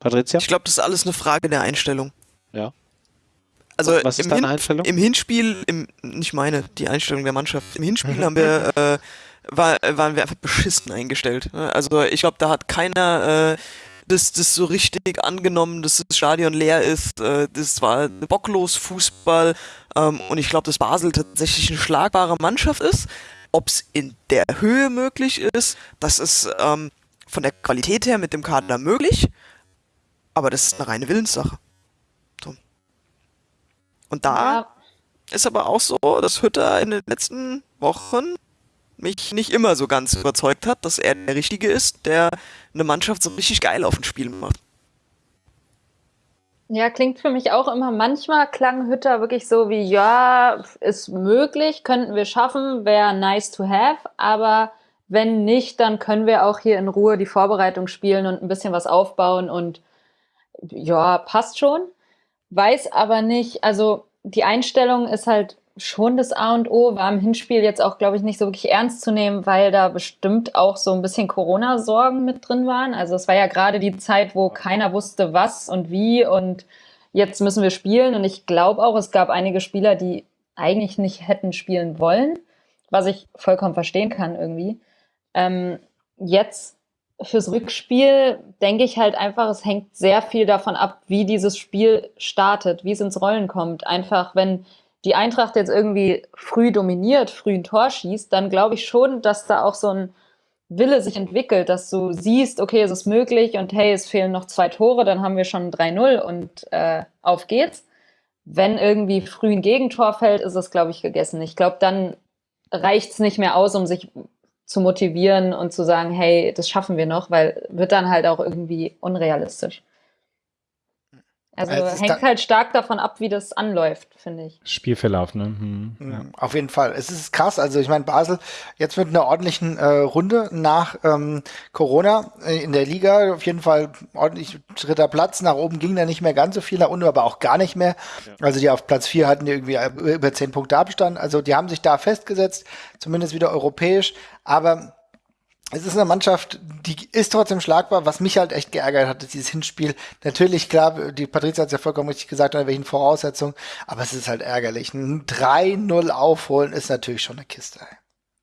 Patricia? Ich glaube, das ist alles eine Frage der Einstellung. Ja. Also Was ist im, deine Hin Einstellung? im Hinspiel, im, nicht meine, die Einstellung der Mannschaft. Im Hinspiel haben wir, äh, war, waren wir einfach beschissen eingestellt. ne? Also ich glaube, da hat keiner äh, das, das so richtig angenommen, dass das Stadion leer ist. Äh, das war bocklos Fußball. Ähm, und ich glaube, dass Basel tatsächlich eine schlagbare Mannschaft ist. Ob es in der Höhe möglich ist, das ist ähm, von der Qualität her mit dem Kader möglich. Aber das ist eine reine Willenssache. So. Und da Ja, ist aber auch so, dass Hütter in den letzten Wochen mich nicht immer so ganz überzeugt hat, dass er der Richtige ist, der eine Mannschaft so richtig geil auf dem Spiel macht. Ja, klingt für mich auch immer. Manchmal klang Hütter wirklich so wie, ja, ist möglich, könnten wir schaffen, wäre nice to have, aber wenn nicht, dann können wir auch hier in Ruhe die Vorbereitung spielen und ein bisschen was aufbauen und ja, passt schon. Weiß aber nicht, also die Einstellung ist halt schon das A und O, war im Hinspiel jetzt auch, glaube ich, nicht so wirklich ernst zu nehmen, weil da bestimmt auch so ein bisschen Corona-Sorgen mit drin waren. Also es war ja gerade die Zeit, wo keiner wusste, was und wie und jetzt müssen wir spielen. Und ich glaube auch, es gab einige Spieler, die eigentlich nicht hätten spielen wollen, was ich vollkommen verstehen kann irgendwie. Ähm, jetzt fürs Rückspiel denke ich halt einfach, es hängt sehr viel davon ab, wie dieses Spiel startet, wie es ins Rollen kommt. Einfach, wenn die Eintracht jetzt irgendwie früh dominiert, früh ein Tor schießt, dann glaube ich schon, dass da auch so ein Wille sich entwickelt, dass du siehst, okay, es ist möglich und hey, es fehlen noch zwei Tore, dann haben wir schon 3-0 und äh, auf geht's. Wenn irgendwie früh ein Gegentor fällt, ist es, glaube ich, gegessen. Ich glaube, dann reicht's nicht mehr aus, um sich zu motivieren und zu sagen, hey, das schaffen wir noch, weil wird dann halt auch irgendwie unrealistisch. Also Also hängt halt stark davon ab, wie das anläuft, finde ich. Spielverlauf, ne? Hm, ja. Mhm, Auf jeden Fall. Es ist krass. Also ich meine, Basel jetzt mit einer ordentlichen äh, Runde nach ähm, Corona äh, in der Liga. Auf jeden Fall ordentlich dritter Platz. Nach oben ging da nicht mehr ganz so viel, nach unten aber auch gar nicht mehr. Also die auf Platz vier hatten die irgendwie äh, über zehn Punkte Abstand. Also die haben sich da festgesetzt, zumindest wieder europäisch. Aber es ist eine Mannschaft, die ist trotzdem schlagbar. Was mich halt echt geärgert hat, ist dieses Hinspiel. Natürlich, klar, die Patrizia hat es ja vollkommen richtig gesagt, unter welchen Voraussetzungen, aber es ist halt ärgerlich. Ein 3-0 aufholen ist natürlich schon eine Kiste.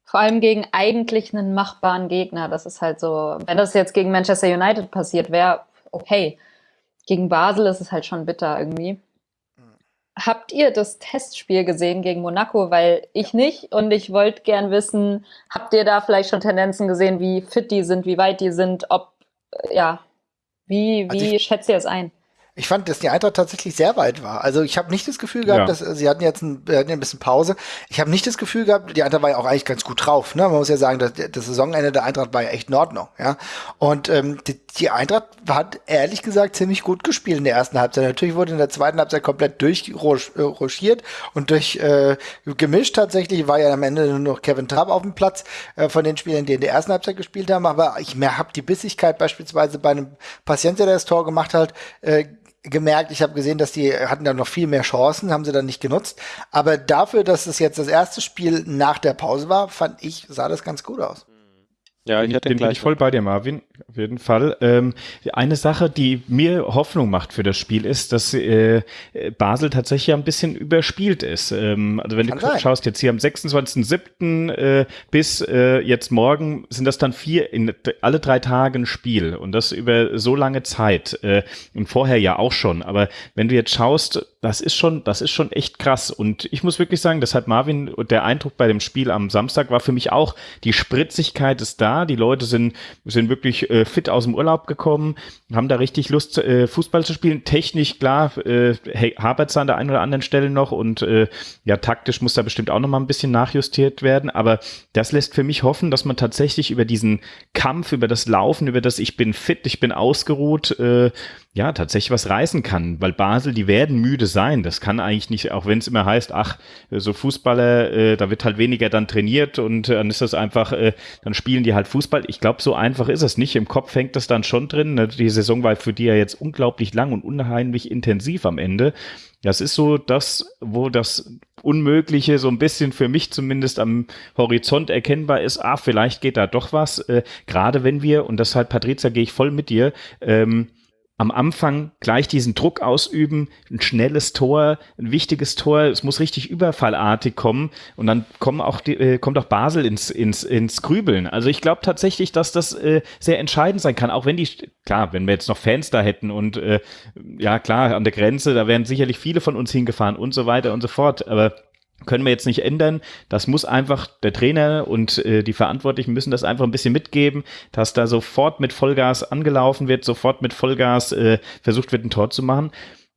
Vor allem gegen eigentlich einen machbaren Gegner. Das ist halt so, wenn das jetzt gegen Manchester United passiert wäre, okay. Gegen Basel ist es halt schon bitter irgendwie. Habt ihr das Testspiel gesehen gegen Monaco? Weil ich nicht und ich wollte gern wissen, habt ihr da vielleicht schon Tendenzen gesehen, wie fit die sind, wie weit die sind, ob, äh, ja, wie, Also wie ich- schätzt ihr es ein? Ich fand, dass die Eintracht tatsächlich sehr weit war. Also ich habe nicht das Gefühl gehabt, Ja. dass äh, sie hatten jetzt ein, äh, hatten ein bisschen Pause. Ich habe nicht das Gefühl gehabt, die Eintracht war ja auch eigentlich ganz gut drauf. Ne? Man muss ja sagen, dass das Saisonende der Eintracht war ja echt in Ordnung. Ja? Und ähm, die, die Eintracht hat ehrlich gesagt ziemlich gut gespielt in der ersten Halbzeit. Natürlich wurde in der zweiten Halbzeit komplett durchrochiert und durch äh, gemischt tatsächlich war ja am Ende nur noch Kevin Trapp auf dem Platz äh, von den Spielern, die in der ersten Halbzeit gespielt haben. Aber ich habe die Bissigkeit beispielsweise bei einem Paciencia, der das Tor gemacht hat, äh, gemerkt, ich habe gesehen, dass die hatten da noch viel mehr Chancen, haben sie dann nicht genutzt. Aber dafür, dass es jetzt das erste Spiel nach der Pause war, fand ich, sah das ganz gut aus. Ja, ich hatte den bin ich voll bei dir, Marvin, auf jeden Fall. Ähm, eine Sache, die mir Hoffnung macht für das Spiel, ist, dass äh, Basel tatsächlich ein bisschen überspielt ist. Ähm, also wenn Kann du sein. schaust, jetzt hier am 26.07. Äh, bis äh, jetzt morgen sind das dann vier, in alle drei Tage ein Spiel und das über so lange Zeit. Äh, und vorher ja auch schon. Aber wenn du jetzt schaust, das ist schon, das ist schon echt krass. Und ich muss wirklich sagen, deshalb Marvin, der Eindruck bei dem Spiel am Samstag war für mich auch, die Spritzigkeit ist da. Die Leute sind, sind wirklich äh, fit aus dem Urlaub gekommen, haben da richtig Lust, äh, Fußball zu spielen. Technisch, klar, äh, hapert an der einen oder anderen Stelle noch und äh, ja, taktisch muss da bestimmt auch noch mal ein bisschen nachjustiert werden. Aber das lässt für mich hoffen, dass man tatsächlich über diesen Kampf, über das Laufen, über das ich bin fit, ich bin ausgeruht, äh, ja, tatsächlich was reißen kann, weil Basel, die werden müde sein. Das kann eigentlich nicht, auch wenn es immer heißt, ach, so Fußballer, äh, da wird halt weniger dann trainiert und äh, dann ist das einfach, äh, dann spielen die halt Fußball. Ich glaube, so einfach ist es nicht. Im Kopf hängt das dann schon drin. Ne? Die Saison war für die ja jetzt unglaublich lang und unheimlich intensiv am Ende. Das ist so das, wo das Unmögliche so ein bisschen für mich zumindest am Horizont erkennbar ist, ah, vielleicht geht da doch was. Äh, Gerade wenn wir, und deshalb, Patrizia, gehe ich voll mit dir, ähm, am Anfang gleich diesen Druck ausüben, ein schnelles Tor, ein wichtiges Tor, es muss richtig überfallartig kommen und dann kommen auch die, äh, kommt auch Basel ins, ins, ins Grübeln. Also ich glaube tatsächlich, dass das äh, sehr entscheidend sein kann, auch wenn die, klar, wenn wir jetzt noch Fans da hätten und äh, ja klar, an der Grenze, da wären sicherlich viele von uns hingefahren und so weiter und so fort, aber können wir jetzt nicht ändern. Das muss einfach der Trainer und äh, die Verantwortlichen müssen das einfach ein bisschen mitgeben, dass da sofort mit Vollgas angelaufen wird, sofort mit Vollgas äh, versucht wird, ein Tor zu machen.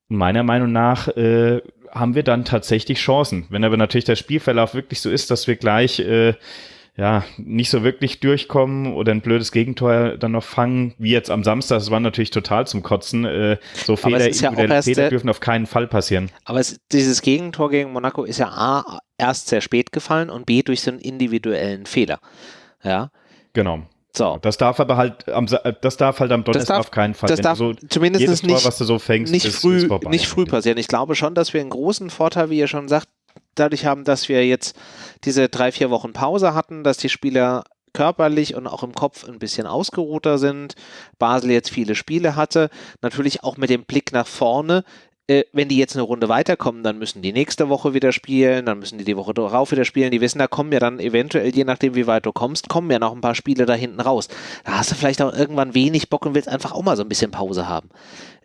Meiner Meinung nach äh, haben wir dann tatsächlich Chancen. Wenn aber natürlich der Spielverlauf wirklich so ist, dass wir gleich äh, ja, nicht so wirklich durchkommen oder ein blödes Gegentor dann noch fangen, wie jetzt am Samstag. Das war natürlich total zum Kotzen. Äh, so Fehler, ja Fehler dürfen auf keinen Fall passieren. Aber es, dieses Gegentor gegen Monaco ist ja A, erst sehr spät gefallen und B, durch so einen individuellen Fehler. Ja. Genau. So. Das darf aber halt am, das darf halt am Donnerstag darf, auf keinen Fall. Das darf so zumindest nicht, Tor, was du so fängst, nicht ist, früh, ist nicht früh passieren. Ich glaube schon, dass wir einen großen Vorteil, wie ihr schon sagt, dadurch haben, dass wir jetzt diese drei, vier Wochen Pause hatten, dass die Spieler körperlich und auch im Kopf ein bisschen ausgeruhter sind. Basel jetzt viele Spiele hatte. Natürlich auch mit dem Blick nach vorne. Äh, wenn die jetzt eine Runde weiterkommen, dann müssen die nächste Woche wieder spielen, dann müssen die die Woche darauf wieder spielen. Die wissen, da kommen ja dann eventuell, je nachdem wie weit du kommst, kommen ja noch ein paar Spiele da hinten raus. Da hast du vielleicht auch irgendwann wenig Bock und willst einfach auch mal so ein bisschen Pause haben.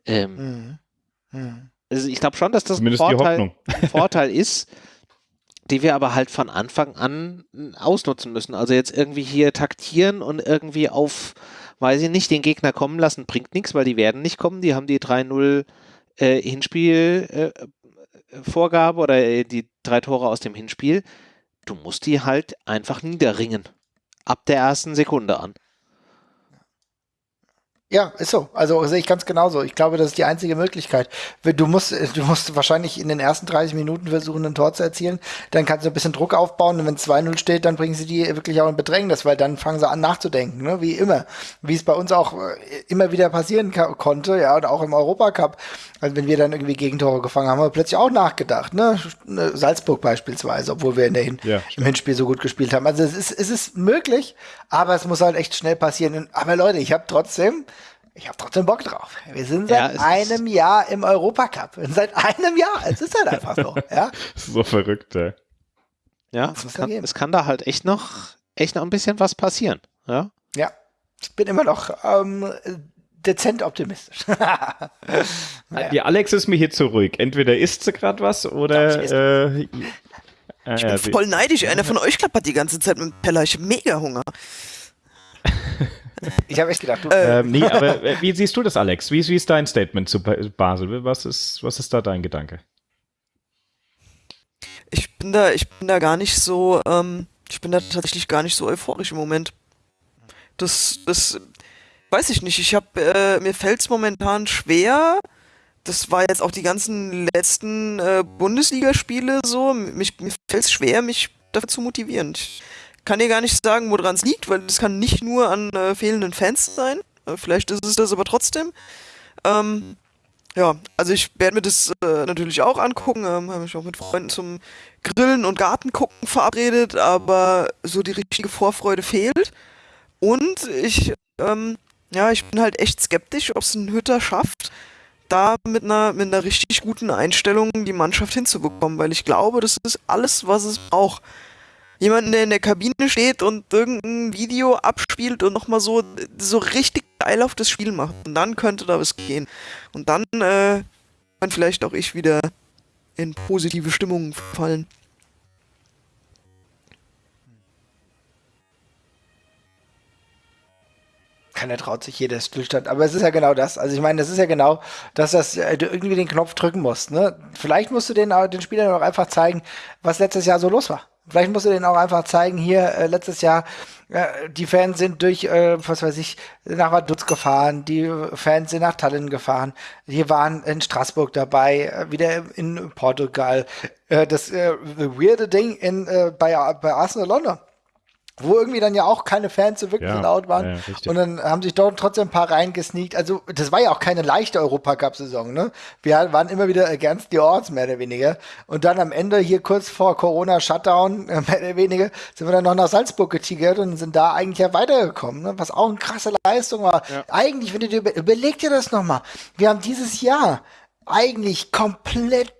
Ähm, mhm. Mhm. Also ich glaube schon, dass das ein Vorteil, ein Vorteil ist die wir aber halt von Anfang an ausnutzen müssen. Also jetzt irgendwie hier taktieren und irgendwie auf, weiß ich nicht, den Gegner kommen lassen, bringt nichts, weil die werden nicht kommen. Die haben die 3-0 äh, Hinspiel-Vorgabe äh, oder äh, die drei Tore aus dem Hinspiel. Du musst die halt einfach niederringen. Ab der ersten Sekunde an. Ja, ist so. Also sehe ich ganz genauso. Ich glaube, das ist die einzige Möglichkeit. Du musst, du musst wahrscheinlich in den ersten 30 Minuten versuchen, ein Tor zu erzielen. Dann kannst du ein bisschen Druck aufbauen und wenn 2-0 steht, dann bringen sie die wirklich auch in Bedrängnis, weil dann fangen sie an nachzudenken, ne? wie immer. Wie es bei uns auch äh, immer wieder passieren konnte, ja, und auch im Europacup. Also wenn wir dann irgendwie Gegentore gefangen haben, haben wir plötzlich auch nachgedacht, ne? ne Salzburg beispielsweise, obwohl wir in der Hin ja. im Hinspiel so gut gespielt haben. Also es ist, es ist möglich, aber es muss halt echt schnell passieren. Aber Leute, ich habe trotzdem ich habe trotzdem Bock drauf. Wir sind seit ja, einem Jahr im Europacup. Seit einem Jahr. Es ist halt einfach so. Ja? so verrückt, ey. Ja, es kann, es kann, da halt echt noch, echt noch ein bisschen was passieren. Ja, ja ich bin immer noch ähm, dezent optimistisch. naja. Die Alex ist mir hier zu ruhig. Entweder isst sie gerade was oder. Äh, ich bin äh, voll neidisch. Einer von euch klappert die ganze Zeit mit dem Peller. Ich habe mega Hunger. Ich habe echt gedacht, du. Ähm, nee, aber äh, wie siehst du das, Alex? Wie, wie ist dein Statement zu Basel? Was ist, was ist da dein Gedanke? Ich bin da, ich bin da gar nicht so, ähm, ich bin da tatsächlich gar nicht so euphorisch im Moment. Das, das, weiß ich nicht. Ich habe, äh, mir fällt es momentan schwer. Das war jetzt auch die ganzen letzten äh, Bundesligaspiele so. Mich, mir fällt es schwer, mich dafür zu motivieren. Ich, kann dir gar nicht sagen, woran es liegt, weil es kann nicht nur an äh, fehlenden Fans sein. Äh, vielleicht ist es das aber trotzdem. Ähm, Ja, also ich werde mir das äh, natürlich auch angucken. Ähm, habe mich auch mit Freunden zum Grillen und Gartengucken verabredet, aber so die richtige Vorfreude fehlt. Und ich, ähm, ja, ich bin halt echt skeptisch, ob es ein Hütter schafft, da mit einer, mit einer richtig guten Einstellung die Mannschaft hinzubekommen, weil ich glaube, das ist alles, was es braucht. Jemanden, der in der Kabine steht und irgendein Video abspielt und nochmal so, so richtig geil auf das Spiel macht. Und dann könnte da was gehen. Und dann äh, kann vielleicht auch ich wieder in positive Stimmungen fallen. Keiner traut sich jeder Stillstand. Aber es ist ja genau das. Also ich meine, das ist ja genau, dass das, äh, du irgendwie den Knopf drücken musst. Ne? Vielleicht musst du den, den Spielern auch einfach zeigen, was letztes Jahr so los war. Vielleicht musst du denen auch einfach zeigen, hier äh, letztes Jahr, äh, die Fans sind durch, äh, was weiß ich, nach Vaduz gefahren, die Fans sind nach Tallinn gefahren, die waren in Straßburg dabei, äh, wieder in Portugal. Äh, das äh, weirde Ding in, äh, bei, bei Arsenal London wo irgendwie dann ja auch keine Fans so wirklich Ja, laut waren. ja, und dann haben sich dort trotzdem ein paar reingesneakt. Also, das war ja auch keine leichte Europacup-Saison, ne? Wir waren immer wieder against the odds, mehr oder weniger. Und dann am Ende, hier kurz vor Corona-Shutdown, mehr oder weniger, sind wir dann noch nach Salzburg getigert und sind da eigentlich ja weitergekommen, ne? Was auch eine krasse Leistung war. Eigentlich, wenn du dir über, überleg dir das nochmal. Wir haben dieses Jahr eigentlich komplett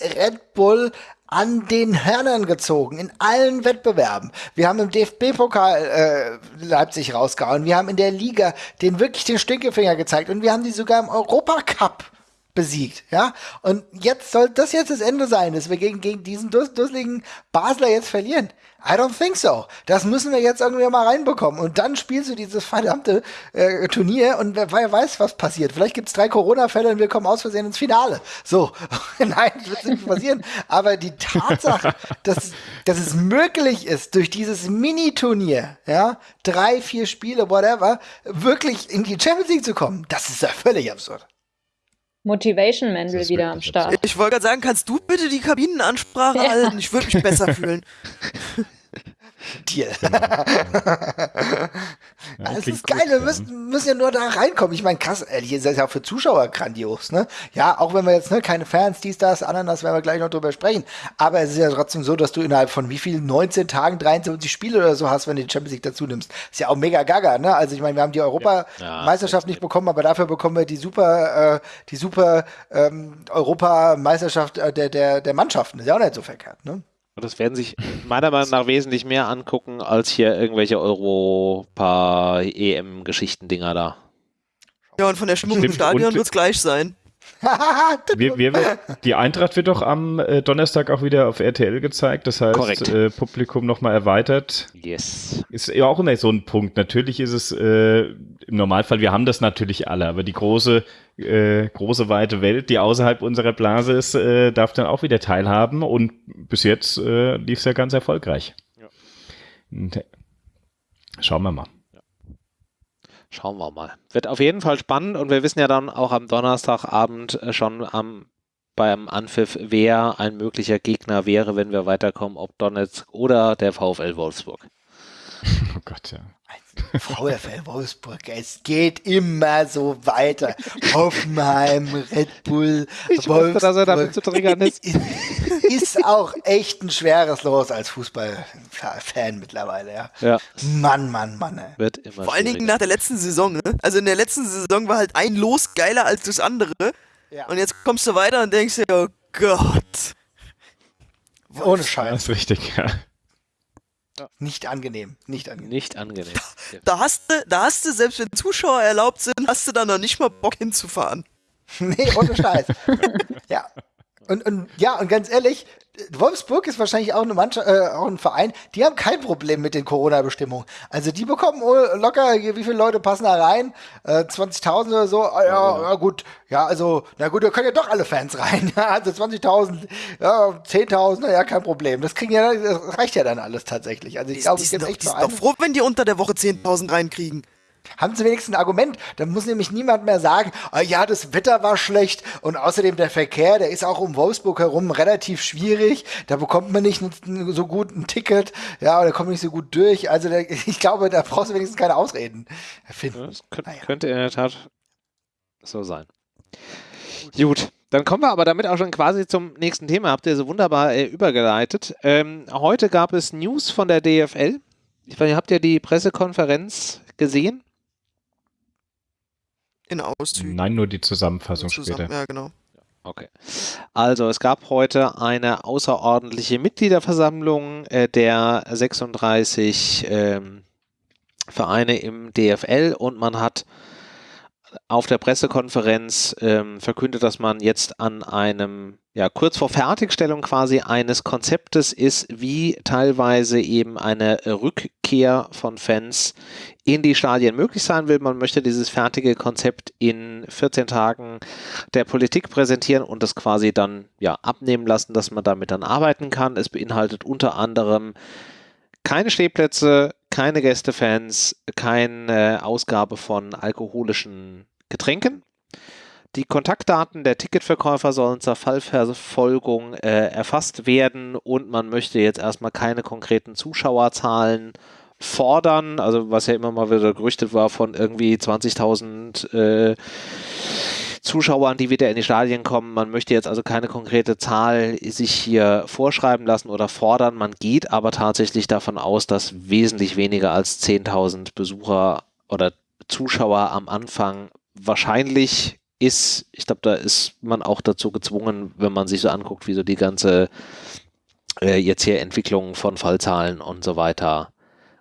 Red Bull an den Hörnern gezogen, in allen Wettbewerben. Wir haben im DFB-Pokal äh, Leipzig rausgehauen, wir haben in der Liga den wirklich den Stinkefinger gezeigt und wir haben die sogar im Europacup besiegt, ja. Und jetzt soll das jetzt das Ende sein, dass wir gegen, gegen diesen dus dusseligen Basler jetzt verlieren. I don't think so. Das müssen wir jetzt irgendwie mal reinbekommen. Und dann spielst du dieses verdammte äh, Turnier und wer, wer weiß, was passiert. Vielleicht gibt's drei Corona-Fälle und wir kommen aus Versehen ins Finale. So, nein, das wird nicht passieren. Aber die Tatsache, dass, dass es möglich ist, durch dieses Mini-Turnier, ja, drei, vier Spiele, whatever, wirklich in die Champions League zu kommen, das ist ja völlig absurd. Motivation Mendel ist wieder am Start. Ich wollte gerade sagen, kannst du bitte die Kabinenansprache Ja. halten? Ich würde mich besser fühlen. Deal. Ja, das ist geil, gut, wir ja. müssen, müssen ja nur da reinkommen. Ich meine, krass, ehrlich, das ist ja auch für Zuschauer grandios, ne? Ja, auch wenn wir jetzt, ne, keine Fans, dies, das, Ananas, werden wir gleich noch drüber sprechen. Aber es ist ja trotzdem so, dass du innerhalb von wie viel, 19 Tagen 23 Spiele oder so hast, wenn du die Champions League dazu nimmst. Ist ja auch mega gaga, ne? Also ich meine, wir haben die Europameisterschaft nicht bekommen, aber dafür bekommen wir die super, äh, die super ähm, Europameisterschaft äh, der, der, der Mannschaften. Ist ja auch nicht so verkehrt, ne? Und das werden sich meiner Meinung nach wesentlich mehr angucken, als hier irgendwelche Europa-EM-Geschichten-Dinger da. Ja, und von der Stimmung im Stimmt, Stadion und- wird's gleich sein. Wir, wir, die Eintracht wird doch am äh, Donnerstag auch wieder auf RTL gezeigt. Das heißt, äh, Publikum nochmal erweitert. Yes. Ist ja auch immer so ein Punkt. Natürlich ist es äh, im Normalfall, wir haben das natürlich alle, aber die große, äh, große weite Welt, die außerhalb unserer Blase ist, äh, darf dann auch wieder teilhaben. Und bis jetzt äh, lief es ja ganz erfolgreich. Und, äh, schauen wir mal. Schauen wir mal. Wird auf jeden Fall spannend und wir wissen ja dann auch am Donnerstagabend äh, schon am, beim Anpfiff, wer ein möglicher Gegner wäre, wenn wir weiterkommen, ob Donetsk oder der VfL Wolfsburg. Oh Gott, ja. VfL Wolfsburg, es geht immer so weiter. Hoffenheim, Red Bull, Ich wusste, dass er damit zu triggern ist. ist auch echt ein schweres Los als Fußballfan mittlerweile, ja. Ja, Mann, Mann, Mann, ey. wird immer Vor allen Dingen nach der letzten Saison, ne? Also in der letzten Saison war halt ein Los geiler als das andere. Ja. Und jetzt kommst du weiter und denkst dir, oh Gott. Ohne Das Scheiß. ist richtig, ja. Nicht angenehm, nicht angenehm. Nicht angenehm. Da hast du, da hast du, selbst wenn Zuschauer erlaubt sind, hast du da noch nicht mal Bock hinzufahren. Nee, ohne Scheiß. ja. Und, und ja, und ganz ehrlich, Wolfsburg ist wahrscheinlich auch eine Mannschaft, äh, auch ein Verein, die haben kein Problem mit den Corona-Bestimmungen. Also die bekommen locker, wie viele Leute passen da rein? Äh, 20.000 oder so? Ah, ja, ja, gut. Ja, also, na gut, da können ja doch alle Fans rein. Also 20.000, ja, 10.000, na ja, kein Problem. Das kriegen ja, das reicht ja dann alles tatsächlich. Also ich glaube, die, es sind gibt doch, echt die sind doch froh, wenn die unter der Woche 10.000 reinkriegen. Haben sie wenigstens ein Argument. Dann muss nämlich niemand mehr sagen, ah, ja, das Wetter war schlecht und außerdem der Verkehr, der ist auch um Wolfsburg herum relativ schwierig. Da bekommt man nicht so gut ein Ticket, ja, oder kommt nicht so gut durch. Also der, ich glaube, da brauchst du wenigstens keine Ausreden finden. das könnte, Naja. könnte in der Tat so sein. Gut, dann kommen wir aber damit auch schon quasi zum nächsten Thema. Habt ihr so wunderbar äh, übergeleitet. Ähm, heute gab es News von der DFL. Ich weiß, habt ihr die Pressekonferenz gesehen? In Auszügen. Nein, nur die Zusammenfassung Zusammen- später. Ja, genau. Okay. Also es gab heute eine außerordentliche Mitgliederversammlung äh, der 36 ähm, Vereine im DFL und man hat auf der Pressekonferenz ähm, verkündet, dass man jetzt an einem, ja, kurz vor Fertigstellung quasi eines Konzeptes ist, wie teilweise eben eine Rückkehr von Fans in die Stadien möglich sein will. Man möchte dieses fertige Konzept in 14 Tagen der Politik präsentieren und das quasi dann ja abnehmen lassen, dass man damit dann arbeiten kann. Es beinhaltet unter anderem keine Stehplätze, keine Gästefans, keine Ausgabe von alkoholischen Getränken. Die Kontaktdaten der Ticketverkäufer sollen zur Fallverfolgung äh, erfasst werden und man möchte jetzt erstmal keine konkreten Zuschauerzahlen fordern, also was ja immer mal wieder gerüchtet war von irgendwie 20.000 äh, Zuschauern, die wieder in die Stadien kommen. Man möchte jetzt also keine konkrete Zahl sich hier vorschreiben lassen oder fordern. Man geht aber tatsächlich davon aus, dass wesentlich weniger als 10.000 Besucher oder Zuschauer am Anfang wahrscheinlich ist. Ich glaube, da ist man auch dazu gezwungen, wenn man sich so anguckt, wie so die ganze äh, jetzt hier Entwicklung von Fallzahlen und so weiter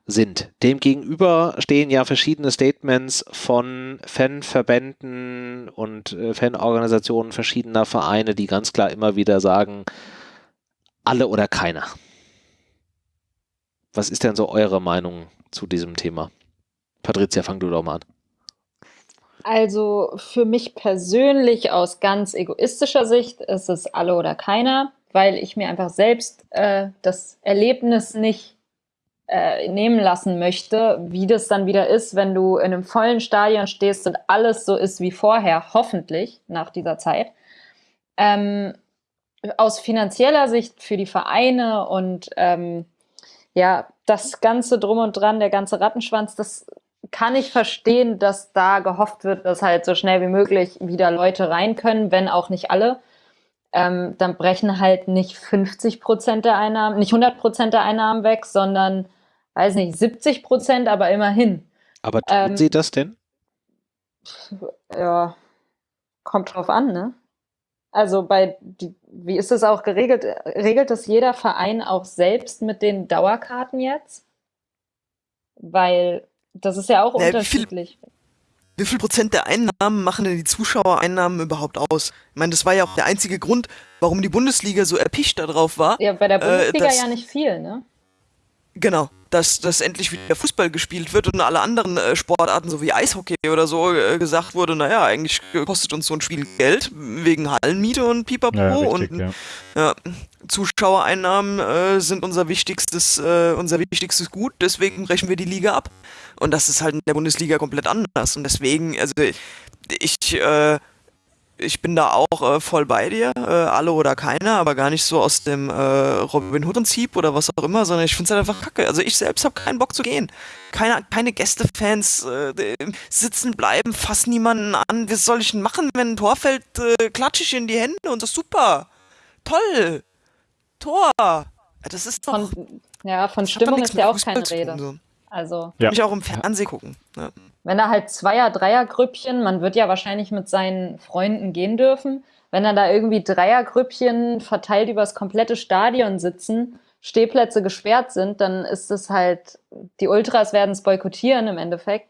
sind. Demgegenüber stehen ja verschiedene Statements von Fanverbänden und äh, Fanorganisationen verschiedener Vereine, die ganz klar immer wieder sagen, alle oder keiner. Was ist denn so eure Meinung zu diesem Thema? Patricia, fang du doch mal an. Also für mich persönlich aus ganz egoistischer Sicht ist es alle oder keiner, weil ich mir einfach selbst äh, das Erlebnis nicht äh, nehmen lassen möchte, wie das dann wieder ist, wenn du in einem vollen Stadion stehst und alles so ist wie vorher, hoffentlich nach dieser Zeit. Ähm, aus finanzieller Sicht für die Vereine und ähm, ja, das Ganze drum und dran, der ganze Rattenschwanz, das kann ich verstehen, dass da gehofft wird, dass halt so schnell wie möglich wieder Leute rein können, wenn auch nicht alle. Ähm, dann brechen halt nicht 50 Prozent der Einnahmen, nicht 100 Prozent der Einnahmen weg, sondern, weiß nicht, 70 Prozent, aber immerhin. Aber tun Ähm, sie das denn? Ja, kommt drauf an, ne? Also bei, die, wie ist das auch geregelt? Regelt das jeder Verein auch selbst mit den Dauerkarten jetzt? Weil das ist ja auch Ja, wie viel- unterschiedlich. Wie viel Prozent der Einnahmen machen denn die Zuschauereinnahmen überhaupt aus? Ich meine, das war ja auch der einzige Grund, warum die Bundesliga so erpicht darauf war. Ja, bei der Äh, Bundesliga das- ja nicht viel, ne? Genau, dass, dass endlich wieder Fußball gespielt wird und alle anderen äh, Sportarten, so wie Eishockey oder so, äh, gesagt wurde, naja, eigentlich kostet uns so ein Spiel Geld, wegen Hallenmiete und Pipapo Ja, richtig, und ja. ja, Zuschauereinnahmen äh, sind unser wichtigstes, äh, unser wichtigstes Gut, deswegen brechen wir die Liga ab. Und das ist halt in der Bundesliga komplett anders. Und deswegen, also ich, äh, ich bin da auch äh, voll bei dir, äh, alle oder keiner, aber gar nicht so aus dem äh, Robin Hood-Prinzip oder was auch immer, sondern ich finde es halt einfach kacke. Also ich selbst habe keinen Bock zu gehen. Keine, keine Gästefans äh, die sitzen bleiben, fassen niemanden an. Was soll ich denn machen, wenn ein Tor fällt, äh, klatsche ich in die Hände und das ist super. Toll. Tor. Das ist doch... Von, ja, von Stimmung ist ja auch keine Rede. so. Also, Ja. Mich auch im Fernsehen gucken. Ja. Wenn da halt Zweier-, Dreier-Grüppchen, man wird ja wahrscheinlich mit seinen Freunden gehen dürfen, wenn dann da irgendwie Dreiergrüppchen verteilt über das komplette Stadion sitzen, Stehplätze gesperrt sind, dann ist es halt, die Ultras werden es boykottieren im Endeffekt.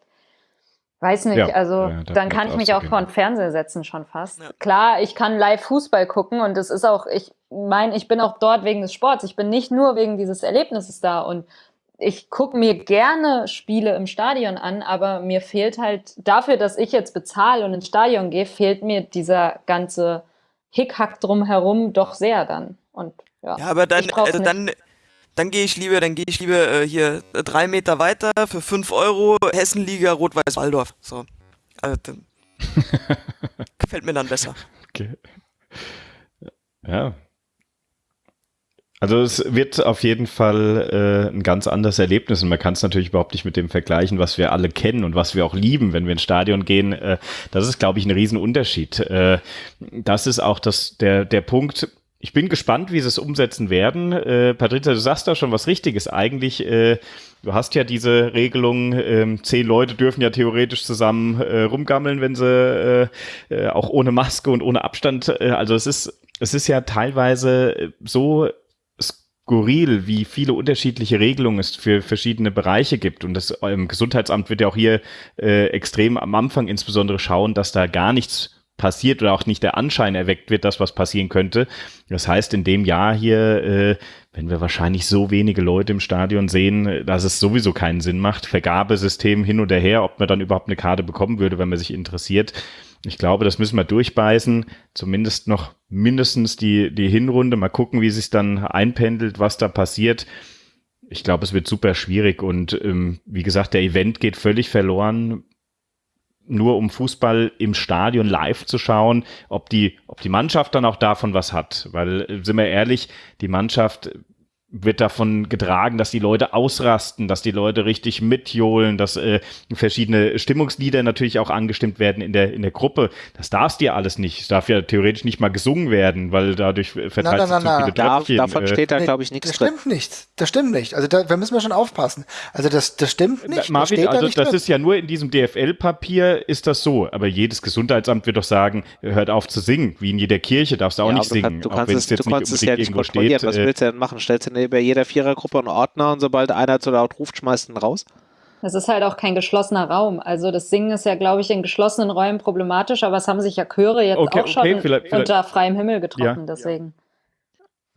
Weiß nicht, Ja, also ja, dann kann ich mich auch vor den Fernseher setzen schon fast. Ja. Klar, ich kann live Fußball gucken und es ist auch, ich meine, ich bin auch dort wegen des Sports. Ich bin nicht nur wegen dieses Erlebnisses da und ich gucke mir gerne Spiele im Stadion an, aber mir fehlt halt dafür, dass ich jetzt bezahle und ins Stadion gehe, fehlt mir dieser ganze Hickhack drumherum doch sehr dann. Und ja, Ja, aber dann, also nicht. dann, dann gehe ich lieber, dann gehe ich lieber äh, hier äh, drei Meter weiter für 5 Euro Hessenliga Rot-Weiß-Waldorf. So. Also, dann gefällt mir dann besser. Okay. Ja. Also es wird auf jeden Fall äh, ein ganz anderes Erlebnis und man kann es natürlich überhaupt nicht mit dem vergleichen, was wir alle kennen und was wir auch lieben, wenn wir ins Stadion gehen. Äh, das ist, glaube ich, ein Riesenunterschied. Äh, das ist auch das, der, der Punkt, ich bin gespannt, wie sie es umsetzen werden. Äh, Patrizia, du sagst da schon was Richtiges. Eigentlich, äh, du hast ja diese Regelung, äh, zehn Leute dürfen ja theoretisch zusammen äh, rumgammeln, wenn sie äh, äh, auch ohne Maske und ohne Abstand. Äh, also es ist, es ist ja teilweise so skurril, wie viele unterschiedliche Regelungen es für verschiedene Bereiche gibt. Und das im Gesundheitsamt wird ja auch hier äh, extrem am Anfang insbesondere schauen, dass da gar nichts passiert oder auch nicht der Anschein erweckt wird, dass was passieren könnte. Das heißt, in dem Jahr hier, äh, wenn wir wahrscheinlich so wenige Leute im Stadion sehen, dass es sowieso keinen Sinn macht, Vergabesystem hin oder her, ob man dann überhaupt eine Karte bekommen würde, wenn man sich interessiert. Ich glaube, das müssen wir durchbeißen, zumindest noch mindestens die, die Hinrunde, mal gucken, wie sich dann einpendelt, was da passiert. Ich glaube, es wird super schwierig und ähm, wie gesagt, der Event geht völlig verloren nur um Fußball im Stadion live zu schauen, ob die, ob die Mannschaft dann auch davon was hat. Weil, äh, sind wir ehrlich, die Mannschaft wird davon getragen, dass die Leute ausrasten, dass die Leute richtig mitjohlen, dass äh, verschiedene Stimmungslieder natürlich auch angestimmt werden in der in der Gruppe. Das darfst dir alles nicht. Es darf ja theoretisch nicht mal gesungen werden, weil dadurch verteilt sich zu viele Tröpfchen. Davon äh, steht da, glaube ich, nichts Das stimmt nicht. Das stimmt nicht. Also da, da müssen wir schon aufpassen. Also das, das stimmt nicht. Marvin, das also da das drin. ist ja nur in diesem DFL-Papier ist das so. Aber jedes Gesundheitsamt wird doch sagen, hört auf zu singen. Wie in jeder Kirche darfst du auch ja, nicht singen. Du, kann, du kannst es, du kannst es ja nicht kontrollieren. Steht, Was willst du denn machen? Stellst du bei jeder Vierergruppe einen Ordner und sobald einer zu laut ruft, schmeißt ihn raus? Das ist halt auch kein geschlossener Raum. Also das Singen ist ja, glaube ich, in geschlossenen Räumen problematisch, aber es haben sich ja Chöre jetzt okay, auch schon okay, vielleicht, vielleicht, unter freiem Himmel getroffen, ja. deswegen.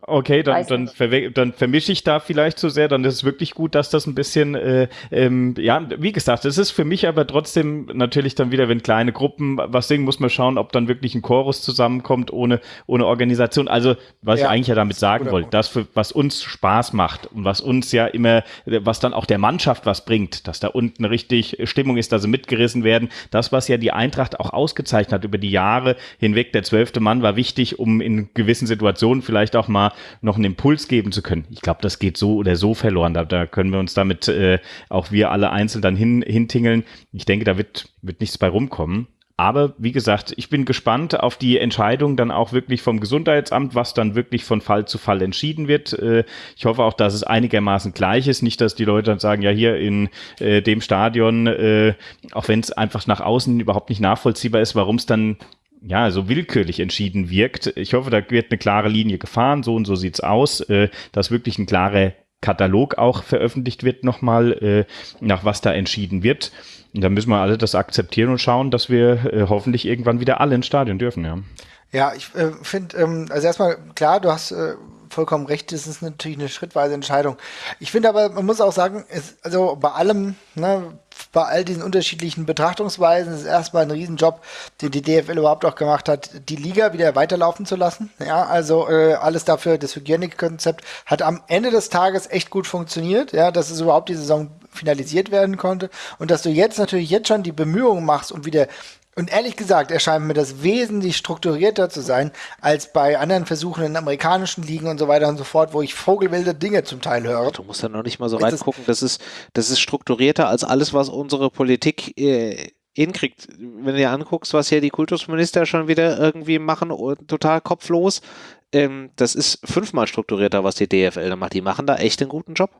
Okay, dann, dann, dann vermische ich da vielleicht zu sehr. Dann ist es wirklich gut, dass das ein bisschen, äh, ähm, ja, wie gesagt, es ist für mich aber trotzdem natürlich dann wieder, wenn kleine Gruppen was singen, muss man schauen, ob dann wirklich ein Chorus zusammenkommt ohne, ohne Organisation. Also, was ja, ich eigentlich ja damit sagen wollte, das, für, was uns Spaß macht und was uns ja immer, was dann auch der Mannschaft was bringt, dass da unten richtig Stimmung ist, dass sie mitgerissen werden. Das, was ja die Eintracht auch ausgezeichnet hat über die Jahre hinweg. Der zwölfte Mann war wichtig, um in gewissen Situationen vielleicht auch mal noch einen Impuls geben zu können. Ich glaube, das geht so oder so verloren. Da, da können wir uns damit äh, auch wir alle einzeln dann hin, hintingeln. Ich denke, da wird, wird nichts bei rumkommen. Aber wie gesagt, ich bin gespannt auf die Entscheidung dann auch wirklich vom Gesundheitsamt, was dann wirklich von Fall zu Fall entschieden wird. Äh, ich hoffe auch, dass es einigermaßen gleich ist. Nicht, dass die Leute dann sagen, ja, hier in äh, dem Stadion, äh, auch wenn es einfach nach außen überhaupt nicht nachvollziehbar ist, warum es dann ja, so willkürlich entschieden wirkt. Ich hoffe, da wird eine klare Linie gefahren, so und so sieht's aus, äh, dass wirklich ein klarer Katalog auch veröffentlicht wird nochmal, äh, nach was da entschieden wird. Und dann müssen wir alle das akzeptieren und schauen, dass wir äh, hoffentlich irgendwann wieder alle ins Stadion dürfen, ja. Ja, ich äh, finde, ähm, also erstmal klar, du hast äh, vollkommen recht, das ist natürlich eine schrittweise Entscheidung. Ich finde aber, man muss auch sagen, es, also bei allem, ne, bei all diesen unterschiedlichen Betrachtungsweisen ist erstmal ein Riesenjob, den die DFL überhaupt auch gemacht hat, die Liga wieder weiterlaufen zu lassen. Ja, also äh, alles dafür, das Hygienikkonzept hat am Ende des Tages echt gut funktioniert, ja, dass es überhaupt die Saison finalisiert werden konnte und dass du jetzt natürlich jetzt schon die Bemühungen machst, um wieder und ehrlich gesagt erscheint mir das wesentlich strukturierter zu sein, als bei anderen Versuchen in amerikanischen Ligen und so weiter und so fort, wo ich vogelwilde Dinge zum Teil höre. Du musst ja noch nicht mal so reingucken, das ist, das ist strukturierter als alles, was unsere Politik äh, hinkriegt. Wenn du dir anguckst, was hier die Kultusminister schon wieder irgendwie machen, total kopflos, ähm, das ist fünfmal strukturierter, was die DFL da macht. Die machen da echt einen guten Job.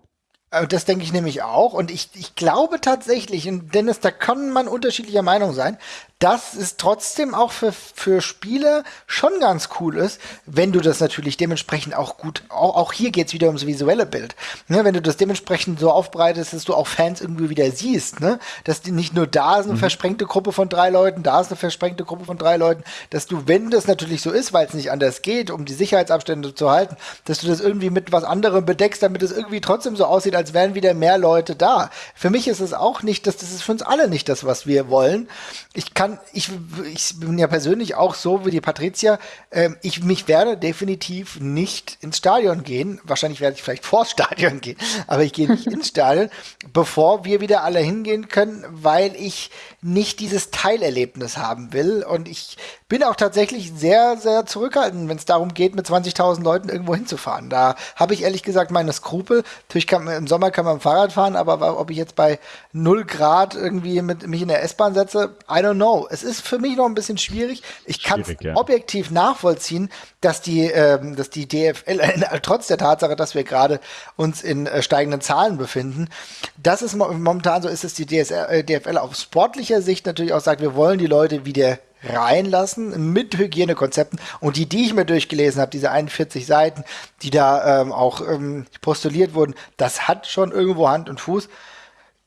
Äh, das denke ich nämlich auch. Und ich, ich glaube tatsächlich, und Dennis, da kann man unterschiedlicher Meinung sein, dass es trotzdem auch für, für Spieler schon ganz cool ist, wenn du das natürlich dementsprechend auch gut, auch, auch hier geht's wieder ums visuelle Bild. Ne, wenn du das dementsprechend so aufbreitest, dass du auch Fans irgendwie wieder siehst, ne? Dass die nicht nur da ist eine mhm. versprengte Gruppe von drei Leuten, da ist eine versprengte Gruppe von drei Leuten, dass du, wenn das natürlich so ist, weil es nicht anders geht, um die Sicherheitsabstände zu halten, dass du das irgendwie mit was anderem bedeckst, damit es irgendwie trotzdem so aussieht, als wären wieder mehr Leute da. Für mich ist es auch nicht, das, das ist für uns alle nicht das, was wir wollen. Ich kann, ich, ich bin ja persönlich auch so wie die Patricia. Ähm, ich mich werde definitiv nicht ins Stadion gehen. Wahrscheinlich werde ich vielleicht vors Stadion gehen, aber ich gehe nicht ins Stadion, bevor wir wieder alle hingehen können, weil ich nicht dieses Teilerlebnis haben will. Und ich bin auch tatsächlich sehr, sehr zurückhaltend, wenn es darum geht, mit 20.000 Leuten irgendwo hinzufahren. Da habe ich ehrlich gesagt meine Skrupel. Natürlich kann man, im Sommer kann man Fahrrad fahren, aber ob ich jetzt bei 0 Grad irgendwie mit mich in der S-Bahn setze, I don't know. Es ist für mich noch ein bisschen schwierig. Ich kann es ja. objektiv nachvollziehen, dass die, ähm, dass die DFL, äh, trotz der Tatsache, dass wir gerade uns in äh, steigenden Zahlen befinden, das ist momentan so ist, dass die DSR, äh, DFL auf sportlicher Sicht natürlich auch sagt, wir wollen die Leute wieder reinlassen mit Hygienekonzepten. Und die, die ich mir durchgelesen habe, diese 41 Seiten, die da ähm, auch ähm, postuliert wurden, das hat schon irgendwo Hand und Fuß.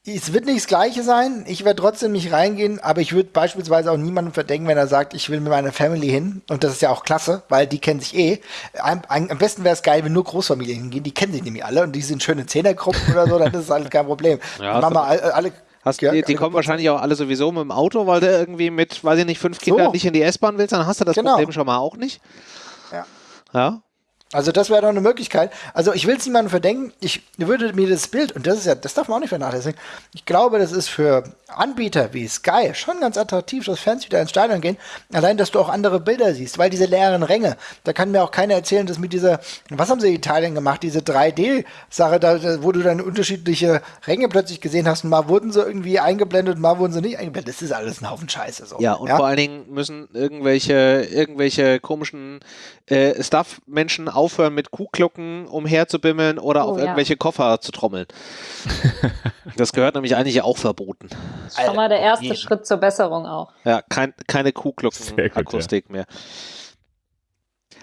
Es wird nicht das Gleiche sein. Ich werde trotzdem nicht reingehen, aber ich würde beispielsweise auch niemandem verdenken, wenn er sagt, ich will mit meiner Family hin. Und das ist ja auch klasse, weil die kennen sich eh. Am, am besten wäre es geil, wenn nur Großfamilien hingehen. Die kennen sich nämlich alle und die sind schöne Zehnergruppen oder so, dann ist es halt kein Problem. Ja, dann machen wir alle, alle Hast, ja, die, die kommen wahrscheinlich auch alle sowieso mit dem Auto, weil du irgendwie mit, weiß ich nicht, fünf Kindern so. nicht in die S-Bahn willst, dann hast du das genau. Problem schon mal auch nicht. Ja. Ja. Also das wäre doch eine Möglichkeit. Also ich will es niemandem verdenken. Ich würde mir das Bild, und das ist ja, das darf man auch nicht vernachlässigen. Ich glaube, das ist für Anbieter wie Sky schon ganz attraktiv, dass Fans wieder ins Stadion gehen. Allein, dass du auch andere Bilder siehst, weil diese leeren Ränge, da kann mir auch keiner erzählen, dass mit dieser, was haben sie in Italien gemacht, diese 3D-Sache, da, wo du dann unterschiedliche Ränge plötzlich gesehen hast. Mal wurden sie irgendwie eingeblendet, mal wurden sie nicht eingeblendet. Das ist alles ein Haufen Scheiße. So. Ja, und ja? vor allen Dingen müssen irgendwelche, irgendwelche komischen äh, Stuff-Menschen aufhören, mit Kuhglocken umherzubimmeln oder oh, auf ja. irgendwelche Koffer zu trommeln. das gehört nämlich eigentlich auch verboten. Schon mal der erste nee. Schritt zur Besserung auch. Ja, kein, keine Kuhglocken-Akustik ja. mehr.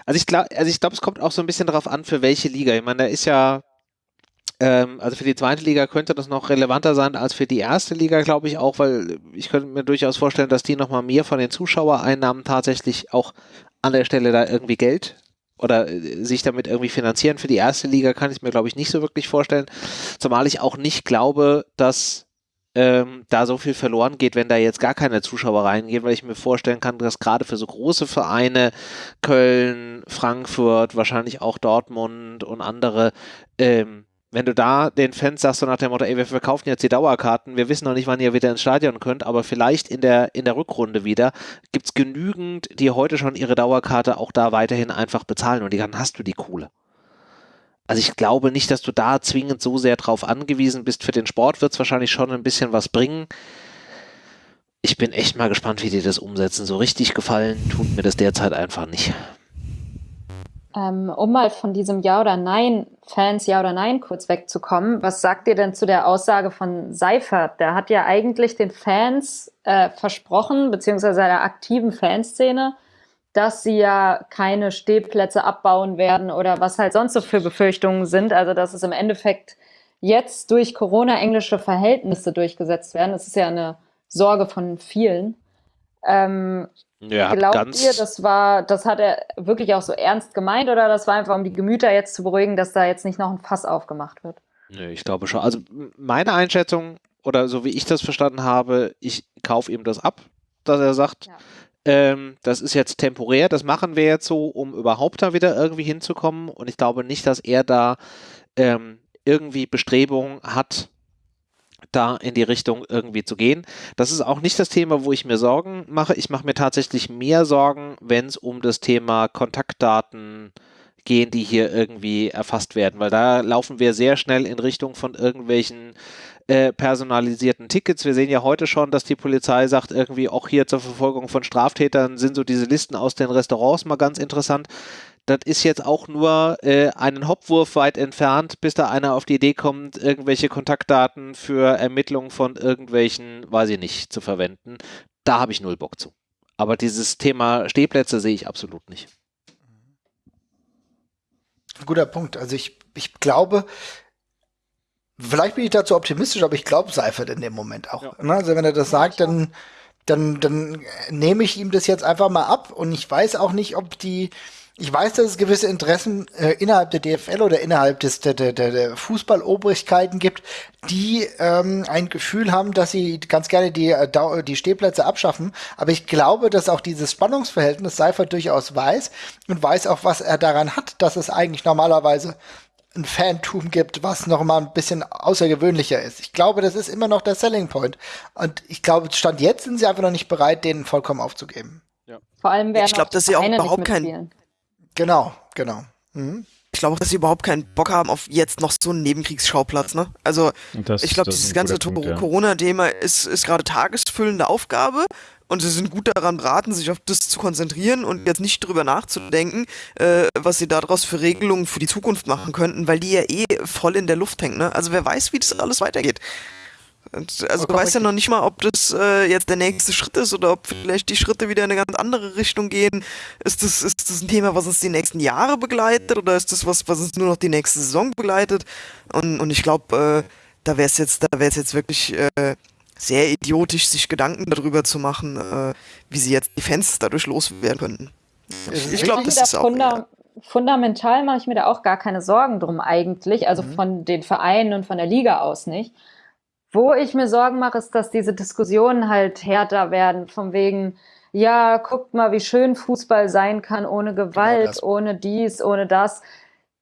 Also ich glaube, also ich glaube, es kommt auch so ein bisschen darauf an, für welche Liga. Ich meine, da ist ja, ähm, also für die zweite Liga könnte das noch relevanter sein als für die erste Liga, glaube ich auch, weil ich könnte mir durchaus vorstellen, dass die nochmal mehr von den Zuschauereinnahmen tatsächlich auch an der Stelle da irgendwie Geld oder äh, sich damit irgendwie finanzieren. Für die erste Liga kann ich es mir, glaube ich, nicht so wirklich vorstellen. Zumal ich auch nicht glaube, dass ähm, da so viel verloren geht, wenn da jetzt gar keine Zuschauer reingehen, weil ich mir vorstellen kann, dass gerade für so große Vereine, Köln, Frankfurt, wahrscheinlich auch Dortmund und andere, ähm, wenn du da den Fans sagst, so nach dem Motto, ey, wir verkaufen jetzt die Dauerkarten, wir wissen noch nicht, wann ihr wieder ins Stadion könnt, aber vielleicht in der, in der Rückrunde wieder, gibt es genügend, die heute schon ihre Dauerkarte auch da weiterhin einfach bezahlen und dann hast du die Kohle. Also ich glaube nicht, dass du da zwingend so sehr drauf angewiesen bist. Für den Sport wird es wahrscheinlich schon ein bisschen was bringen. Ich bin echt mal gespannt, wie die das umsetzen. So richtig gefallen tut mir das derzeit einfach nicht. Ähm, um mal von diesem Ja oder Nein, Fans Ja oder Nein kurz wegzukommen, was sagt ihr denn zu der Aussage von Seifert? Der hat ja eigentlich den Fans äh, versprochen, beziehungsweise der aktiven Fanszene, dass sie ja keine Stehplätze abbauen werden oder was halt sonst so für Befürchtungen sind. Also dass es im Endeffekt jetzt durch Corona englische Verhältnisse durchgesetzt werden. Das ist ja eine Sorge von vielen. Ähm, ja, Glaubt ihr, das war, das hat er wirklich auch so ernst gemeint oder das war einfach, um die Gemüter jetzt zu beruhigen, dass da jetzt nicht noch ein Fass aufgemacht wird? Nö, ich glaube schon. Also meine Einschätzung oder so wie ich das verstanden habe, ich kaufe ihm das ab, dass er sagt, ja. Ähm, das ist jetzt temporär, das machen wir jetzt so, um überhaupt da wieder irgendwie hinzukommen. Und ich glaube nicht, dass er da ähm, irgendwie Bestrebungen hat, da in die Richtung irgendwie zu gehen. Das ist auch nicht das Thema, wo ich mir Sorgen mache. Ich mache mir tatsächlich mehr Sorgen, wenn es um das Thema Kontaktdaten gehen, die hier irgendwie erfasst werden, weil da laufen wir sehr schnell in Richtung von irgendwelchen äh, personalisierten Tickets. Wir sehen ja heute schon, dass die Polizei sagt, irgendwie auch hier zur Verfolgung von Straftätern sind so diese Listen aus den Restaurants mal ganz interessant das ist jetzt auch nur äh, einen Hopwurf weit entfernt, bis da einer auf die Idee kommt, irgendwelche Kontaktdaten für Ermittlungen von irgendwelchen, weiß ich nicht, zu verwenden. Da habe ich null Bock zu. Aber dieses Thema Stehplätze sehe ich absolut nicht. Guter Punkt. Also ich, ich glaube, vielleicht bin ich dazu optimistisch, aber ich glaube Seifert in dem Moment auch. Ja. Ne? Also wenn er das sagt, dann, dann, dann nehme ich ihm das jetzt einfach mal ab und ich weiß auch nicht, ob die, ich weiß, dass es gewisse Interessen äh, innerhalb der DFL oder innerhalb des, der, der, der Fußballobrigkeiten gibt, die ähm, ein Gefühl haben, dass sie ganz gerne die, äh, die Stehplätze abschaffen. Aber ich glaube, dass auch dieses Spannungsverhältnis Seifert durchaus weiß und weiß auch, was er daran hat, dass es eigentlich normalerweise ein Fantum gibt, was noch mal ein bisschen außergewöhnlicher ist. Ich glaube, das ist immer noch der Selling Point. Und ich glaube, Stand jetzt sind sie einfach noch nicht bereit, den vollkommen aufzugeben. Ja. Vor allem werden ich glaube, dass sie auch überhaupt keinen Genau, genau. Mhm. Ich glaube auch, dass sie überhaupt keinen Bock haben auf jetzt noch so einen Nebenkriegsschauplatz, ne? Also, das, ich glaube, dieses ganze ja. Corona-Thema ist, ist gerade tagesfüllende Aufgabe und sie sind gut daran beraten, sich auf das zu konzentrieren und jetzt nicht drüber nachzudenken, äh, was sie daraus für Regelungen für die Zukunft machen könnten, weil die ja eh voll in der Luft hängt, ne? Also, wer weiß, wie das alles weitergeht. Und, also du weißt ja noch nicht mal, ob das äh, jetzt der nächste Schritt ist oder ob vielleicht die Schritte wieder in eine ganz andere Richtung gehen. Ist das, ist das ein Thema, was uns die nächsten Jahre begleitet oder ist das was, was uns nur noch die nächste Saison begleitet? Und, und ich glaube, äh, da wäre es jetzt, da wäre es jetzt wirklich äh, sehr idiotisch, sich Gedanken darüber zu machen, äh, wie sie jetzt die Fans dadurch loswerden könnten. Ich, ich glaube, das ist auch. Ja. Fundamental mache ich mir da auch gar keine Sorgen drum eigentlich, also mhm. von den Vereinen und von der Liga aus nicht. Wo ich mir Sorgen mache, ist, dass diese Diskussionen halt härter werden, von wegen, ja, guckt mal, wie schön Fußball sein kann, ohne genau Gewalt, genau ohne dies, ohne das.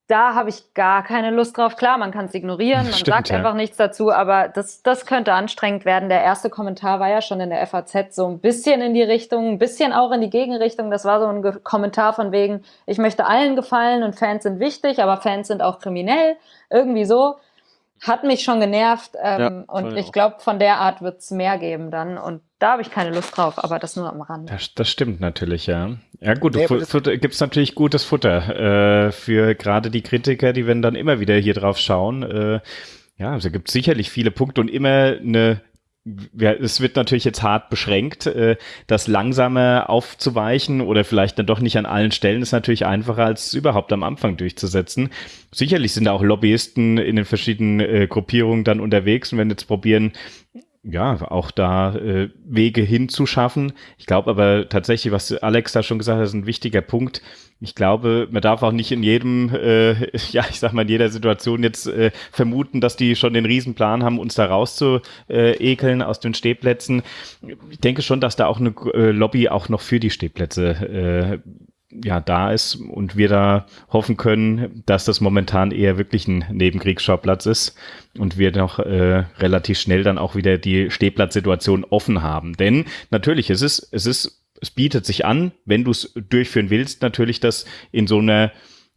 Da habe ich gar keine Lust drauf. Klar, man kann es ignorieren, man Stimmt, sagt ja. einfach nichts dazu, aber das, das könnte anstrengend werden. Der erste Kommentar war ja schon in der FAZ so ein bisschen in die Richtung, ein bisschen auch in die Gegenrichtung. Das war so ein Ge Kommentar von wegen, ich möchte allen gefallen und Fans sind wichtig, aber Fans sind auch kriminell. Irgendwie so hat mich schon genervt ähm, ja, und ich glaube, von der Art wird es mehr geben dann und da habe ich keine Lust drauf, aber das nur am Rand. Das, das stimmt natürlich, ja. Ja gut, nee, gibt es natürlich gutes Futter äh, für gerade die Kritiker, die werden dann immer wieder hier drauf schauen. Äh, ja, also gibt sicherlich viele Punkte und immer eine ja, es wird natürlich jetzt hart beschränkt, äh, das langsamer aufzuweichen oder vielleicht dann doch nicht an allen Stellen ist natürlich einfacher, als überhaupt am Anfang durchzusetzen. Sicherlich sind da auch Lobbyisten in den verschiedenen äh, Gruppierungen dann unterwegs und wenn jetzt probieren, ja, auch da äh, Wege hinzuschaffen. Ich glaube aber tatsächlich, was Alex da schon gesagt hat, ist ein wichtiger Punkt. Ich glaube, man darf auch nicht in jedem, äh, ja, ich sag mal, in jeder Situation jetzt äh, vermuten, dass die schon den Riesenplan haben, uns da rauszuekeln aus den Stehplätzen. Ich denke schon, dass da auch eine äh, Lobby auch noch für die Stehplätze äh, ja da ist und wir da hoffen können, dass das momentan eher wirklich ein Nebenkriegsschauplatz ist und wir noch äh, relativ schnell dann auch wieder die Stehplatzsituation offen haben. Denn natürlich, es ist, es ist, es bietet sich an, wenn du es durchführen willst, natürlich das in so einer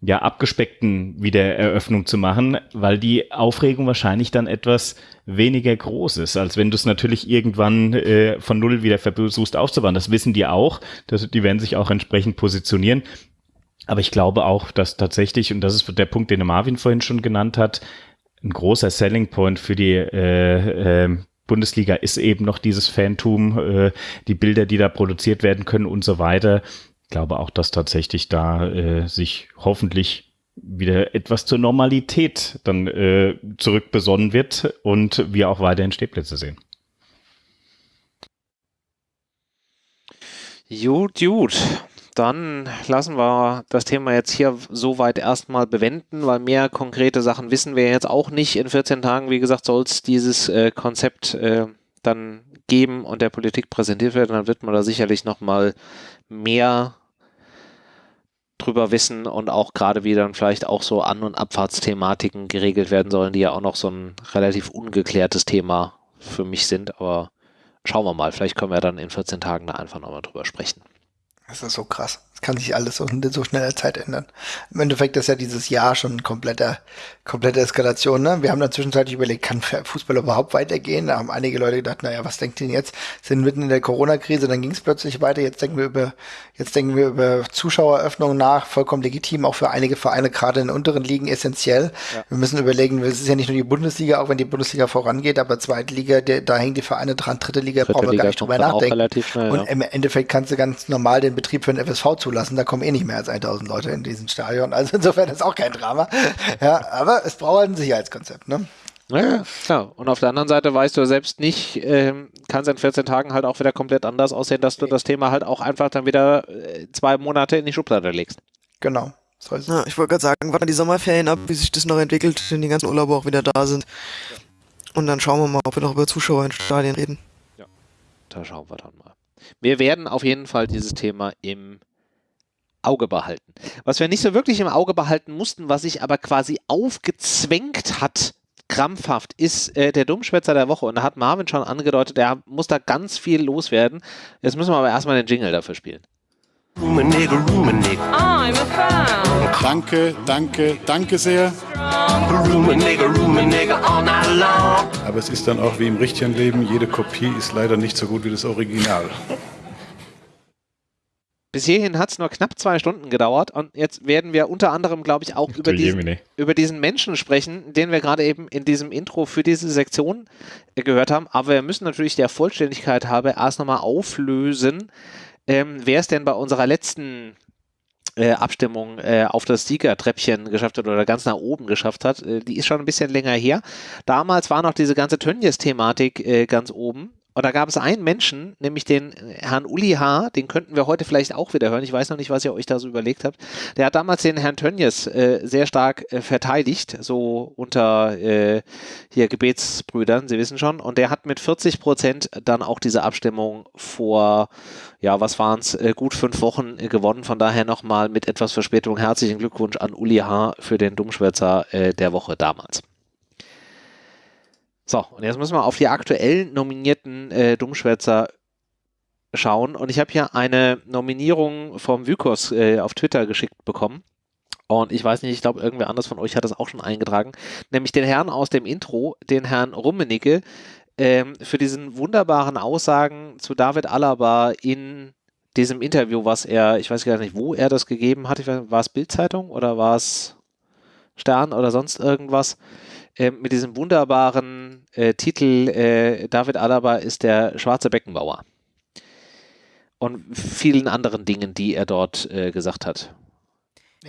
ja, abgespeckten Wiedereröffnung zu machen, weil die Aufregung wahrscheinlich dann etwas weniger groß ist, als wenn du es natürlich irgendwann äh, von Null wieder versuchst aufzubauen. Das wissen die auch, das, die werden sich auch entsprechend positionieren. Aber ich glaube auch, dass tatsächlich, und das ist der Punkt, den Marvin vorhin schon genannt hat, ein großer Selling Point für die äh, äh, Bundesliga ist eben noch dieses Fantum, äh, die Bilder, die da produziert werden können und so weiter glaube auch, dass tatsächlich da äh, sich hoffentlich wieder etwas zur Normalität dann äh, zurückbesonnen wird und wir auch weiterhin Stehplätze sehen. Gut, gut. Dann lassen wir das Thema jetzt hier soweit erstmal bewenden, weil mehr konkrete Sachen wissen wir jetzt auch nicht. In 14 Tagen, wie gesagt, soll es dieses äh, Konzept äh, dann geben und der Politik präsentiert werden. Dann wird man da sicherlich nochmal mehr drüber wissen und auch gerade wie dann vielleicht auch so An- und Abfahrtsthematiken geregelt werden sollen, die ja auch noch so ein relativ ungeklärtes Thema für mich sind. Aber schauen wir mal, vielleicht können wir dann in 14 Tagen da einfach nochmal drüber sprechen. Das ist so krass kann sich alles so in so schneller Zeit ändern. Im Endeffekt ist ja dieses Jahr schon kompletter, komplette Eskalation. Ne? Wir haben dann zwischenzeitlich überlegt, kann Fußball überhaupt weitergehen? Da haben einige Leute gedacht, naja, was denkt ihr jetzt? Sind mitten in der Corona-Krise, dann ging es plötzlich weiter. Jetzt denken wir über, jetzt denken wir über Zuschaueröffnungen nach, vollkommen legitim, auch für einige Vereine, gerade in den unteren Ligen essentiell. Ja. Wir müssen überlegen, es ist ja nicht nur die Bundesliga, auch wenn die Bundesliga vorangeht, aber zweite Liga, der, da hängen die Vereine dran, dritte Liga dritte brauchen wir gar nicht drüber nachdenken. Schnell, Und ja. im Endeffekt kannst du ganz normal den Betrieb für den FSV zu zulassen. Da kommen eh nicht mehr als 1000 Leute in diesem Stadion. Also insofern ist auch kein Drama. Ja, aber es braucht halt ein Sicherheitskonzept, ne? Ja, klar. Und auf der anderen Seite weißt du selbst nicht, ähm, kann es in 14 Tagen halt auch wieder komplett anders aussehen, dass du das Thema halt auch einfach dann wieder äh, zwei Monate in die Schublade legst. Genau. So ist es. Ja, ich wollte gerade sagen, warten die Sommerferien ab, wie sich das noch entwickelt, wenn die ganzen Urlauber auch wieder da sind. Und dann schauen wir mal, ob wir noch über Zuschauer in Stadien reden. Da schauen wir dann mal. Wir werden auf jeden Fall dieses Thema im Auge behalten. Was wir nicht so wirklich im Auge behalten mussten, was sich aber quasi aufgezwängt hat, krampfhaft, ist äh, der Dummschwätzer der Woche. Und da hat Marvin schon angedeutet, er muss da ganz viel loswerden. Jetzt müssen wir aber erstmal den Jingle dafür spielen. Room a nigga, room a nigga, I'm a fan. Danke, danke, danke sehr. a nigga all night long. Aber es ist dann auch wie im richtigen Leben, jede Kopie ist leider nicht so gut wie das Original. Bis hierhin hat es nur knapp zwei Stunden gedauert und jetzt werden wir unter anderem, glaube ich, auch über diesen, über diesen Menschen sprechen, den wir gerade eben in diesem Intro für diese Sektion äh, gehört haben. Aber wir müssen natürlich der Vollständigkeit halber erst nochmal auflösen, ähm, wer es denn bei unserer letzten äh, Abstimmung äh, auf das Siegertreppchen geschafft hat oder ganz nach oben geschafft hat. Äh, die ist schon ein bisschen länger her. Damals war noch diese ganze Tönnies-Thematik äh, ganz oben. Und da gab es einen Menschen, nämlich den Herrn Uli H., den könnten wir heute vielleicht auch wieder hören. Ich weiß noch nicht, was ihr euch da so überlegt habt. Der hat damals den Herrn Tönnies äh, sehr stark äh, verteidigt, so unter äh, hier Gebetsbrüdern, Sie wissen schon. Und der hat mit 40 Prozent dann auch diese Abstimmung vor, ja, was waren es, äh, gut fünf Wochen äh, gewonnen. Von daher nochmal mit etwas Verspätung herzlichen Glückwunsch an Uli H. für den Dummschwätzer äh, der Woche damals. So, und jetzt müssen wir auf die aktuell nominierten äh, Dummschwätzer schauen. Und ich habe hier eine Nominierung vom Vykos äh, auf Twitter geschickt bekommen. Und ich weiß nicht, ich glaube, irgendwer anders von euch hat das auch schon eingetragen. Nämlich den Herrn aus dem Intro, den Herrn Rummenigge, ähm, für diesen wunderbaren Aussagen zu David Alaba in diesem Interview, was er, ich weiß gar nicht, wo er das gegeben hat. War es Bildzeitung oder war es Stern oder sonst irgendwas? Äh, mit diesem wunderbaren äh, Titel äh, David Alaba ist der schwarze Beckenbauer. Und vielen anderen Dingen, die er dort äh, gesagt hat.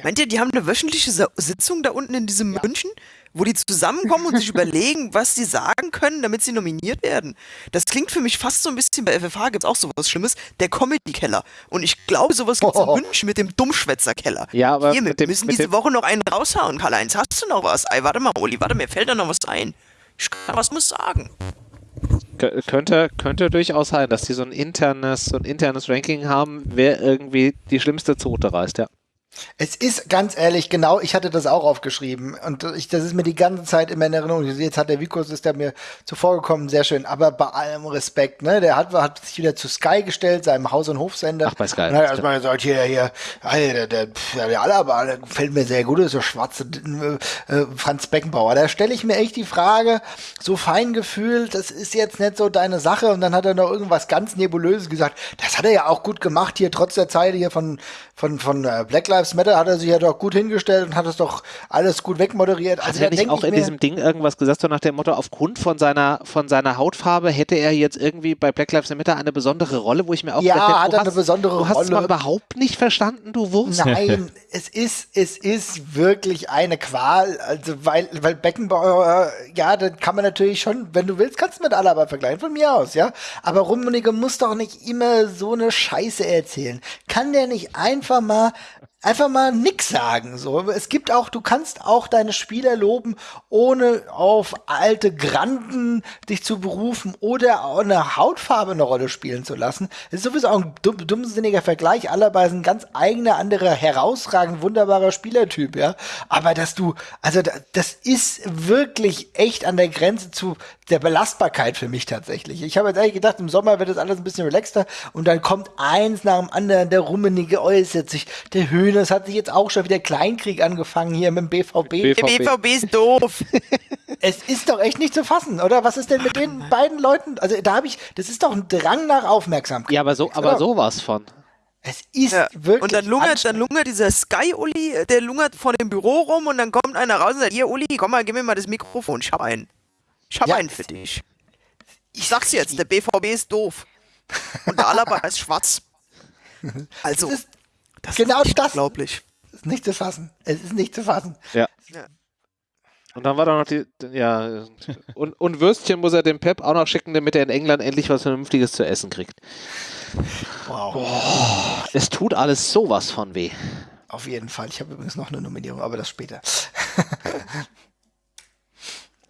Meint ihr, die haben eine wöchentliche Sa Sitzung da unten in diesem München, wo die zusammenkommen und sich überlegen, was sie sagen können, damit sie nominiert werden? Das klingt für mich fast so ein bisschen, bei FFH gibt es auch sowas Schlimmes, der Comedy-Keller. Und ich glaube, sowas gibt es Oh. in München mit dem Dummschwätzer-Keller. Ja, aber Hier, wir dem- müssen diese Woche noch einen raushauen, Karl-Heinz. Hast du noch was? Ey, warte mal, Oli, warte, mir fällt da noch was ein. Ich kann was muss sagen. Kö- Könnte, könnte durchaus sein, dass die so ein internes, so ein internes Ranking haben, wer irgendwie die schlimmste Zote reißt, ja. Es ist ganz ehrlich, genau, ich hatte das auch aufgeschrieben und ich, das ist mir die ganze Zeit immer in Erinnerung. Jetzt hat der Vikos, ist der mir zuvor gekommen, sehr schön, aber bei allem Respekt, ne, der hat, hat sich wieder zu Sky gestellt, seinem Haus- und Hofsender. Ach, bei Sky, Und hat erstmal gesagt, hier, hier, der, der, pf, der Alaba, der gefällt mir sehr gut, das ist der schwarze äh, Franz Beckenbauer. Da stelle ich mir echt die Frage, so Feingefühl, das ist jetzt nicht so deine Sache und dann hat er noch irgendwas ganz Nebulöses gesagt. Das hat er ja auch gut gemacht hier, trotz der Zeit hier von, von, von äh, Black Lives Matter hat er sich ja doch gut hingestellt und hat es doch alles gut wegmoderiert. Hat Also er da nicht auch in diesem Ding irgendwas gesagt, so nach dem Motto, aufgrund von seiner, von seiner Hautfarbe hätte er jetzt irgendwie bei Black Lives Matter eine besondere Rolle, wo ich mir auch Ja, gedacht hätte, hat er eine hast- besondere Du hast es mal Rolle. überhaupt nicht verstanden, du Wurst. Nein, es ist, es ist wirklich eine Qual. Also, weil, weil Beckenbauer, äh, ja, dann kann man natürlich schon, wenn du willst, kannst du mit Alaba vergleichen, von mir aus, ja. Aber Rummenigge muss doch nicht immer so eine Scheiße erzählen. Kann der nicht einfach mal, einfach mal nix sagen, so. Es gibt auch, du kannst auch deine Spieler loben, ohne auf alte Granden dich zu berufen oder auch eine Hautfarbe eine Rolle spielen zu lassen. Das ist sowieso auch ein dumm, dummsinniger Vergleich. Alaba ist ein ganz eigener, anderer, herausragend, wunderbarer Spielertyp, ja. Aber dass du, also da- das ist wirklich echt an der Grenze zu der Belastbarkeit für mich tatsächlich. Ich habe jetzt eigentlich gedacht, im Sommer wird das alles ein bisschen relaxter und dann kommt eins nach dem anderen, der Rummenige äußert sich, der Höhnes hat sich jetzt auch schon wieder Kleinkrieg angefangen hier mit dem BVB. BVB. Der BVB ist doof. Es ist doch echt nicht zu fassen, oder? Was ist denn mit den beiden Leuten? Also da habe ich, das ist doch ein Drang nach Aufmerksamkeit. Ja, aber so, aber sowas von. Es ist Ja. wirklich. Und dann lungert, dann lungert dieser Sky-Uli, der lungert vor dem Büro rum und dann kommt einer raus und sagt, hier Uli, komm mal, gib mir mal das Mikrofon, ich hab einen. Ich hab Ja. einen für dich. Ich sag's jetzt, der BVB ist doof. Und der Alaba ist schwarz. Also, Es ist das genau ist das. unglaublich. Es ist nicht zu fassen. Es ist nicht zu fassen. Ja. Ja. Und dann war da noch die, ja, und, und Würstchen muss er dem Pep auch noch schicken, damit er in England endlich was Vernünftiges zu essen kriegt. Wow. Es tut alles sowas von weh. auf jeden Fall. Ich habe übrigens noch eine Nominierung, aber das später.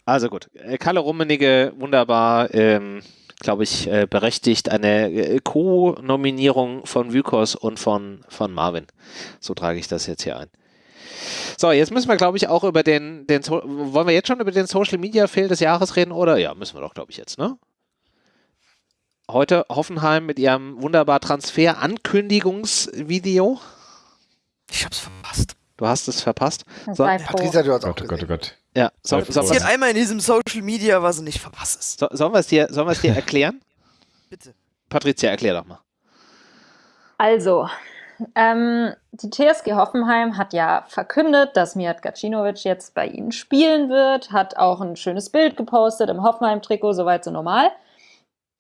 Also gut, äh, Kalle Rummenigge, wunderbar, ähm, glaube ich, äh, berechtigt. Eine äh, Co-Nominierung von Vykos und von, von Marvin. So trage ich das jetzt hier ein. So, jetzt müssen wir, glaube ich, auch über den, den so wollen wir jetzt schon über den Social Media Fail des Jahres reden, oder? Ja, müssen wir doch, glaube ich, jetzt, ne? Heute Hoffenheim mit ihrem wunderbar Transfer-Ankündigungsvideo. Ich hab's verpasst. Du hast es verpasst. So. Patricia, du hast auch Gott, Gott, gesehen. Gott. Ja, so, so, Passiert einmal in diesem Social Media, was du nicht verpasst. so, sollen wir es dir, sollen wir es dir erklären? Bitte. Patricia, erklär doch mal. Also, ähm, die TSG Hoffenheim hat ja verkündet, dass Mijat Gacinovic jetzt bei ihnen spielen wird, hat auch ein schönes Bild gepostet im Hoffenheim-Trikot, soweit so normal.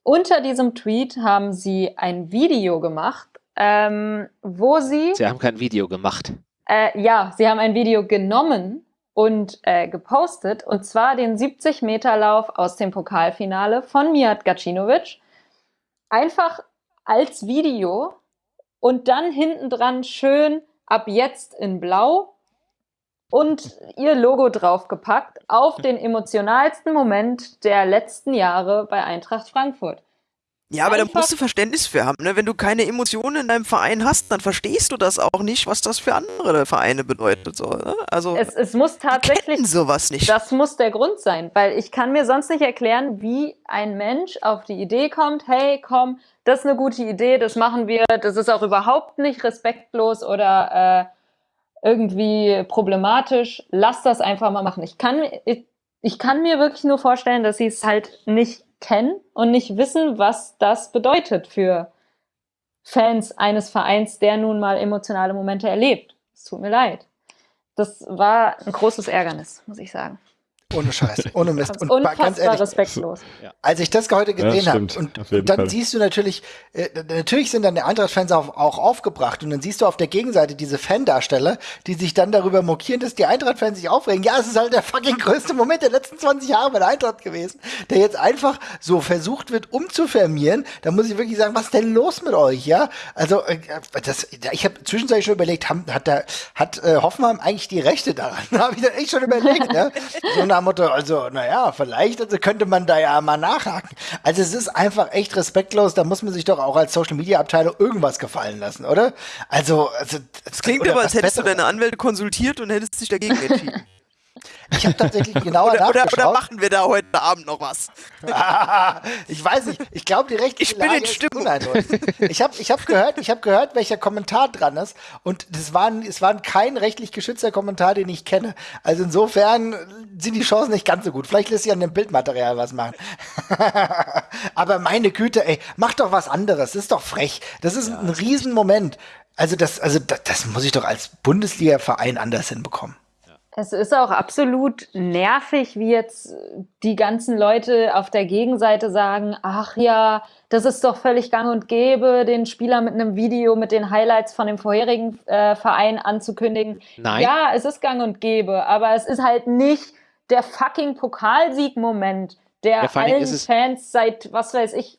Unter diesem Tweet haben sie ein Video gemacht, ähm, wo sie, Sie haben kein Video gemacht. äh, ja, sie haben ein Video genommen und äh, gepostet, und zwar den 70-Meter-Lauf aus dem Pokalfinale von Mijat Gacinovic. Einfach als Video und dann hinten dran schön ab jetzt in Blau und ihr Logo draufgepackt auf den emotionalsten Moment der letzten Jahre bei Eintracht Frankfurt. Ja, aber da musst du Verständnis für haben. Ne? Wenn du keine Emotionen in deinem Verein hast, dann verstehst du das auch nicht, was das für andere Vereine bedeutet. So, ne? Also Es, es muss tatsächlich sowas nicht. Das muss der Grund sein, weil ich kann mir sonst nicht erklären, wie ein Mensch auf die Idee kommt, hey, komm, das ist eine gute Idee, das machen wir, das ist auch überhaupt nicht respektlos oder äh, irgendwie problematisch, lass das einfach mal machen. Ich kann, ich, ich kann mir wirklich nur vorstellen, dass sie es halt nicht kennen und nicht wissen, was das bedeutet für Fans eines Vereins, der nun mal emotionale Momente erlebt. Es tut mir leid. Das war ein großes Ärgernis, muss ich sagen. Ohne Scheiß, ohne Mist. Ganz Und ba- ganz unfassbar ehrlich, respektlos. als ich das heute gesehen habe stimmt, und, dann Fall. siehst du natürlich, äh, natürlich sind dann die Eintracht-Fans auch, auch aufgebracht und dann siehst du auf der Gegenseite diese Fandarsteller, die sich dann darüber mokieren, dass die Eintracht-Fans sich aufregen. Ja, es ist halt der fucking größte Moment der letzten 20 Jahre bei der Eintracht gewesen, der jetzt einfach so versucht wird umzufermieren. Da muss ich wirklich sagen, was ist denn los mit euch, ja? Also, äh, das, ich habe zwischenzeitlich schon überlegt, haben, hat, der, hat äh, Hoffenheim eigentlich die Rechte daran? Da habe ich dann echt schon überlegt, ja? So nach Motto, also, naja, vielleicht also könnte man da ja mal nachhaken. Also es ist einfach echt respektlos, da muss man sich doch auch als Social Media Abteilung irgendwas gefallen lassen, oder? Also, also Es klingt aber, als hättest du Besseres. deine Anwälte konsultiert und hättest dich dagegen entschieden. Ich habe tatsächlich genauer oder, oder, nachgeschaut. oder machen wir da heute Abend noch was? Ah, ich weiß nicht. Ich glaube, die rechtliche Ich bin Lage in Stimmung. Ich habe ich hab gehört, ich habe gehört, welcher Kommentar dran ist und das waren, es war kein rechtlich geschützter Kommentar, den ich kenne. Also insofern sind die Chancen nicht ganz so gut. Vielleicht lässt sich an dem Bildmaterial was machen. Aber meine Güte, ey, mach doch was anderes. Das ist doch frech. Das ist ein Riesenmoment. Also das, also das, das muss ich doch als Bundesliga-Verein anders hinbekommen. Es ist auch absolut nervig, wie jetzt die ganzen Leute auf der Gegenseite sagen, ach ja, das ist doch völlig gang und gäbe, den Spieler mit einem Video mit den Highlights von dem vorherigen äh, Verein anzukündigen. Nein. Ja, es ist gang und gäbe, aber es ist halt nicht der fucking Pokalsieg-Moment, der Ja, allen Fans seit, was weiß ich,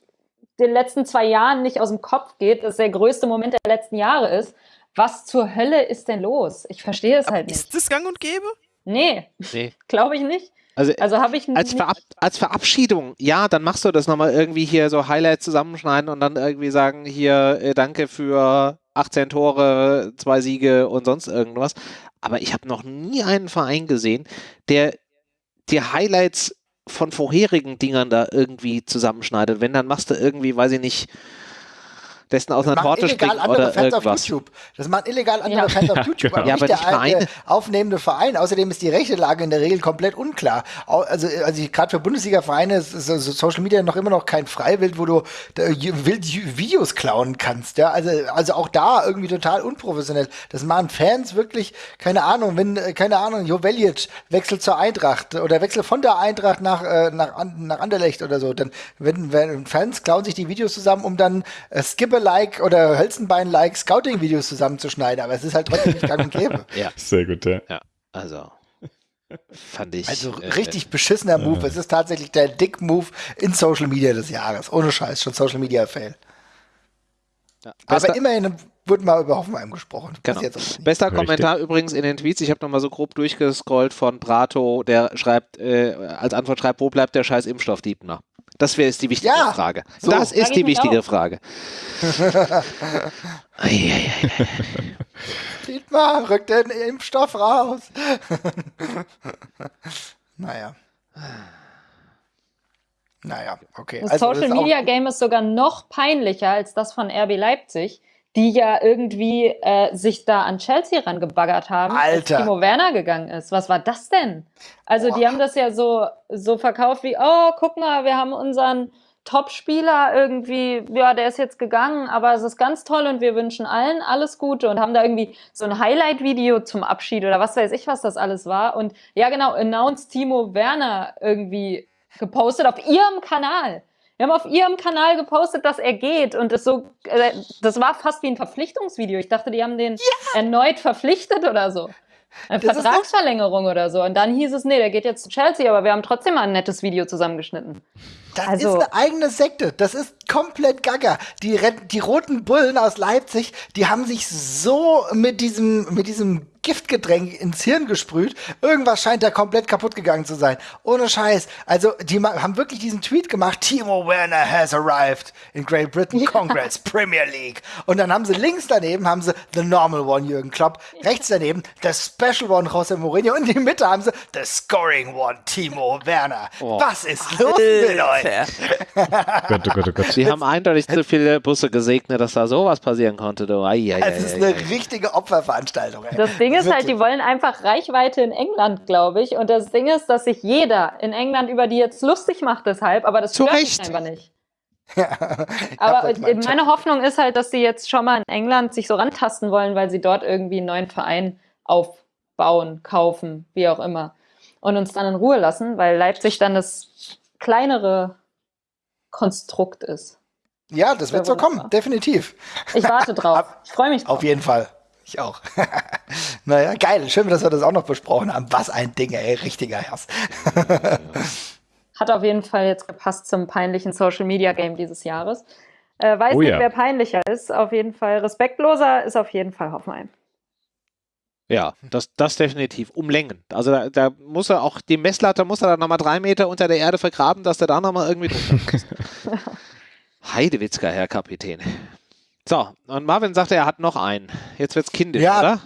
den letzten zwei Jahren nicht aus dem Kopf geht, dass der größte Moment der letzten Jahre ist. Was zur Hölle ist denn los? Ich verstehe es Aber halt nicht. ist das gang und gäbe? Nee, Nee. glaube ich nicht. Also, Also habe ich als. Verab als Verabschiedung, ja, dann machst du das nochmal irgendwie hier so Highlights zusammenschneiden und dann irgendwie sagen, hier, äh, danke für 18 Tore, zwei Siege und sonst irgendwas. Aber ich habe noch nie einen Verein gesehen, der die Highlights von vorherigen Dingern da irgendwie zusammenschneidet. Wenn, dann machst du irgendwie, weiß ich nicht, dessen aus einer machen Torte illegal springen andere oder Fans auf irgendwas. YouTube. Das machen illegal andere Ja. Fans auf YouTube, aber Ja, nicht aber der alte aufnehmende Verein. Außerdem ist die rechte Lage in der Regel komplett unklar. Also, also gerade für Bundesliga-Vereine ist, ist also Social Media noch immer noch kein Freiwild, wo du da wild Videos klauen kannst. Ja, also, also auch da irgendwie total unprofessionell. Das machen Fans wirklich, keine Ahnung, wenn, äh, keine Ahnung, Joveljic wechselt zur Eintracht oder wechselt von der Eintracht nach, äh, nach, nach Anderlecht oder so, dann wenn, wenn Fans klauen sich die Videos zusammen, um dann äh, Skipper-like oder Hölzenbein-like Scouting-Videos zusammenzuschneiden, aber es ist halt trotzdem nicht gang und gäbe. Ja, Sehr gut, ja. ja, also fand ich. Also äh, richtig beschissener Move. Es ist tatsächlich der Dick-Move in Social Media des Jahres. Ohne Scheiß, schon Social Media-Fail. Bester- Aber immerhin wurde mal über Hoffenheim gesprochen. Genau. Bester Richtig. Kommentar übrigens in den Tweets. Ich habe nochmal so grob durchgescrollt von Brato, der schreibt, äh, als Antwort schreibt, wo bleibt der scheiß Impfstoff Dietmar? Das wäre ist die wichtige Ja, Frage. so. Das ist ich die wichtige auch. Frage. Dietmar, rück den Impfstoff raus. naja. Naja, okay. Das Also, Social ist auch- Media Game ist sogar noch peinlicher als das von RB Leipzig, die ja irgendwie äh, sich da an Chelsea rangebaggert haben, Alter. als Timo Werner gegangen ist. Was war das denn? Also die Boah. haben das ja so, so verkauft wie, oh, guck mal, wir haben unseren Top-Spieler irgendwie, ja, der ist jetzt gegangen, aber es ist ganz toll und wir wünschen allen alles Gute und haben da irgendwie so ein Highlight-Video zum Abschied oder was weiß ich, was das alles war. Und ja, genau, announced Timo Werner irgendwie gepostet auf ihrem Kanal. Wir haben auf ihrem Kanal gepostet, dass er geht und das so, äh, das war fast wie ein Verpflichtungsvideo. Ich dachte, die haben den erneut verpflichtet oder so. Eine Das Vertragsverlängerung oder so. Und dann hieß es, nee, der geht jetzt zu Chelsea, aber wir haben trotzdem mal ein nettes Video zusammengeschnitten. Das Also- ist eine eigene Sekte. Das ist komplett gaga. Die, die roten Bullen aus Leipzig, die haben sich so mit diesem, mit diesem Giftgetränk ins Hirn gesprüht. Irgendwas scheint da komplett kaputt gegangen zu sein. Ohne Scheiß. Also, die haben wirklich diesen Tweet gemacht. Timo Werner has arrived in Great Britain. Congrats, Premier League. Und dann haben sie links daneben, haben sie The Normal One, Jürgen Klopp. Rechts daneben, The Special One, José Mourinho. Und in der Mitte haben sie The Scoring One, Timo Werner. Oh. Was ist los mit euch? Gott, oh Gott, oh Gott. Sie haben eindeutig zu viele Busse gesegnet, dass da sowas passieren konnte. Du. Eieiei. Es ist eine richtige Opferveranstaltung. Ey. Das Ding ist halt, die wollen einfach Reichweite in England, glaube ich. Und das Ding ist, dass sich jeder in England über die jetzt lustig macht deshalb, aber das Zu stört mich einfach nicht. Ja, Aber meine Hoffnung ist halt, dass sie jetzt schon mal in England sich so rantasten wollen, weil sie dort irgendwie einen neuen Verein aufbauen, kaufen, wie auch immer. Und uns dann in Ruhe lassen, weil Leipzig dann das kleinere Konstrukt ist. Ja, das wird so kommen, definitiv. Ich warte drauf. Ich freue mich drauf. Auf jeden Fall. Ich auch. naja, geil. Schön, dass wir das auch noch besprochen haben. Was ein Ding, ey. Richtiger Herz. Hat auf jeden Fall jetzt gepasst zum peinlichen Social Media Game dieses Jahres. Äh, weiß Oh nicht, ja. wer peinlicher ist. Auf jeden Fall respektloser ist auf jeden Fall Hoffenheim. Ja, das, das definitiv. Um Längen. Also da, da muss er auch, die Messlatte muss er dann nochmal drei Meter unter der Erde vergraben, dass der da nochmal irgendwie drunter ist. Heidewitzka, Herr Kapitän. So, und Marvin sagte, er hat noch einen. Jetzt wird's kindisch, Ja. oder?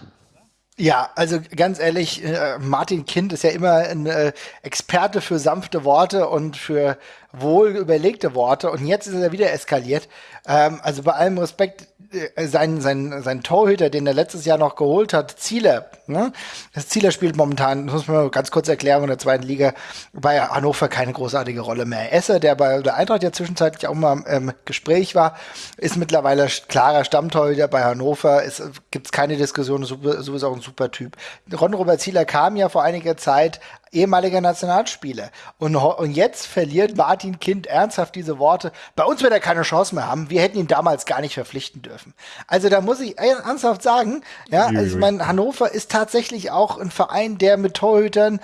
Ja, also ganz ehrlich, äh, Martin Kind ist ja immer ein äh, Experte für sanfte Worte und für wohl überlegte Worte und jetzt ist er wieder eskaliert. Ähm, also bei allem Respekt, sein, sein, sein Torhüter, den er letztes Jahr noch geholt hat, Zieler, ne? Das Zieler spielt momentan, das muss man ganz kurz erklären, in der zweiten Liga bei Hannover keine großartige Rolle mehr. Esser, der bei der Eintracht ja zwischenzeitlich auch mal im Gespräch war, ist mittlerweile klarer Stammtorhüter bei Hannover. Es gibt keine Diskussion, sowieso auch ein super Typ. Ron-Robert Zieler kam ja vor einiger Zeit ehemaliger Nationalspieler. Und, und jetzt verliert Martin Kind ernsthaft diese Worte. Bei uns wird er keine Chance mehr haben. Wir hätten ihn damals gar nicht verpflichten dürfen. Also da muss ich ernsthaft sagen, ja, also ich meine, Hannover ist tatsächlich auch ein Verein, der mit Torhütern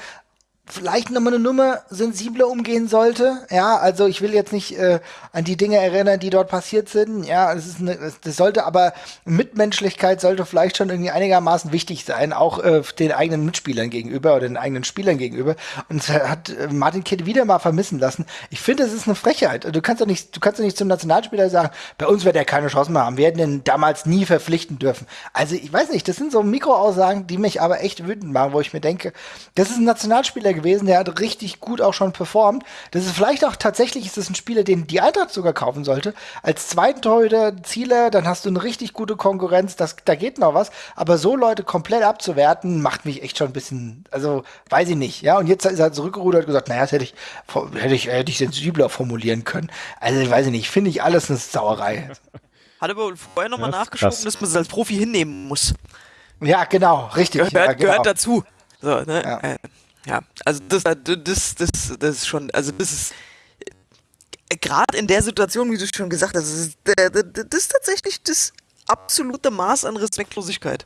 vielleicht nochmal eine Nummer sensibler umgehen sollte. Ja, also ich will jetzt nicht äh, an die Dinge erinnern, die dort passiert sind. Ja, es ist eine, das sollte aber Mitmenschlichkeit sollte vielleicht schon irgendwie einigermaßen wichtig sein, auch äh, den eigenen Mitspielern gegenüber oder den eigenen Spielern gegenüber. Und hat äh, Martin Kidd wieder mal vermissen lassen. Ich finde, es ist eine Frechheit. Du kannst doch nicht, du kannst doch nicht zum Nationalspieler sagen, bei uns wird er keine Chance mehr haben. Wir hätten ihn damals nie verpflichten dürfen. Also ich weiß nicht, das sind so Mikroaussagen, die mich aber echt wütend machen, wo ich mir denke, das ist ein Nationalspieler gewesen, der hat richtig gut auch schon performt. Das ist vielleicht auch tatsächlich ist das ein Spieler, den die Eintracht sogar kaufen sollte. Als zweiten Torhüter, Zieler, dann hast du eine richtig gute Konkurrenz, das, da geht noch was. Aber so Leute komplett abzuwerten, macht mich echt schon ein bisschen, also weiß ich nicht. Ja, und jetzt ist er zurückgerudert und gesagt, naja, das hätte ich, hätte ich, hätte ich sensibler formulieren können. Also weiß ich nicht, finde ich alles eine Sauerei. Hat aber vorher nochmal ist nachgeschoben, krass. dass man es als Profi hinnehmen muss. Ja, genau, richtig. Gehört, ja, genau. gehört dazu. So, ne? Ja. Ja. Äh, also das, das, das, das ist schon, also das ist gerade in der Situation, wie du schon gesagt hast, das ist, äh, das ist tatsächlich das absolute Maß an Respektlosigkeit.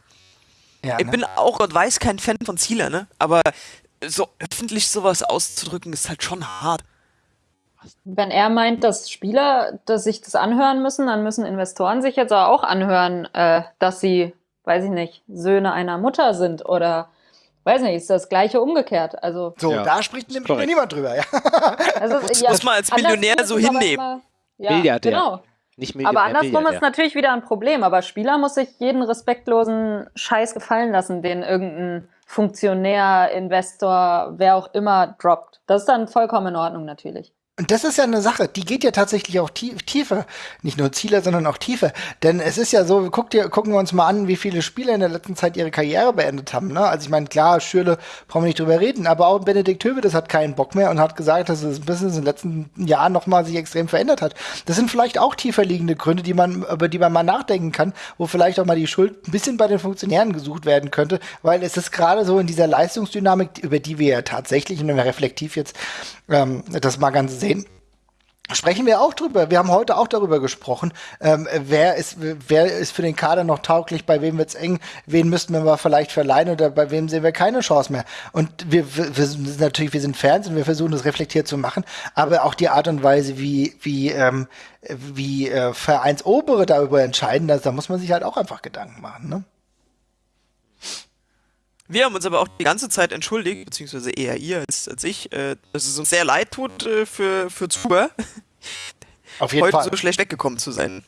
Ja, Ich ne? bin auch, Gott weiß, kein Fan von Zieler, ne? Aber so öffentlich sowas auszudrücken, ist halt schon hart. Wenn er meint, dass Spieler dass sich das anhören müssen, dann müssen Investoren sich jetzt auch anhören, äh, dass sie, weiß ich nicht, Söhne einer Mutter sind oder weiß nicht, ist das gleiche umgekehrt. Also, So, Ja, da spricht nämlich niemand drüber. Ja. also Muss- muss man als Millionär so hinnehmen. Ja, Milliardär. genau. Nicht Aber andersrum ist natürlich wieder ein Problem. Aber Spieler muss sich jeden respektlosen Scheiß gefallen lassen, den irgendein Funktionär, Investor, wer auch immer droppt. Das ist dann vollkommen in Ordnung natürlich. Und das ist ja eine Sache, die geht ja tatsächlich auch tief, tiefer. Nicht nur Ziele, sondern auch tiefer. Denn es ist ja so, guckt ihr, gucken wir uns mal an, wie viele Spieler in der letzten Zeit ihre Karriere beendet haben. Ne? Also ich meine, klar, Schürle brauchen wir nicht drüber reden, aber auch Benedikt Höwedes hat keinen Bock mehr und hat gesagt, dass das Business in den letzten Jahren nochmal sich extrem verändert hat. Das sind vielleicht auch tiefer liegende Gründe, die man, über die man mal nachdenken kann, wo vielleicht auch mal die Schuld ein bisschen bei den Funktionären gesucht werden könnte, weil es ist gerade so in dieser Leistungsdynamik, über die wir ja tatsächlich, und wenn wir reflektiv jetzt ähm, das mal ganz sehen, sprechen wir auch drüber. Wir haben heute auch darüber gesprochen, ähm, wer ist wer ist für den Kader noch tauglich, bei wem wird's eng, wen müssten wir mal vielleicht verleihen oder bei wem sehen wir keine Chance mehr. Und wir, wir, sind natürlich, wir sind Fans und wir versuchen das reflektiert zu machen, aber auch die Art und Weise, wie wie ähm, wie äh, Vereinsobere darüber entscheiden, das, da muss man sich halt auch einfach Gedanken machen. Ne? Wir haben uns aber auch die ganze Zeit entschuldigt, beziehungsweise eher ihr als, als ich, äh, dass es uns sehr leid tut äh, für, für Zuhörer, Auf jeden heute Fall. so schlecht weggekommen zu sein.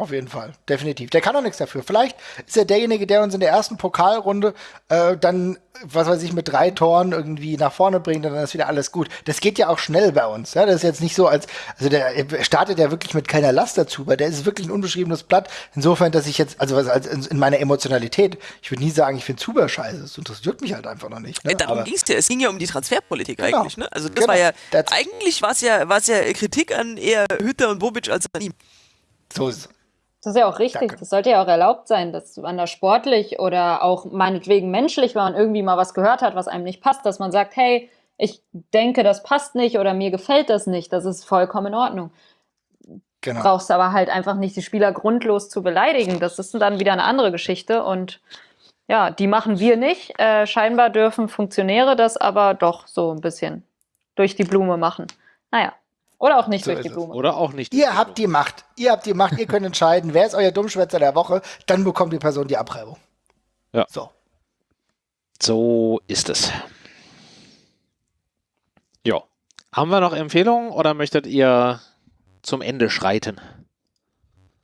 Auf jeden Fall, definitiv. Der kann doch nichts dafür. Vielleicht ist er derjenige, der uns in der ersten Pokalrunde äh, dann, was weiß ich, mit drei Toren irgendwie nach vorne bringt und dann ist wieder alles gut. Das geht ja auch schnell bei uns. Ja? Das ist jetzt nicht so, als, also der er startet ja wirklich mit keiner Last dazu, weil der ist wirklich ein unbeschriebenes Blatt. Insofern, dass ich jetzt, also was, als in in meiner Emotionalität, ich würde nie sagen, ich finde Zuber scheiße. Das interessiert mich halt einfach noch nicht. Ne? Darum Aber- ging es ja. Es ging ja um die Transferpolitik Genau. eigentlich. Ne? Also das Genau. war ja, That's- eigentlich war es ja, war's ja Kritik an eher Hütter und Bobic als an ihm. so ist es. Das ist ja auch richtig. Das sollte ja auch erlaubt sein, dass man da sportlich oder auch meinetwegen menschlich, wenn man irgendwie mal was gehört hat, was einem nicht passt, dass man sagt, hey, ich denke, das passt nicht oder mir gefällt das nicht. Das ist vollkommen in Ordnung. Genau. Brauchst aber halt einfach nicht die Spieler grundlos zu beleidigen. Das ist dann wieder eine andere Geschichte und ja, die machen wir nicht. Äh, scheinbar dürfen Funktionäre das aber doch so ein bisschen durch die Blume machen. Naja. Oder auch nicht So durch die. Blume. Oder auch nicht. Ihr habt die Macht. Ihr habt die Macht. Ihr könnt entscheiden, wer ist euer Dummschwätzer der Woche. Dann bekommt die Person die Abreibung. Ja. So. So ist es. Ja. Haben wir noch Empfehlungen oder möchtet ihr zum Ende schreiten?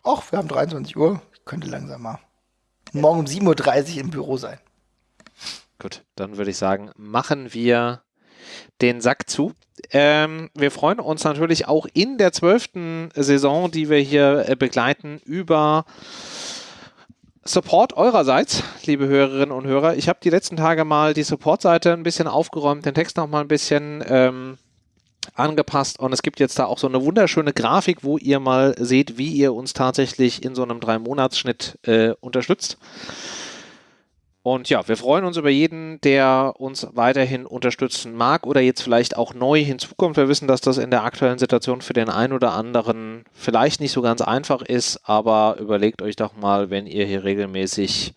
Och, wir haben 23 Uhr. Ich könnte langsam mal morgen um 7.30 Uhr im Büro sein. Gut, dann würde ich sagen, machen wir den Sack zu. Ähm, wir freuen uns natürlich auch in der zwölften Saison, die wir hier äh, begleiten, über Support eurerseits, liebe Hörerinnen und Hörer. Ich habe die letzten Tage mal die Support-Seite ein bisschen aufgeräumt, den Text noch mal ein bisschen ähm, angepasst und es gibt jetzt da auch so eine wunderschöne Grafik, wo ihr mal seht, wie ihr uns tatsächlich in so einem Drei-Monats-Schnitt äh, unterstützt. Und ja, wir freuen uns über jeden, der uns weiterhin unterstützen mag oder jetzt vielleicht auch neu hinzukommt. Wir wissen, dass das in der aktuellen Situation für den einen oder anderen vielleicht nicht so ganz einfach ist, aber überlegt euch doch mal, wenn ihr hier regelmäßig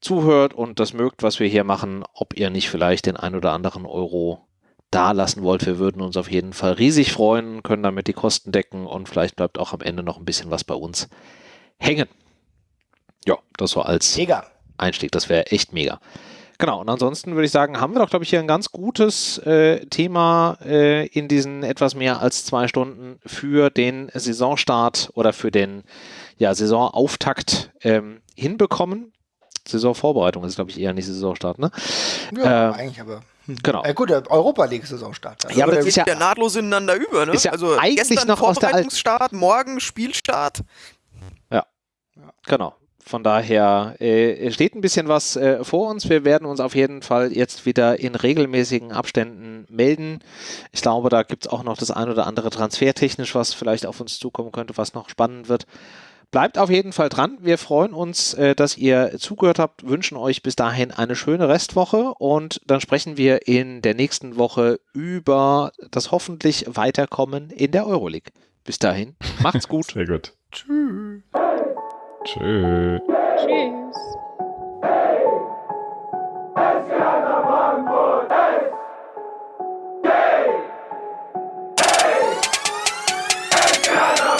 zuhört und das mögt, was wir hier machen, ob ihr nicht vielleicht den ein oder anderen Euro da lassen wollt. Wir würden uns auf jeden Fall riesig freuen, können damit die Kosten decken und vielleicht bleibt auch am Ende noch ein bisschen was bei uns hängen. Ja, das so als Mega. Einstieg. Das wäre echt mega. Genau, und ansonsten würde ich sagen, haben wir doch, glaube ich, hier ein ganz gutes äh, Thema äh, in diesen etwas mehr als zwei Stunden für den Saisonstart oder für den ja, Saisonauftakt ähm, hinbekommen. Saisonvorbereitung ist, glaube ich, eher nicht Saisonstart, ne? Ja, Ähm, eigentlich aber. Hm. genau. Äh, gut, der Europa League Saisonstart. Also Ja, aber der- das ist ja- ja nahtlos ineinander über, ne? ist ja also eigentlich gestern noch aus der alten- Vorbereitungsstart, morgen Spielstart. Genau. Von daher äh, steht ein bisschen was äh, vor uns. Wir werden uns auf jeden Fall jetzt wieder in regelmäßigen Abständen melden. Ich glaube, da gibt es auch noch das ein oder andere transfertechnisch, was vielleicht auf uns zukommen könnte, was noch spannend wird. Bleibt auf jeden Fall dran. Wir freuen uns, äh, dass ihr zugehört habt, wünschen euch bis dahin eine schöne Restwoche und dann sprechen wir in der nächsten Woche über das hoffentlich Weiterkommen in der Euroleague. Bis dahin, macht's gut. Sehr gut. Tschüss. Tschö. Tschüss. Together!